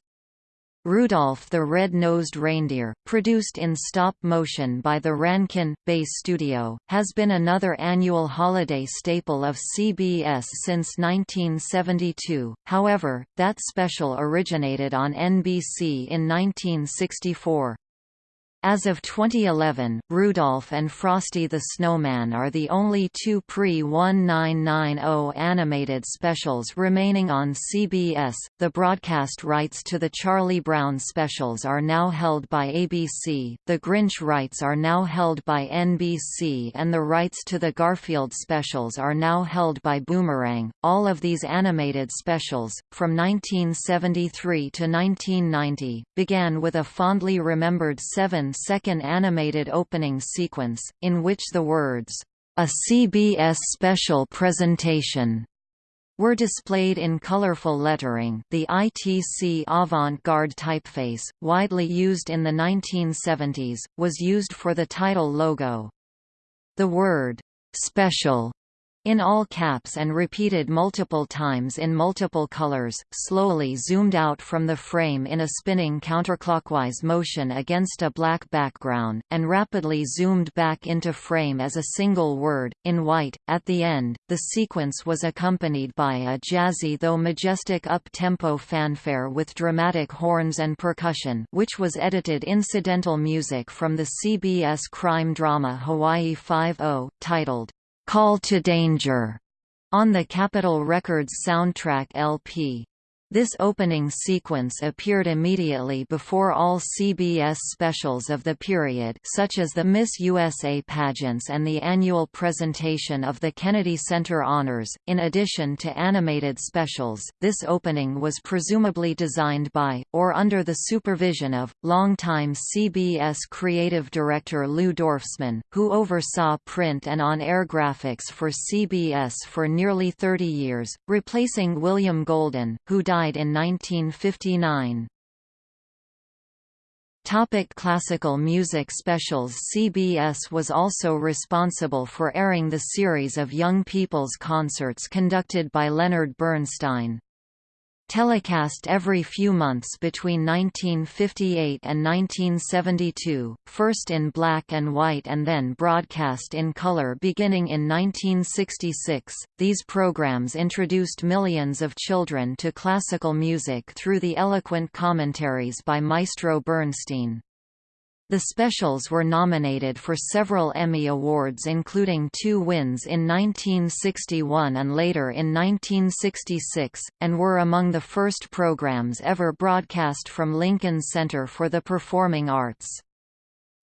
Rudolph the Red-Nosed Reindeer, produced in stop-motion by the Rankin Bass Studio, has been another annual holiday staple of CBS since 1972, however, that special originated on NBC in 1964. As of 2011, Rudolph and Frosty the Snowman are the only two pre-1990 animated specials remaining on CBS. The broadcast rights to the Charlie Brown specials are now held by ABC, the Grinch rights are now held by NBC, and the rights to the Garfield specials are now held by Boomerang. All of these animated specials, from 1973 to 1990, began with a fondly remembered seven second animated opening sequence, in which the words, "...a CBS special presentation." were displayed in colorful lettering the ITC avant-garde typeface, widely used in the 1970s, was used for the title logo. The word, "'special' in all caps and repeated multiple times in multiple colors, slowly zoomed out from the frame in a spinning counterclockwise motion against a black background, and rapidly zoomed back into frame as a single word, in white. At the end, the sequence was accompanied by a jazzy though majestic up-tempo fanfare with dramatic horns and percussion which was edited incidental music from the CBS crime drama Hawaii Five-O, titled Call to Danger on the Capitol Records soundtrack LP. This opening sequence appeared immediately before all CBS specials of the period such as the Miss USA pageants and the annual presentation of the Kennedy Center Honors. In addition to animated specials, this opening was presumably designed by, or under the supervision of, longtime CBS creative director Lou Dorfsman, who oversaw print and on-air graphics for CBS for nearly 30 years, replacing William Golden, who died died in 1959. Topic classical music specials CBS was also responsible for airing the series of young people's concerts conducted by Leonard Bernstein. Telecast every few months between 1958 and 1972, first in black and white and then broadcast in color beginning in 1966, these programs introduced millions of children to classical music through the eloquent commentaries by Maestro Bernstein. The specials were nominated for several Emmy Awards including two wins in 1961 and later in 1966, and were among the first programs ever broadcast from Lincoln Center for the Performing Arts.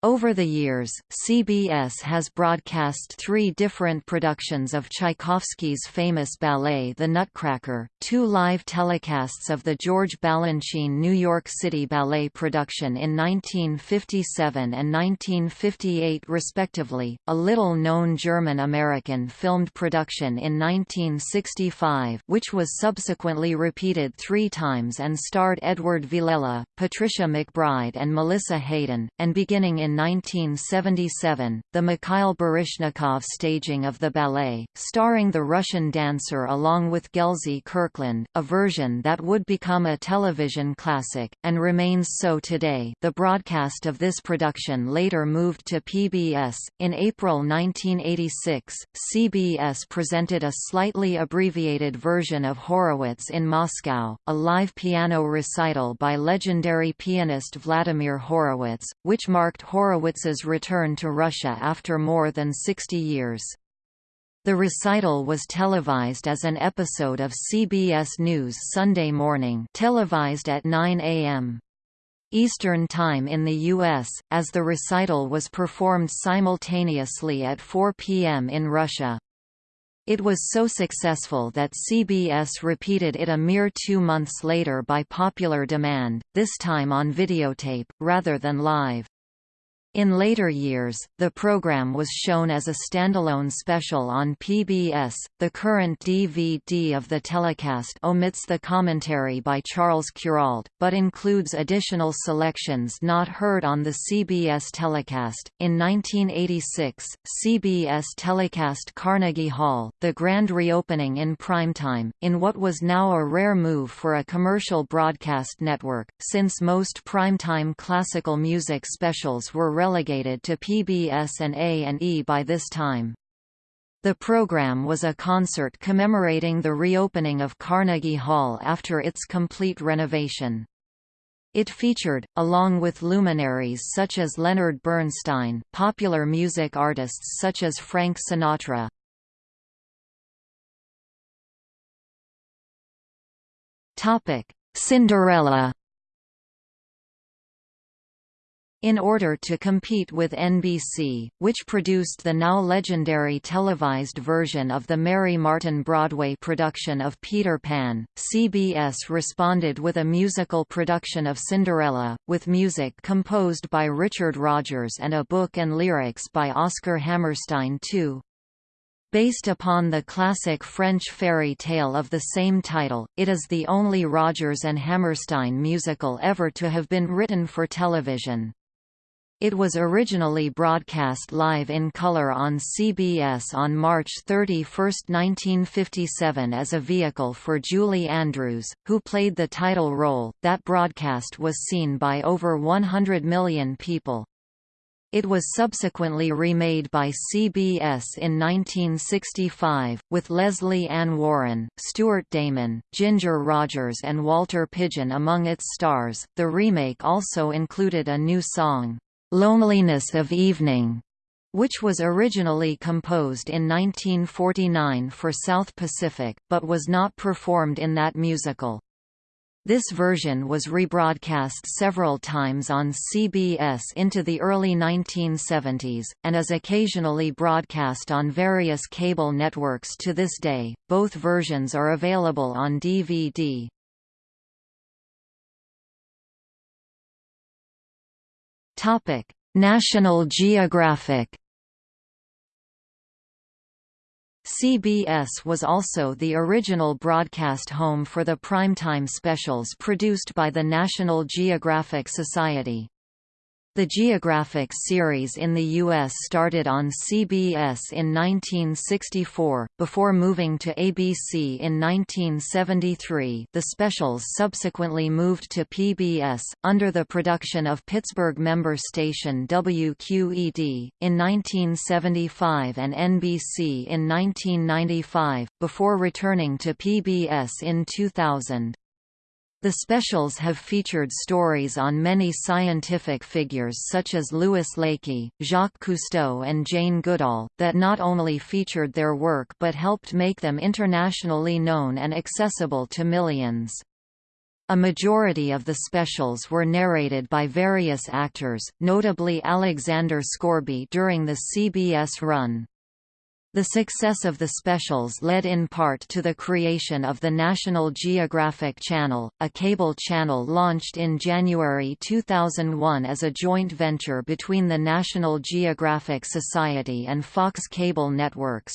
Over the years, CBS has broadcast three different productions of Tchaikovsky's famous ballet The Nutcracker, two live telecasts of the George Balanchine New York City Ballet production in 1957 and 1958 respectively, a little-known German-American filmed production in 1965 which was subsequently repeated three times and starred Edward Villella, Patricia McBride and Melissa Hayden, and beginning in 1977, the Mikhail Baryshnikov staging of the ballet, starring the Russian dancer along with Gelsey Kirkland, a version that would become a television classic, and remains so today the broadcast of this production later moved to PBS. In April 1986, CBS presented a slightly abbreviated version of Horowitz in Moscow, a live piano recital by legendary pianist Vladimir Horowitz, which marked Horowitz Horowitz's return to Russia after more than 60 years. The recital was televised as an episode of CBS News Sunday Morning televised at 9 a.m. Eastern Time in the U.S., as the recital was performed simultaneously at 4 p.m. in Russia. It was so successful that CBS repeated it a mere two months later by popular demand, this time on videotape, rather than live. In later years, the program was shown as a standalone special on PBS. The current DVD of the telecast omits the commentary by Charles Kuralt, but includes additional selections not heard on the CBS telecast. In 1986, CBS telecast Carnegie Hall, the grand reopening in primetime, in what was now a rare move for a commercial broadcast network, since most primetime classical music specials were relegated to PBS and A&E by this time. The program was a concert commemorating the reopening of Carnegie Hall after its complete renovation. It featured, along with luminaries such as Leonard Bernstein, popular music artists such as Frank Sinatra. Cinderella in order to compete with NBC, which produced the now legendary televised version of the Mary Martin Broadway production of Peter Pan, CBS responded with a musical production of Cinderella, with music composed by Richard Rodgers and a book and lyrics by Oscar Hammerstein II. Based upon the classic French fairy tale of the same title, it is the only Rodgers and Hammerstein musical ever to have been written for television. It was originally broadcast live in color on CBS on March 31, 1957 as a vehicle for Julie Andrews, who played the title role. That broadcast was seen by over 100 million people. It was subsequently remade by CBS in 1965, with Lesley Ann Warren, Stuart Damon, Ginger Rogers, and Walter Pidgeon among its stars. The remake also included a new song, "'Loneliness of Evening' which was originally composed in 1949 for South Pacific, but was not performed in that musical. This version was rebroadcast several times on CBS into the early 1970s, and is occasionally broadcast on various cable networks to this day. Both versions are available on DVD. National Geographic. CBS was also the original broadcast home for the primetime specials produced by the National Geographic Society. The Geographic series in the U.S. started on CBS in 1964, before moving to ABC in 1973 the specials subsequently moved to PBS, under the production of Pittsburgh member station WQED, in 1975 and NBC in 1995, before returning to PBS in 2000. The specials have featured stories on many scientific figures such as Louis Leakey, Jacques Cousteau and Jane Goodall, that not only featured their work but helped make them internationally known and accessible to millions. A majority of the specials were narrated by various actors, notably Alexander Scourby during the CBS run. The success of the specials led in part to the creation of the National Geographic Channel, a cable channel launched in January 2001 as a joint venture between the National Geographic Society and Fox Cable Networks.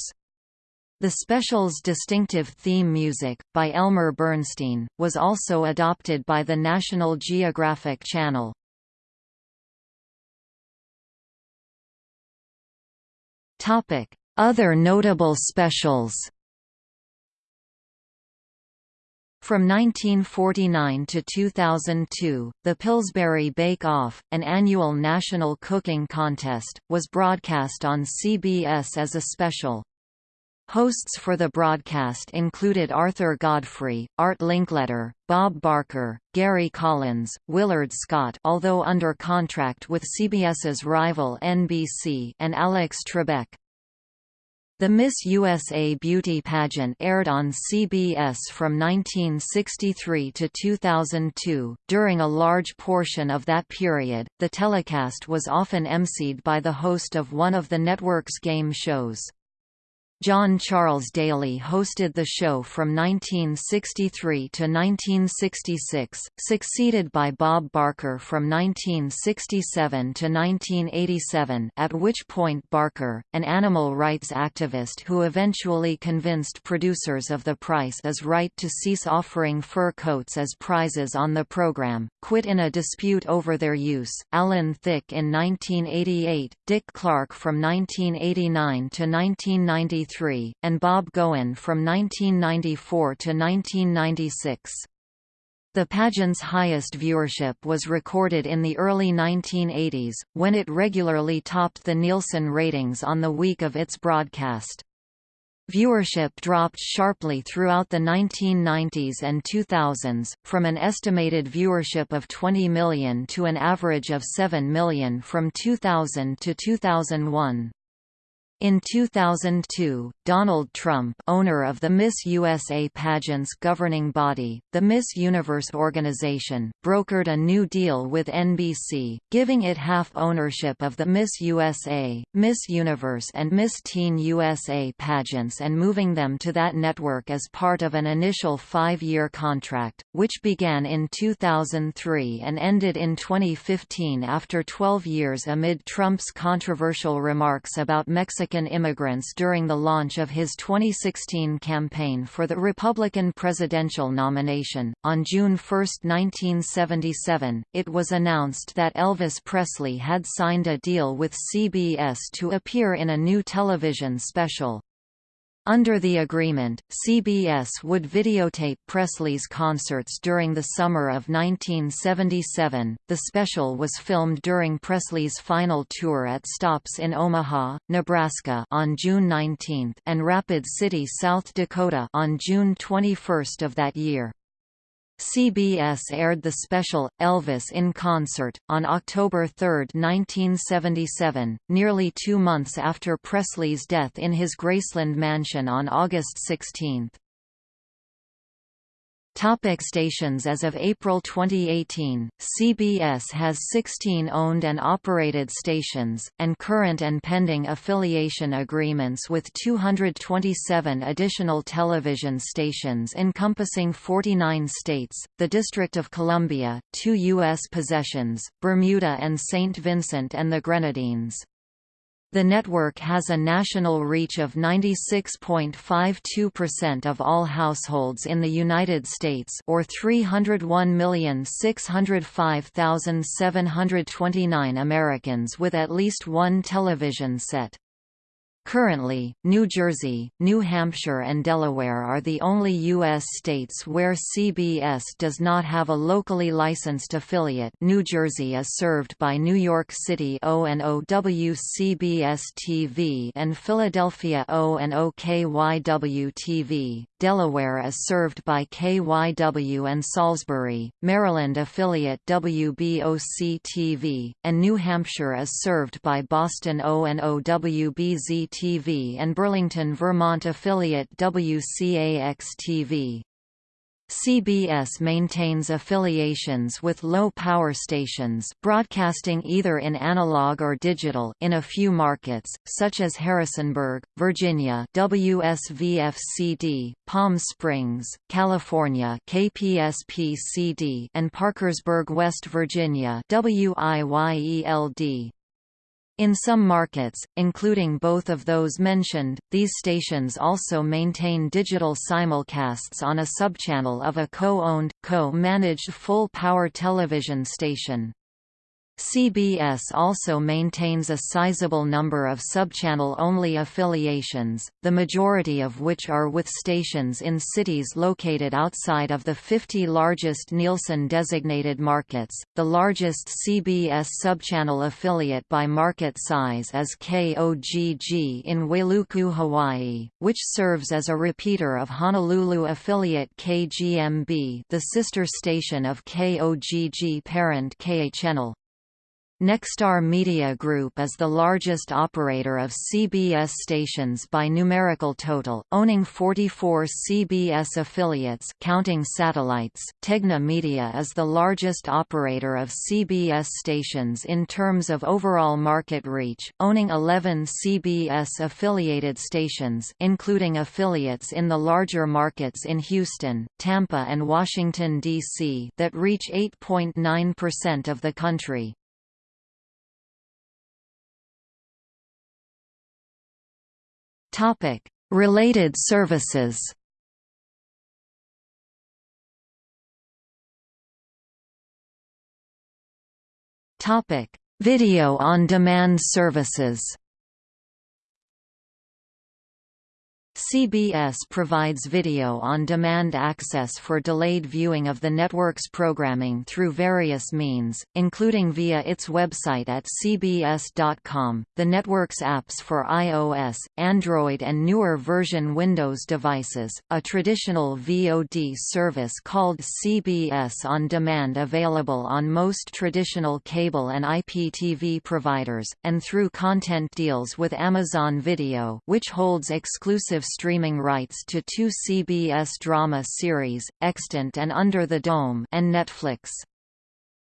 The special's distinctive theme music, by Elmer Bernstein, was also adopted by the National Geographic Channel. Topic other notable specials From 1949 to 2002, the Pillsbury Bake Off, an annual national cooking contest, was broadcast on CBS as a special. Hosts for the broadcast included Arthur Godfrey, Art Linkletter, Bob Barker, Gary Collins, Willard Scott although under contract with CBS's rival NBC and Alex Trebek. The Miss USA beauty pageant aired on CBS from 1963 to 2002. During a large portion of that period, the telecast was often emceed by the host of one of the network's game shows. John Charles Daly hosted the show from 1963 to 1966, succeeded by Bob Barker from 1967 to 1987 at which point Barker, an animal rights activist who eventually convinced producers of The Price is Right to cease offering fur coats as prizes on the program, quit in a dispute over their use. Alan Thicke in 1988, Dick Clark from 1989 to 1993 and Bob Goen from 1994 to 1996. The pageant's highest viewership was recorded in the early 1980s, when it regularly topped the Nielsen ratings on the week of its broadcast. Viewership dropped sharply throughout the 1990s and 2000s, from an estimated viewership of 20 million to an average of 7 million from 2000 to 2001. In 2002, Donald Trump owner of the Miss USA pageant's governing body, the Miss Universe organization, brokered a new deal with NBC, giving it half ownership of the Miss USA, Miss Universe and Miss Teen USA pageants and moving them to that network as part of an initial five-year contract, which began in 2003 and ended in 2015 after 12 years amid Trump's controversial remarks about Mexico Mexican immigrants during the launch of his 2016 campaign for the Republican presidential nomination. On June 1, 1977, it was announced that Elvis Presley had signed a deal with CBS to appear in a new television special. Under the agreement, CBS would videotape Presley's concerts during the summer of 1977. The special was filmed during Presley's final tour at stops in Omaha, Nebraska on June 19 and Rapid City, South Dakota on June 21 of that year. CBS aired the special, Elvis in Concert, on October 3, 1977, nearly two months after Presley's death in his Graceland mansion on August 16. Topic stations As of April 2018, CBS has 16 owned and operated stations, and current and pending affiliation agreements with 227 additional television stations encompassing 49 states, the District of Columbia, two U.S. possessions, Bermuda and St. Vincent and the Grenadines. The network has a national reach of 96.52% of all households in the United States or 301,605,729 Americans with at least one television set. Currently, New Jersey, New Hampshire and Delaware are the only U.S. states where CBS does not have a locally licensed affiliate. New Jersey is served by New York City O&O WCBS-TV and Philadelphia O&O KYW-TV, Delaware is served by KYW and Salisbury, Maryland affiliate WBOC-TV, and New Hampshire is served by Boston O&O WBZ TV and Burlington, Vermont affiliate WCAX-TV. CBS maintains affiliations with low-power stations broadcasting either in analog or digital in a few markets, such as Harrisonburg, Virginia WSVF-CD, Palm Springs, California KPSP-CD and Parkersburg, West Virginia WIYE-LD. In some markets, including both of those mentioned, these stations also maintain digital simulcasts on a subchannel of a co-owned, co-managed full-power television station. CBS also maintains a sizable number of subchannel-only affiliations, the majority of which are with stations in cities located outside of the 50 largest Nielsen-designated markets. The largest CBS subchannel affiliate by market size is KOGG in Wailuku, Hawaii, which serves as a repeater of Honolulu affiliate KGMB, the sister station of KOGG parent KHNL. Nexstar Media Group is the largest operator of CBS stations by numerical total, owning 44 CBS affiliates counting satellites. Tegna Media is the largest operator of CBS stations in terms of overall market reach, owning 11 CBS affiliated stations, including affiliates in the larger markets in Houston, Tampa and Washington D.C. that reach 8.9% of the country. Related services. Topic: Video on demand services. CBS provides video-on-demand access for delayed viewing of the network's programming through various means, including via its website at cbs.com, the network's apps for iOS, Android and newer version Windows devices, a traditional VOD service called CBS On Demand available on most traditional cable and IPTV providers, and through content deals with Amazon Video which holds exclusive streaming rights to two CBS drama series, Extant and Under the Dome and Netflix.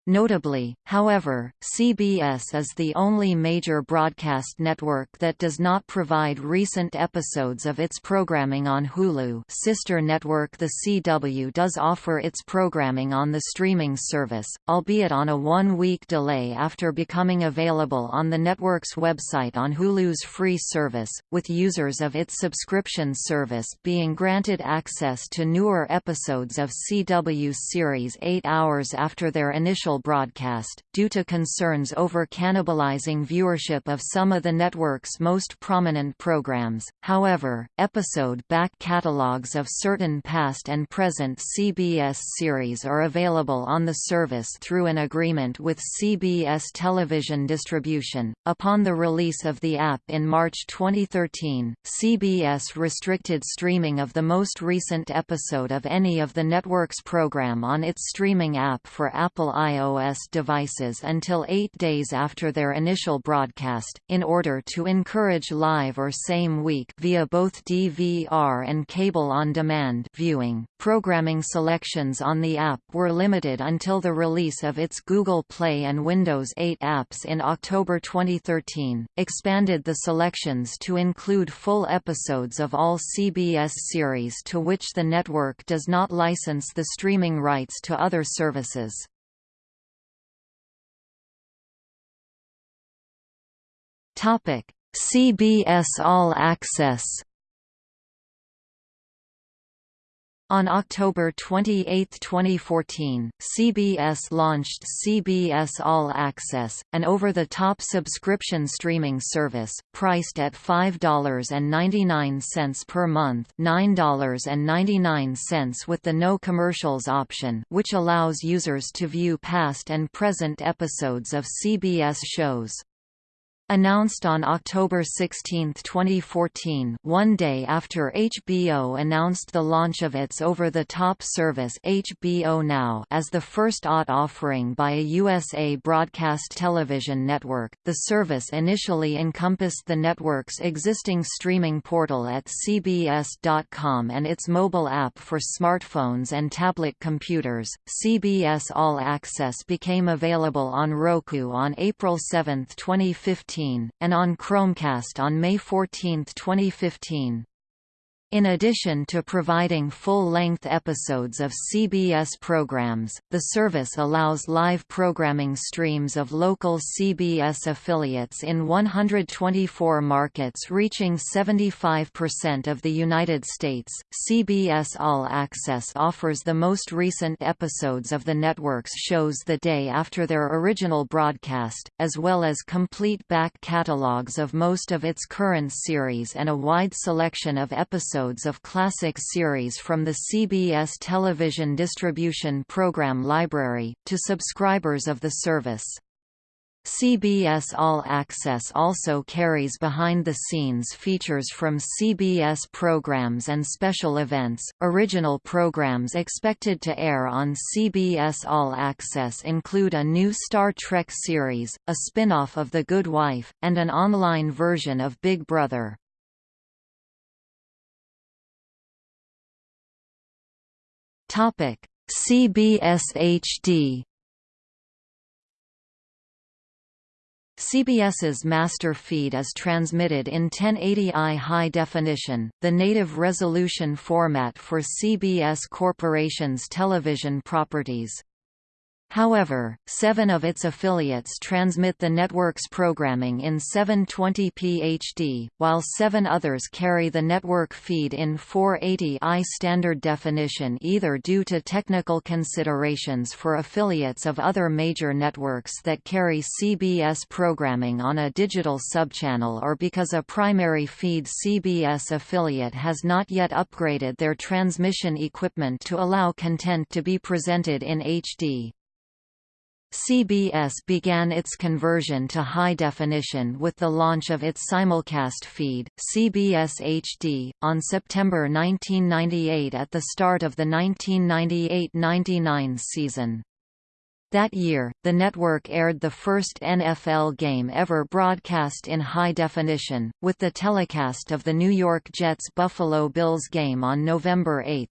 Notably, however, CBS is the only major broadcast network that does not provide recent episodes of its programming on Hulu. Sister network The CW does offer its programming on the streaming service, albeit on a one-week delay after becoming available on the network's website on Hulu's free service, with users of its subscription service being granted access to newer episodes of CW series eight hours after their initial broadcast, due to concerns over cannibalizing viewership of some of the network's most prominent programs. However, episode back catalogs of certain past and present CBS series are available on the service through an agreement with CBS Television Distribution. Upon the release of the app in March 2013, CBS restricted streaming of the most recent episode of any of the network's program on its streaming app for Apple iOS iOS devices until eight days after their initial broadcast, in order to encourage live or same-week via both DVR and cable-on-demand viewing. Programming selections on the app were limited until the release of its Google Play and Windows 8 apps in October 2013, expanded the selections to include full episodes of all CBS series to which the network does not license the streaming rights to other services. Topic: CBS All Access. On October 28, 2014, CBS launched CBS All Access, an over-the-top subscription streaming service, priced at $5.99 per month $9.99 with the no commercials option which allows users to view past and present episodes of CBS shows. Announced on October 16, 2014 one day after HBO announced the launch of its over-the-top service HBO Now as the first OTT offering by a USA broadcast television network, the service initially encompassed the network's existing streaming portal at CBS.com and its mobile app for smartphones and tablet computers. CBS All Access became available on Roku on April 7, 2015 and on Chromecast on May 14, 2015. In addition to providing full-length episodes of CBS programs, the service allows live programming streams of local CBS affiliates in 124 markets reaching 75% of the United States. CBS All Access offers the most recent episodes of the network's shows the day after their original broadcast, as well as complete back catalogs of most of its current series and a wide selection of episodes episodes of classic series from the CBS television distribution program library, to subscribers of the service. CBS All Access also carries behind-the-scenes features from CBS programs and special events. Original programs expected to air on CBS All Access include a new Star Trek series, a spin-off of The Good Wife, and an online version of Big Brother. Topic: CBS HD. CBS's master feed is transmitted in 1080i high definition, the native resolution format for CBS Corporation's television properties. However, seven of its affiliates transmit the network's programming in 720p HD, while seven others carry the network feed in 480i standard definition either due to technical considerations for affiliates of other major networks that carry CBS programming on a digital subchannel or because a primary feed CBS affiliate has not yet upgraded their transmission equipment to allow content to be presented in HD. CBS began its conversion to high definition with the launch of its simulcast feed, CBS HD, on September 1998 at the start of the 1998–99 season. That year, the network aired the first NFL game ever broadcast in high definition, with the telecast of the New York Jets-Buffalo Bills game on November 8.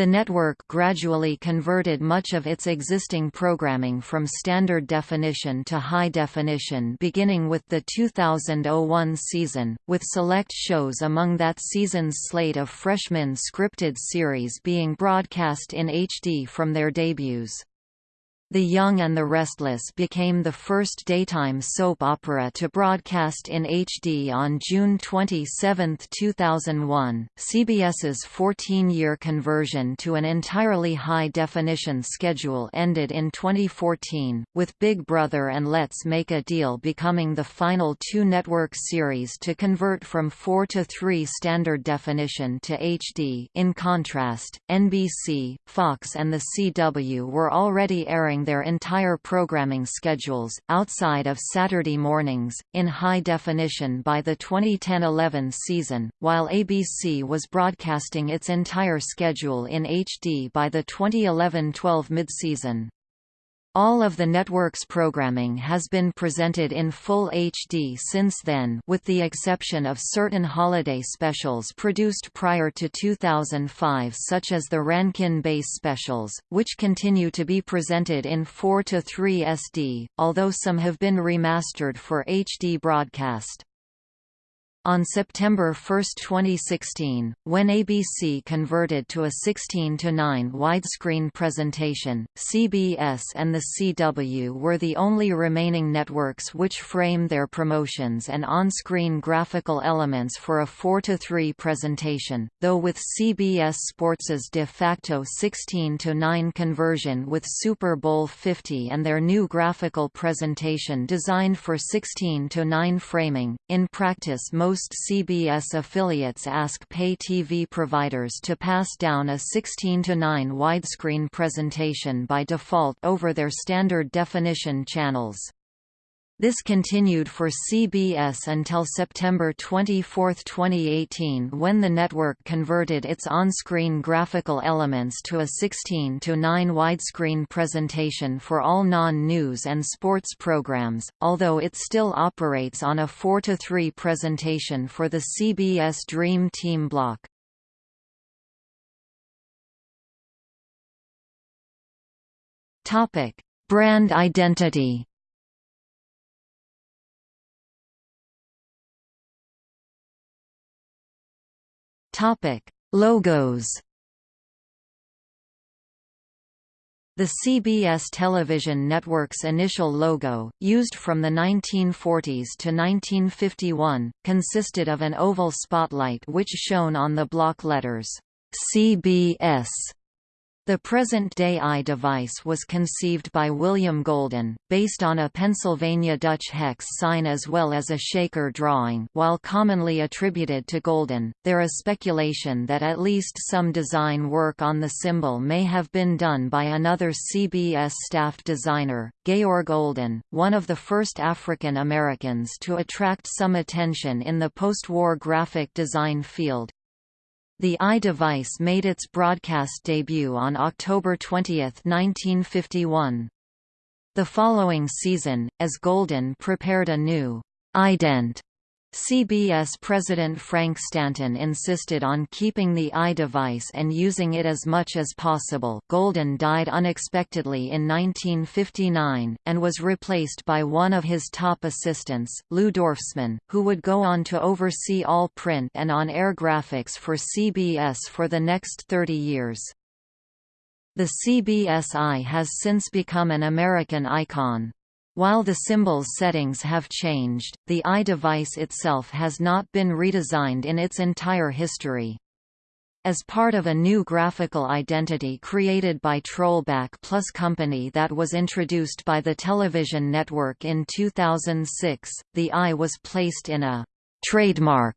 The network gradually converted much of its existing programming from standard definition to high definition beginning with the 2001 season, with select shows among that season's slate of freshman scripted series being broadcast in HD from their debuts. The Young and the Restless became the first daytime soap opera to broadcast in HD on June 27, 2001. CBS's 14 year conversion to an entirely high definition schedule ended in 2014, with Big Brother and Let's Make a Deal becoming the final two network series to convert from 4 to 3 standard definition to HD. In contrast, NBC, Fox, and the CW were already airing their entire programming schedules, outside of Saturday mornings, in high definition by the 2010–11 season, while ABC was broadcasting its entire schedule in HD by the 2011–12 midseason. All of the network's programming has been presented in full HD since then with the exception of certain holiday specials produced prior to 2005 such as the Rankin Bass specials, which continue to be presented in 4 to 3 SD, although some have been remastered for HD broadcast. On September 1, 2016, when ABC converted to a 16:9 widescreen presentation, CBS and the CW were the only remaining networks which frame their promotions and on-screen graphical elements for a 4:3 presentation, though with CBS Sports's de facto 16:9 conversion with Super Bowl 50 and their new graphical presentation designed for 16:9 framing, in practice most most CBS affiliates ask pay TV providers to pass down a 16 to 9 widescreen presentation by default over their standard definition channels. This continued for CBS until September 24, 2018 when the network converted its on-screen graphical elements to a 16 to 9 widescreen presentation for all non-news and sports programs, although it still operates on a 4 to 3 presentation for the CBS Dream Team block. Brand identity Logos. The CBS television network's initial logo, used from the 1940s to 1951, consisted of an oval spotlight which shone on the block letters CBS the present-day eye device was conceived by William Golden, based on a Pennsylvania Dutch hex sign as well as a shaker drawing while commonly attributed to Golden, there is speculation that at least some design work on the symbol may have been done by another CBS staff designer, Georg Olden, one of the first African Americans to attract some attention in the post-war graphic design field. The Eye device made its broadcast debut on October 20, 1951. The following season, as Golden prepared a new ident CBS President Frank Stanton insisted on keeping the Eye device and using it as much as possible. Golden died unexpectedly in 1959, and was replaced by one of his top assistants, Lou Dorfsman, who would go on to oversee all print and on-air graphics for CBS for the next 30 years. The CBS Eye has since become an American icon. While the symbol's settings have changed, the Eye device itself has not been redesigned in its entire history. As part of a new graphical identity created by Trollback Plus Company that was introduced by the television network in 2006, the I was placed in a «trademark»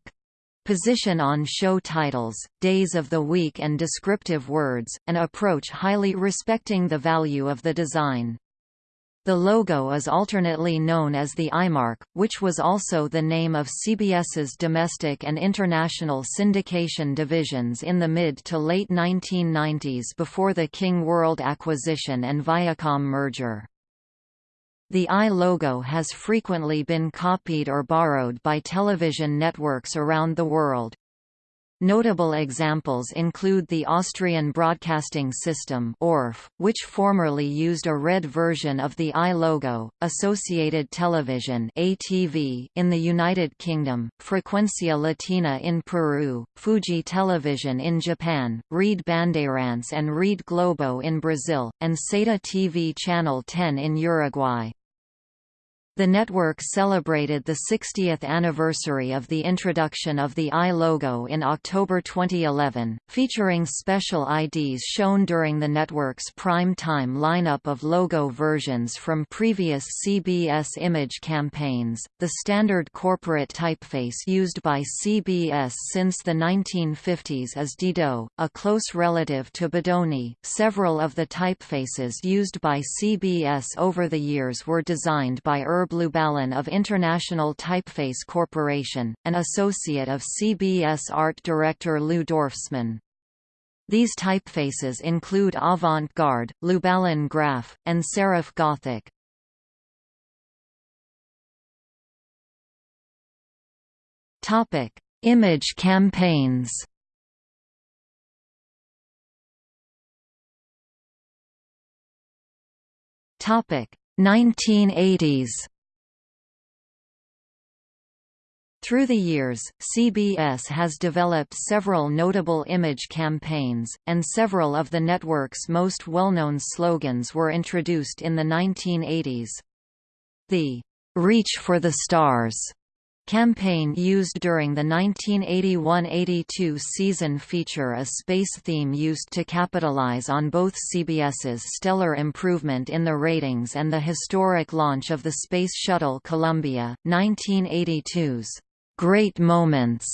position on show titles, days of the week and descriptive words, an approach highly respecting the value of the design. The logo is alternately known as the Eyemark, which was also the name of CBS's domestic and international syndication divisions in the mid to late 1990s before the King World acquisition and Viacom merger. The Eye logo has frequently been copied or borrowed by television networks around the world. Notable examples include the Austrian Broadcasting System ORF, which formerly used a red version of the Eye logo, Associated Television ATV in the United Kingdom, Frecuencia Latina in Peru, Fuji Television in Japan, Rede Bandeirantes and Rede Globo in Brazil, and SETA TV Channel 10 in Uruguay. The network celebrated the 60th anniversary of the introduction of the Eye logo in October 2011, featuring special IDs shown during the network's prime-time lineup of logo versions from previous CBS image campaigns. The standard corporate typeface used by CBS since the 1950s is Didot, a close relative to Bodoni. Several of the typefaces used by CBS over the years were designed by Herb Lubalin of International Typeface Corporation, an associate of CBS art director Lou Dorfsman. These typefaces include Avant-Garde, Lubalin Graph, and Serif Gothic. Topic: Image campaigns. Topic: 1980s. Through the years, CBS has developed several notable image campaigns, and several of the network's most well-known slogans were introduced in the 1980s. The "'Reach for the Stars' campaign used during the 1981–82 season feature a space theme used to capitalize on both CBS's stellar improvement in the ratings and the historic launch of the Space Shuttle Columbia, 1982's Great Moments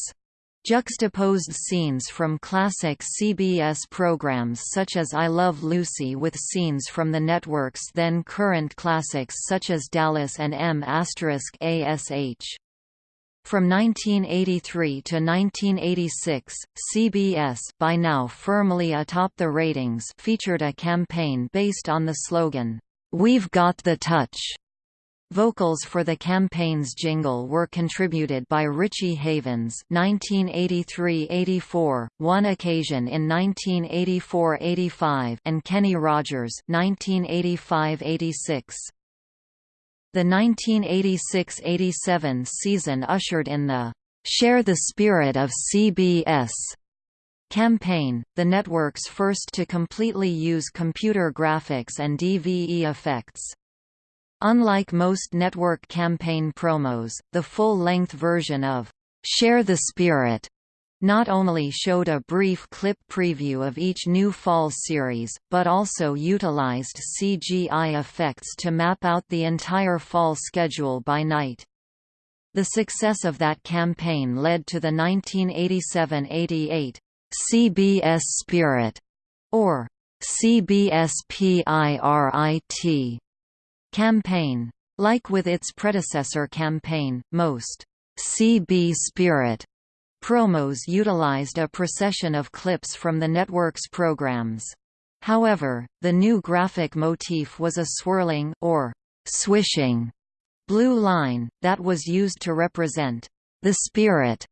juxtaposed scenes from classic CBS programs such as I Love Lucy with scenes from the network's then current classics such as Dallas and M*A*S*H. From 1983 to 1986, CBS by now firmly atop the ratings featured a campaign based on the slogan, "'We've Got the Touch' Vocals for the campaign's jingle were contributed by Richie Havens (1983–84), one occasion in 1984–85, and Kenny Rogers (1985–86). The 1986–87 season ushered in the "Share the Spirit of CBS." campaign, the network's first to completely use computer graphics and DVE effects. Unlike most network campaign promos, the full-length version of Share the Spirit not only showed a brief clip preview of each new fall series, but also utilized CGI effects to map out the entire fall schedule by night. The success of that campaign led to the 1987–88 CBS Spirit, or CBS PIRIT Campaign. Like with its predecessor campaign, most CB Spirit promos utilized a procession of clips from the network's programs. However, the new graphic motif was a swirling or swishing blue line, that was used to represent the spirit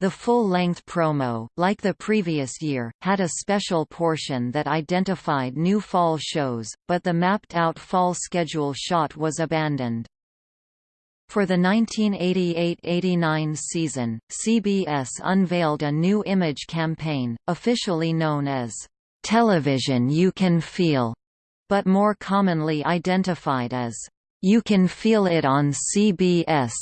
the full-length promo, like the previous year, had a special portion that identified new fall shows, but the mapped-out fall schedule shot was abandoned. For the 1988–89 season, CBS unveiled a new image campaign, officially known as television you can feel, but more commonly identified as you can feel it on CBS.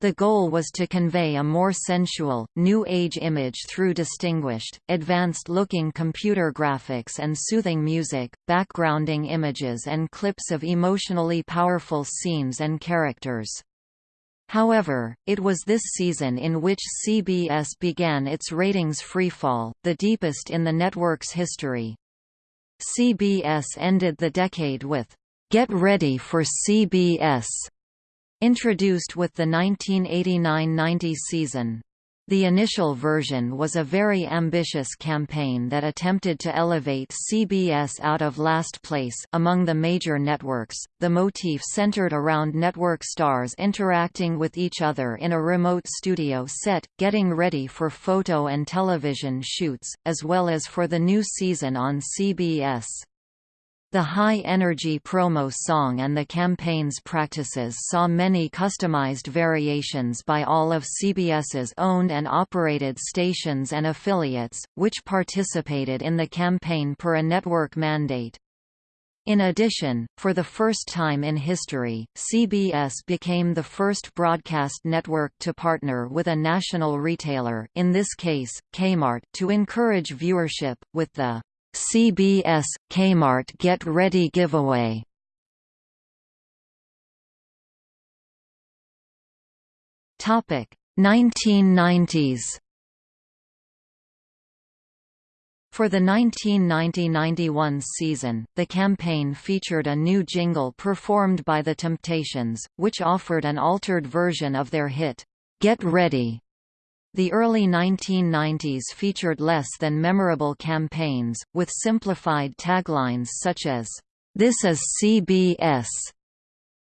The goal was to convey a more sensual, New Age image through distinguished, advanced-looking computer graphics and soothing music, backgrounding images and clips of emotionally powerful scenes and characters. However, it was this season in which CBS began its ratings freefall, the deepest in the network's history. CBS ended the decade with, "'Get Ready for CBS' Introduced with the 1989–90 season. The initial version was a very ambitious campaign that attempted to elevate CBS out of last place among the major networks. The motif centered around network stars interacting with each other in a remote studio set, getting ready for photo and television shoots, as well as for the new season on CBS. The high-energy promo song and the campaign's practices saw many customized variations by all of CBS's owned and operated stations and affiliates, which participated in the campaign per a network mandate. In addition, for the first time in history, CBS became the first broadcast network to partner with a national retailer in this case, Kmart to encourage viewership, with the CBS Kmart Get Ready giveaway. Topic 1990s. For the 1990–91 season, the campaign featured a new jingle performed by The Temptations, which offered an altered version of their hit, "'Get Ready' The early 1990s featured less than memorable campaigns, with simplified taglines such as, "'This is CBS'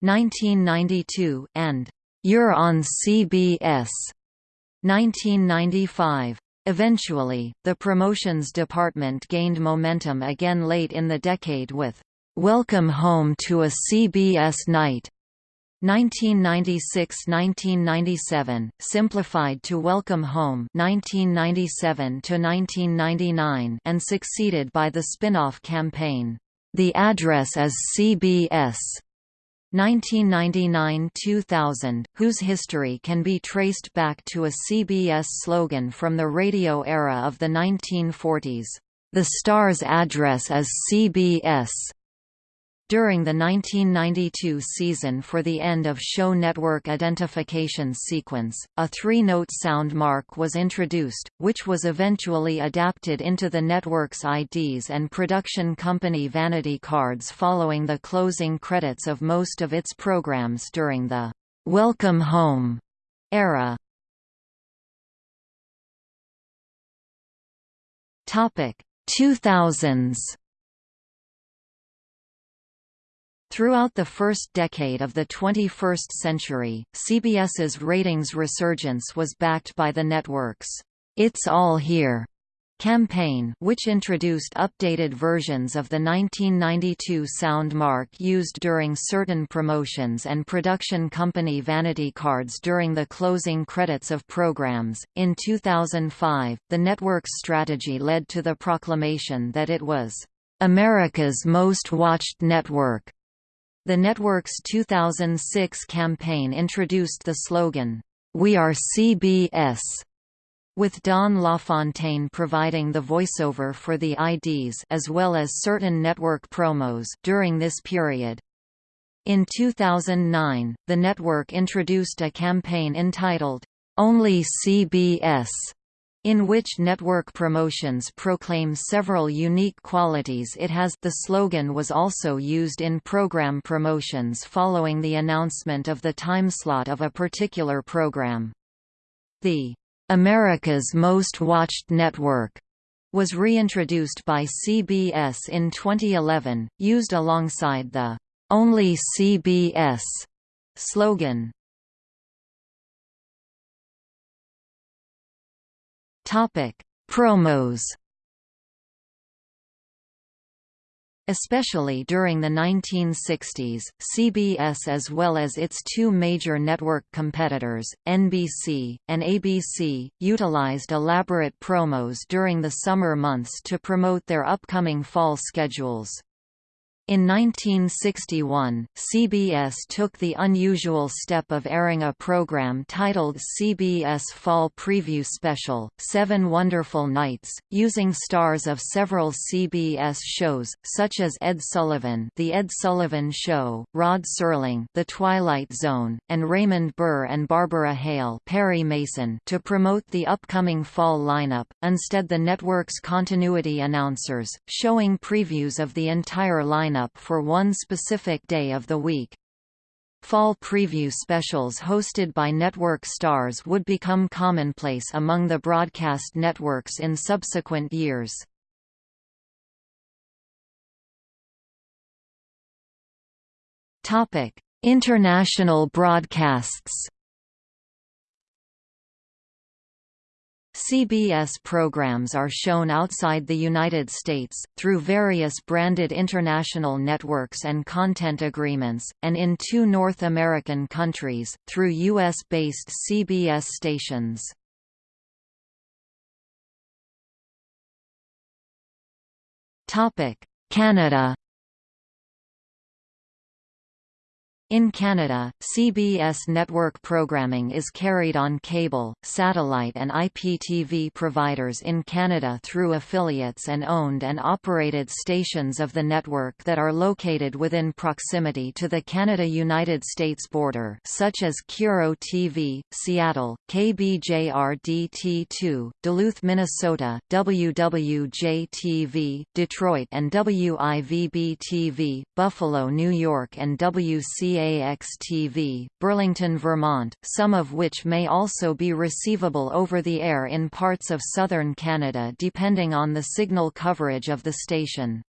1992, and "'You're on CBS' 1995. Eventually, the promotions department gained momentum again late in the decade with, "'Welcome Home to a CBS Night' 1996–1997, simplified to Welcome Home 1997–1999 and succeeded by the spin-off campaign, The Address as CBS 1999–2000, whose history can be traced back to a CBS slogan from the radio era of the 1940s, "The star's address as CBS." During the 1992 season for the end of show network identification sequence, a three-note sound mark was introduced, which was eventually adapted into the network's IDs and production company vanity cards following the closing credits of most of its programs during the "'Welcome Home' era. Topic 2000s Throughout the first decade of the 21st century, CBS's ratings resurgence was backed by the network's It's All Here campaign which introduced updated versions of the 1992 sound mark used during certain promotions and production company vanity cards during the closing credits of programs. In 2005, the network's strategy led to the proclamation that it was America's most watched network. The network's 2006 campaign introduced the slogan, "We are CBS", with Don LaFontaine providing the voiceover for the IDs as well as certain network promos during this period. In 2009, the network introduced a campaign entitled, "Only CBS", in which network promotions proclaim several unique qualities it has the slogan was also used in program promotions following the announcement of the timeslot of a particular program. The America's Most Watched Network was reintroduced by CBS in 2011, used alongside the Only CBS slogan. Topic: Promos. Especially during the 1960s, CBS as well as its two major network competitors, NBC, and ABC, utilized elaborate promos during the summer months to promote their upcoming fall schedules. In 1961, CBS took the unusual step of airing a program titled CBS Fall Preview Special, Seven Wonderful Nights, using stars of several CBS shows, such as Ed Sullivan The Ed Sullivan Show, Rod Serling The Twilight Zone, and Raymond Burr and Barbara Hale Perry Mason to promote the upcoming fall lineup, instead the network's continuity announcers, showing previews of the entire lineup lineup for one specific day of the week. Fall preview specials hosted by network stars would become commonplace among the broadcast networks in subsequent years. International broadcasts CBS programs are shown outside the United States, through various branded international networks and content agreements, and in two North American countries, through U.S.-based CBS stations. Canada In Canada, CBS network programming is carried on cable, satellite and IPTV providers in Canada through affiliates and owned and operated stations of the network that are located within proximity to the Canada-United States border such as KIRO TV, Seattle, KBJR-DT2, Duluth, Minnesota, WWJ-TV, Detroit and WIVB-TV, Buffalo, New York and WCA KAX-TV, Burlington, Vermont, some of which may also be receivable over the air in parts of southern Canada depending on the signal coverage of the station.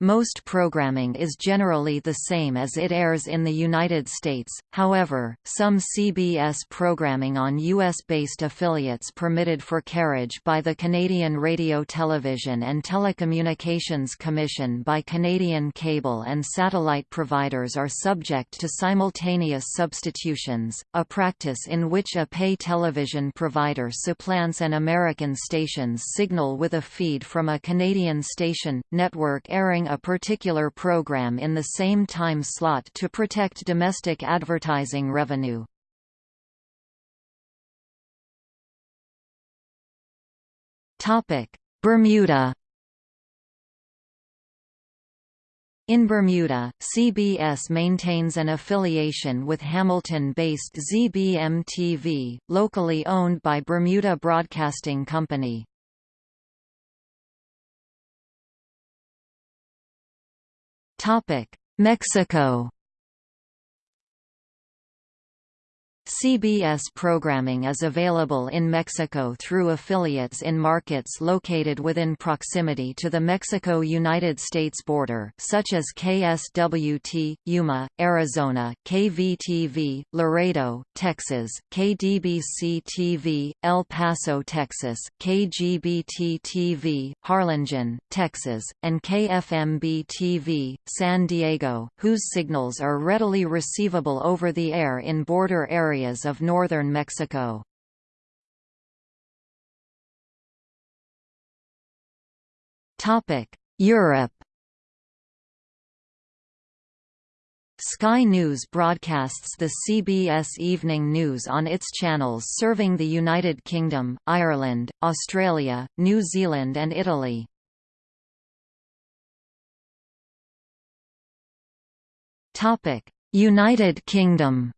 Most programming is generally the same as it airs in the United States, however, some CBS programming on U.S.-based affiliates permitted for carriage by the Canadian Radio Television and Telecommunications Commission by Canadian cable and satellite providers are subject to simultaneous substitutions, a practice in which a pay television provider supplants an American station's signal with a feed from a Canadian station, network airing a particular program in the same time slot to protect domestic advertising revenue. Bermuda In Bermuda, CBS maintains an affiliation with Hamilton-based ZBM-TV, locally owned by Bermuda Broadcasting Company. Mexico CBS programming is available in Mexico through affiliates in markets located within proximity to the Mexico-United States border such as KSWT, Yuma, Arizona, KVTV, Laredo, Texas, KDBC-TV, El Paso, Texas, KGBT-TV, Harlingen, Texas, and KFMB-TV, San Diego, whose signals are readily receivable over the air in border areas areas of northern Mexico. Topic Europe Sky News broadcasts the CBS Evening News on its channels serving the United Kingdom, Ireland, Australia, New Zealand and Italy. Topic United Kingdom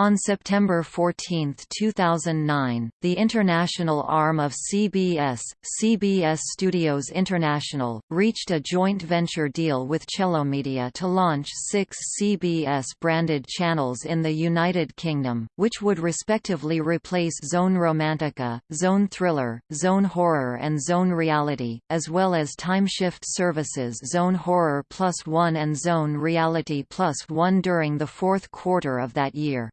On September 14, 2009, the international arm of CBS, CBS Studios International, reached a joint venture deal with Media to launch six CBS-branded channels in the United Kingdom, which would respectively replace Zone Romantica, Zone Thriller, Zone Horror and Zone Reality, as well as timeshift services Zone Horror Plus One and Zone Reality Plus One during the fourth quarter of that year.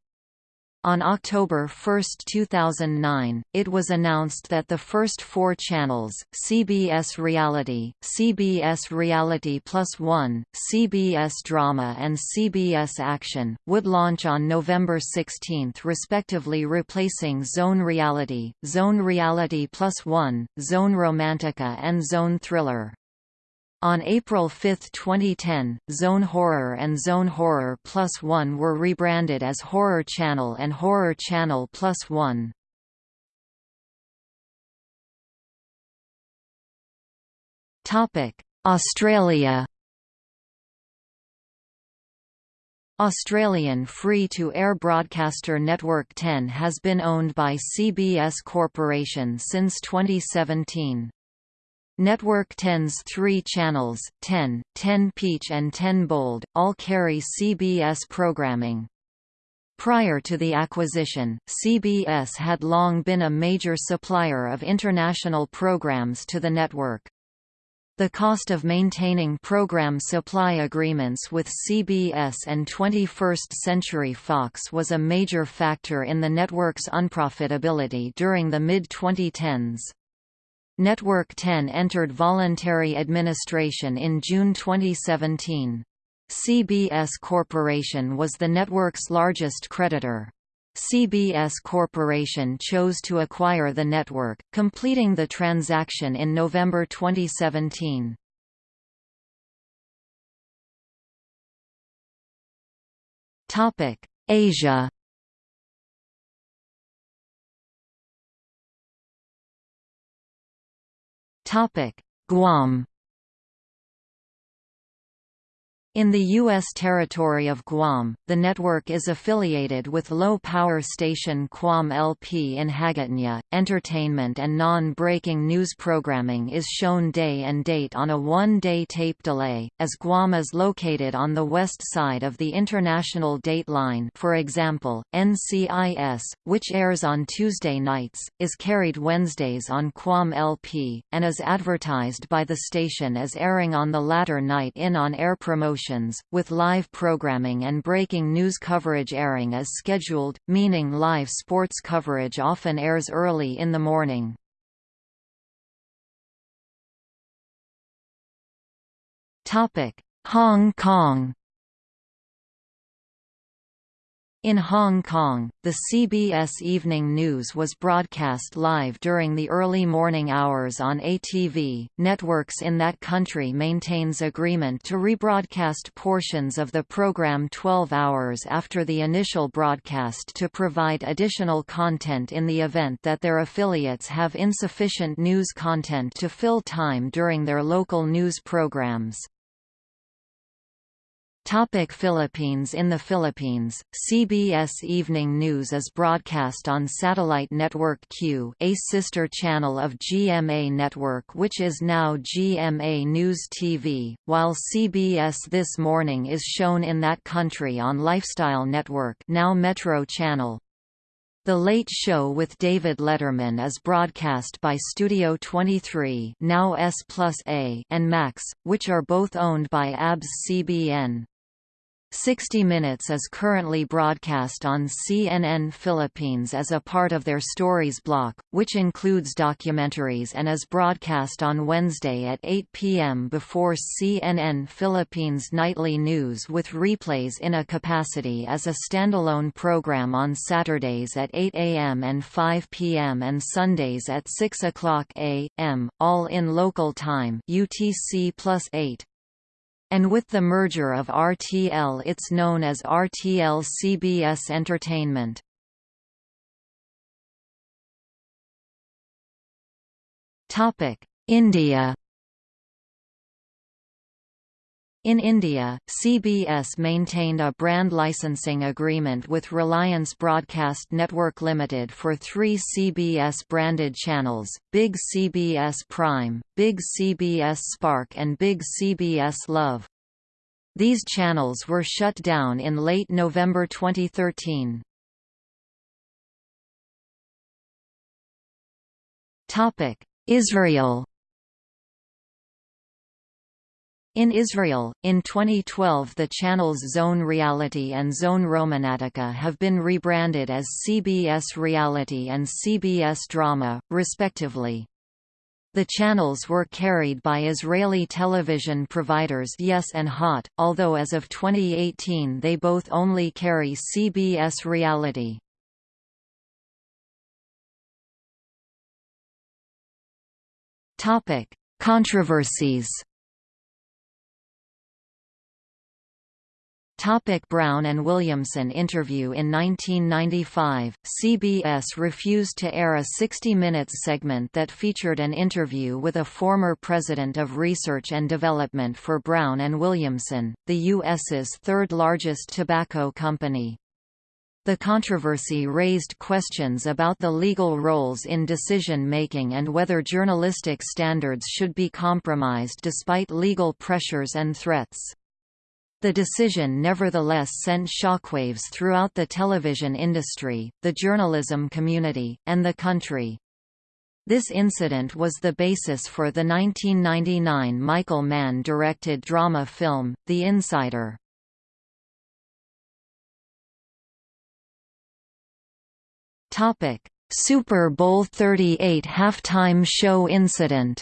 On October 1, 2009, it was announced that the first four channels, CBS Reality, CBS Reality Plus One, CBS Drama and CBS Action, would launch on November 16 respectively replacing Zone Reality, Zone Reality Plus One, Zone Romantica and Zone Thriller. On April 5, 2010, Zone Horror and Zone Horror Plus One were rebranded as Horror Channel and Horror Channel Plus One. Australia Australian free-to-air broadcaster Network 10 has been owned by CBS Corporation since 2017. Network 10's three channels, 10, 10 Peach and 10 Bold, all carry CBS programming. Prior to the acquisition, CBS had long been a major supplier of international programs to the network. The cost of maintaining program supply agreements with CBS and 21st Century Fox was a major factor in the network's unprofitability during the mid-2010s. Network 10 entered voluntary administration in June 2017. CBS Corporation was the network's largest creditor. CBS Corporation chose to acquire the network, completing the transaction in November 2017. Asia Guam In the U.S. territory of Guam, the network is affiliated with low-power station Guam LP in Hagåtña. Entertainment and non-breaking news programming is shown day and date on a one-day tape delay, as Guam is located on the west side of the international date line for example, NCIS, which airs on Tuesday nights, is carried Wednesdays on Guam LP, and is advertised by the station as airing on the latter night in on-air promotion with live programming and breaking news coverage airing as scheduled, meaning live sports coverage often airs early in the morning. Hong Kong In Hong Kong, the CBS Evening News was broadcast live during the early morning hours on ATV. Networks in that country maintains agreement to rebroadcast portions of the program 12 hours after the initial broadcast to provide additional content in the event that their affiliates have insufficient news content to fill time during their local news programs. Topic Philippines In the Philippines, CBS Evening News is broadcast on satellite network Q a sister channel of GMA Network which is now GMA News TV, while CBS This Morning is shown in that country on Lifestyle Network now Metro Channel. The Late Show with David Letterman is broadcast by Studio 23 now S plus A and Max, which are both owned by ABS CBN. 60 Minutes is currently broadcast on CNN Philippines as a part of their Stories block, which includes documentaries and is broadcast on Wednesday at 8 p.m. before CNN Philippines Nightly News with replays in a capacity as a standalone program on Saturdays at 8 a.m. and 5 p.m. and Sundays at 6 o'clock a.m., all in local time UTC plus 8 and with the merger of RTL it's known as RTL CBS Entertainment. India In India, CBS maintained a brand licensing agreement with Reliance Broadcast Network Limited for three CBS-branded channels, Big CBS Prime, Big CBS Spark and Big CBS Love. These channels were shut down in late November 2013. Israel In Israel, in 2012 the channels Zone Reality and Zone Romantica have been rebranded as CBS Reality and CBS Drama, respectively. The channels were carried by Israeli television providers Yes and Hot, although as of 2018 they both only carry CBS Reality. Controversies Topic Brown and Williamson interview In 1995, CBS refused to air a 60 Minutes segment that featured an interview with a former president of research and development for Brown and Williamson, the U.S.'s third-largest tobacco company. The controversy raised questions about the legal roles in decision-making and whether journalistic standards should be compromised despite legal pressures and threats. The decision nevertheless sent shockwaves throughout the television industry, the journalism community, and the country. This incident was the basis for the 1999 Michael Mann directed drama film, The Insider. Super Bowl 38 halftime show incident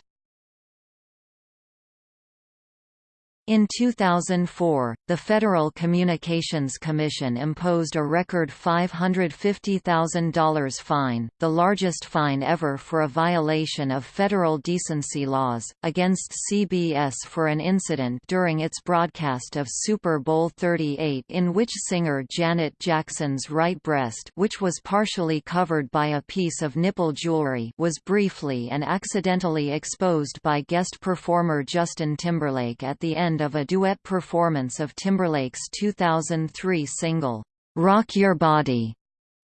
In 2004, the Federal Communications Commission imposed a record $550,000 fine, the largest fine ever for a violation of federal decency laws, against CBS for an incident during its broadcast of Super Bowl 38 in which singer Janet Jackson's right breast which was partially covered by a piece of nipple jewelry was briefly and accidentally exposed by guest performer Justin Timberlake at the end end of a duet performance of Timberlake's 2003 single, "'Rock Your Body'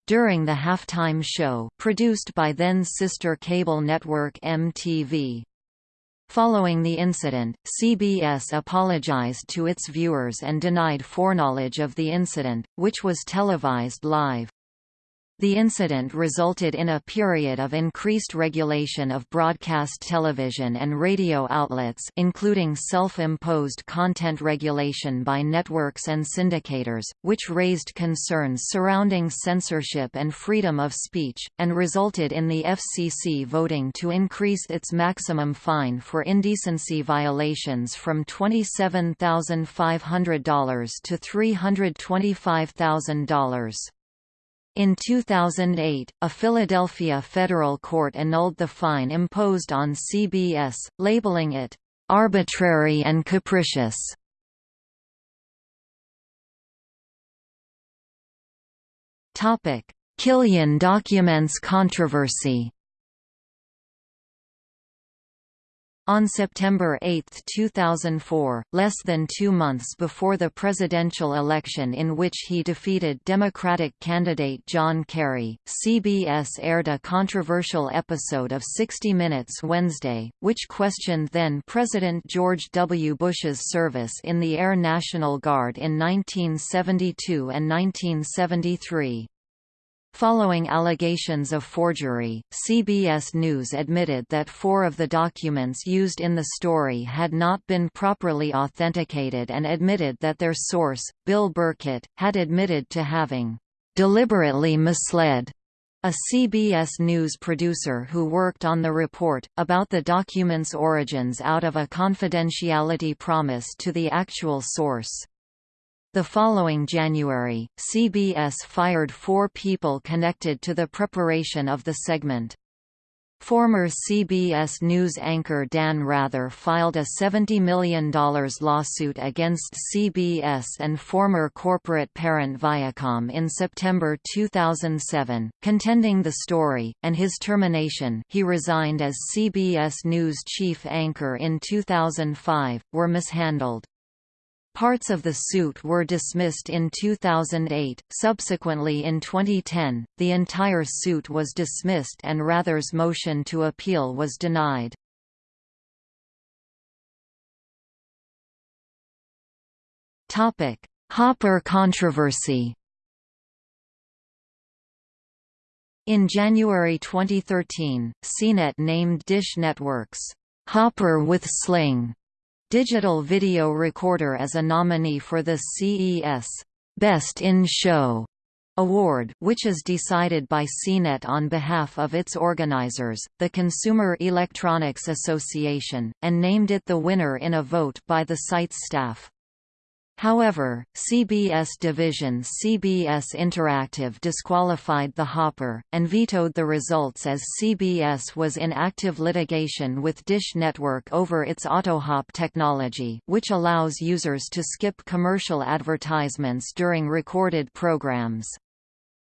during the halftime show, produced by then-sister cable network MTV. Following the incident, CBS apologized to its viewers and denied foreknowledge of the incident, which was televised live. The incident resulted in a period of increased regulation of broadcast television and radio outlets including self-imposed content regulation by networks and syndicators, which raised concerns surrounding censorship and freedom of speech, and resulted in the FCC voting to increase its maximum fine for indecency violations from $27,500 to $325,000. In 2008, a Philadelphia federal court annulled the fine imposed on CBS, labeling it, "...arbitrary and capricious." Killian documents controversy On September 8, 2004, less than two months before the presidential election in which he defeated Democratic candidate John Kerry, CBS aired a controversial episode of 60 Minutes Wednesday, which questioned then-President George W. Bush's service in the Air National Guard in 1972 and 1973. Following allegations of forgery, CBS News admitted that four of the documents used in the story had not been properly authenticated and admitted that their source, Bill Burkett, had admitted to having deliberately misled a CBS News producer who worked on the report, about the document's origins out of a confidentiality promise to the actual source. The following January, CBS fired four people connected to the preparation of the segment. Former CBS News anchor Dan Rather filed a $70 million lawsuit against CBS and former corporate parent Viacom in September 2007, contending the story, and his termination he resigned as CBS News chief anchor in 2005, were mishandled. Parts of the suit were dismissed in 2008. Subsequently, in 2010, the entire suit was dismissed and Rather's motion to appeal was denied. Topic: Hopper controversy. In January 2013, CNET named Dish Network's Hopper with Sling Digital Video Recorder as a nominee for the CES Best in Show Award, which is decided by CNET on behalf of its organizers, the Consumer Electronics Association, and named it the winner in a vote by the site's staff. However, CBS division CBS Interactive disqualified the Hopper, and vetoed the results as CBS was in active litigation with Dish Network over its AutoHop technology which allows users to skip commercial advertisements during recorded programs.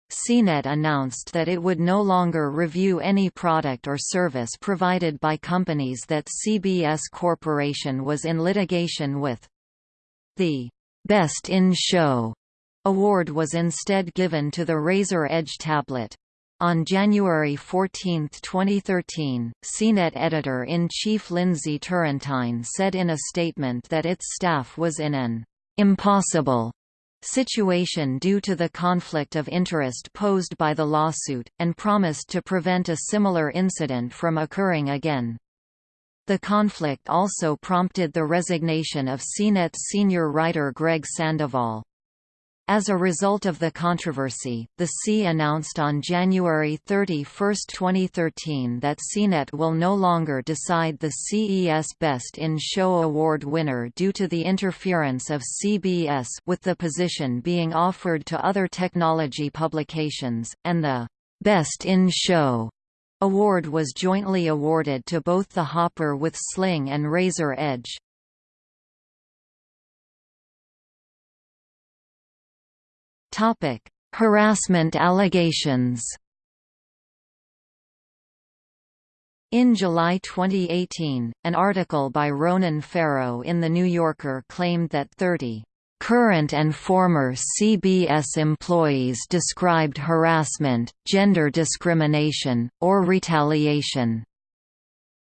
CNET announced that it would no longer review any product or service provided by companies that CBS Corporation was in litigation with. The Best in Show award was instead given to the Razer Edge tablet. On January 14, 2013, CNET editor-in-chief Lindsay Turrentine said in a statement that its staff was in an impossible situation due to the conflict of interest posed by the lawsuit, and promised to prevent a similar incident from occurring again. The conflict also prompted the resignation of CNET's senior writer Greg Sandoval. As a result of the controversy, the C announced on January 31, 2013 that CNET will no longer decide the CES Best in Show Award winner due to the interference of CBS with the position being offered to other technology publications, and the Best in Show Award was jointly awarded to both the Hopper with Sling and Razer Edge. Topic: Harassment allegations. In July 2018, an article by Ronan Farrow in The New Yorker claimed that 30 Current and former CBS employees described harassment, gender discrimination, or retaliation.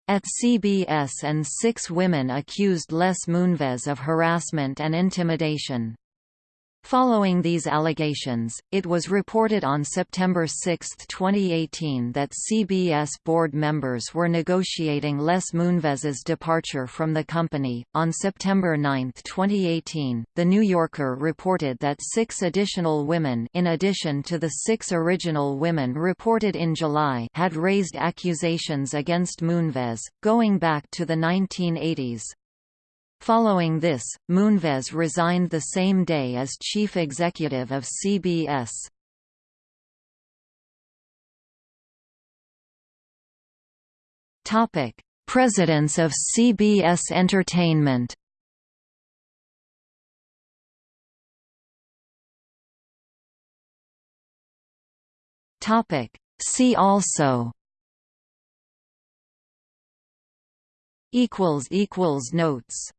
At CBS and six women accused Les Moonves of harassment and intimidation. Following these allegations, it was reported on September 6, 2018 that CBS board members were negotiating Les Moonves's departure from the company. On September 9, 2018, The New Yorker reported that six additional women in addition to the six original women reported in July had raised accusations against Moonves, going back to the 1980s. Following this, Moonves resigned the same day as chief executive of CBS. Topic: Presidents of CBS Entertainment. Topic: See also equals equals notes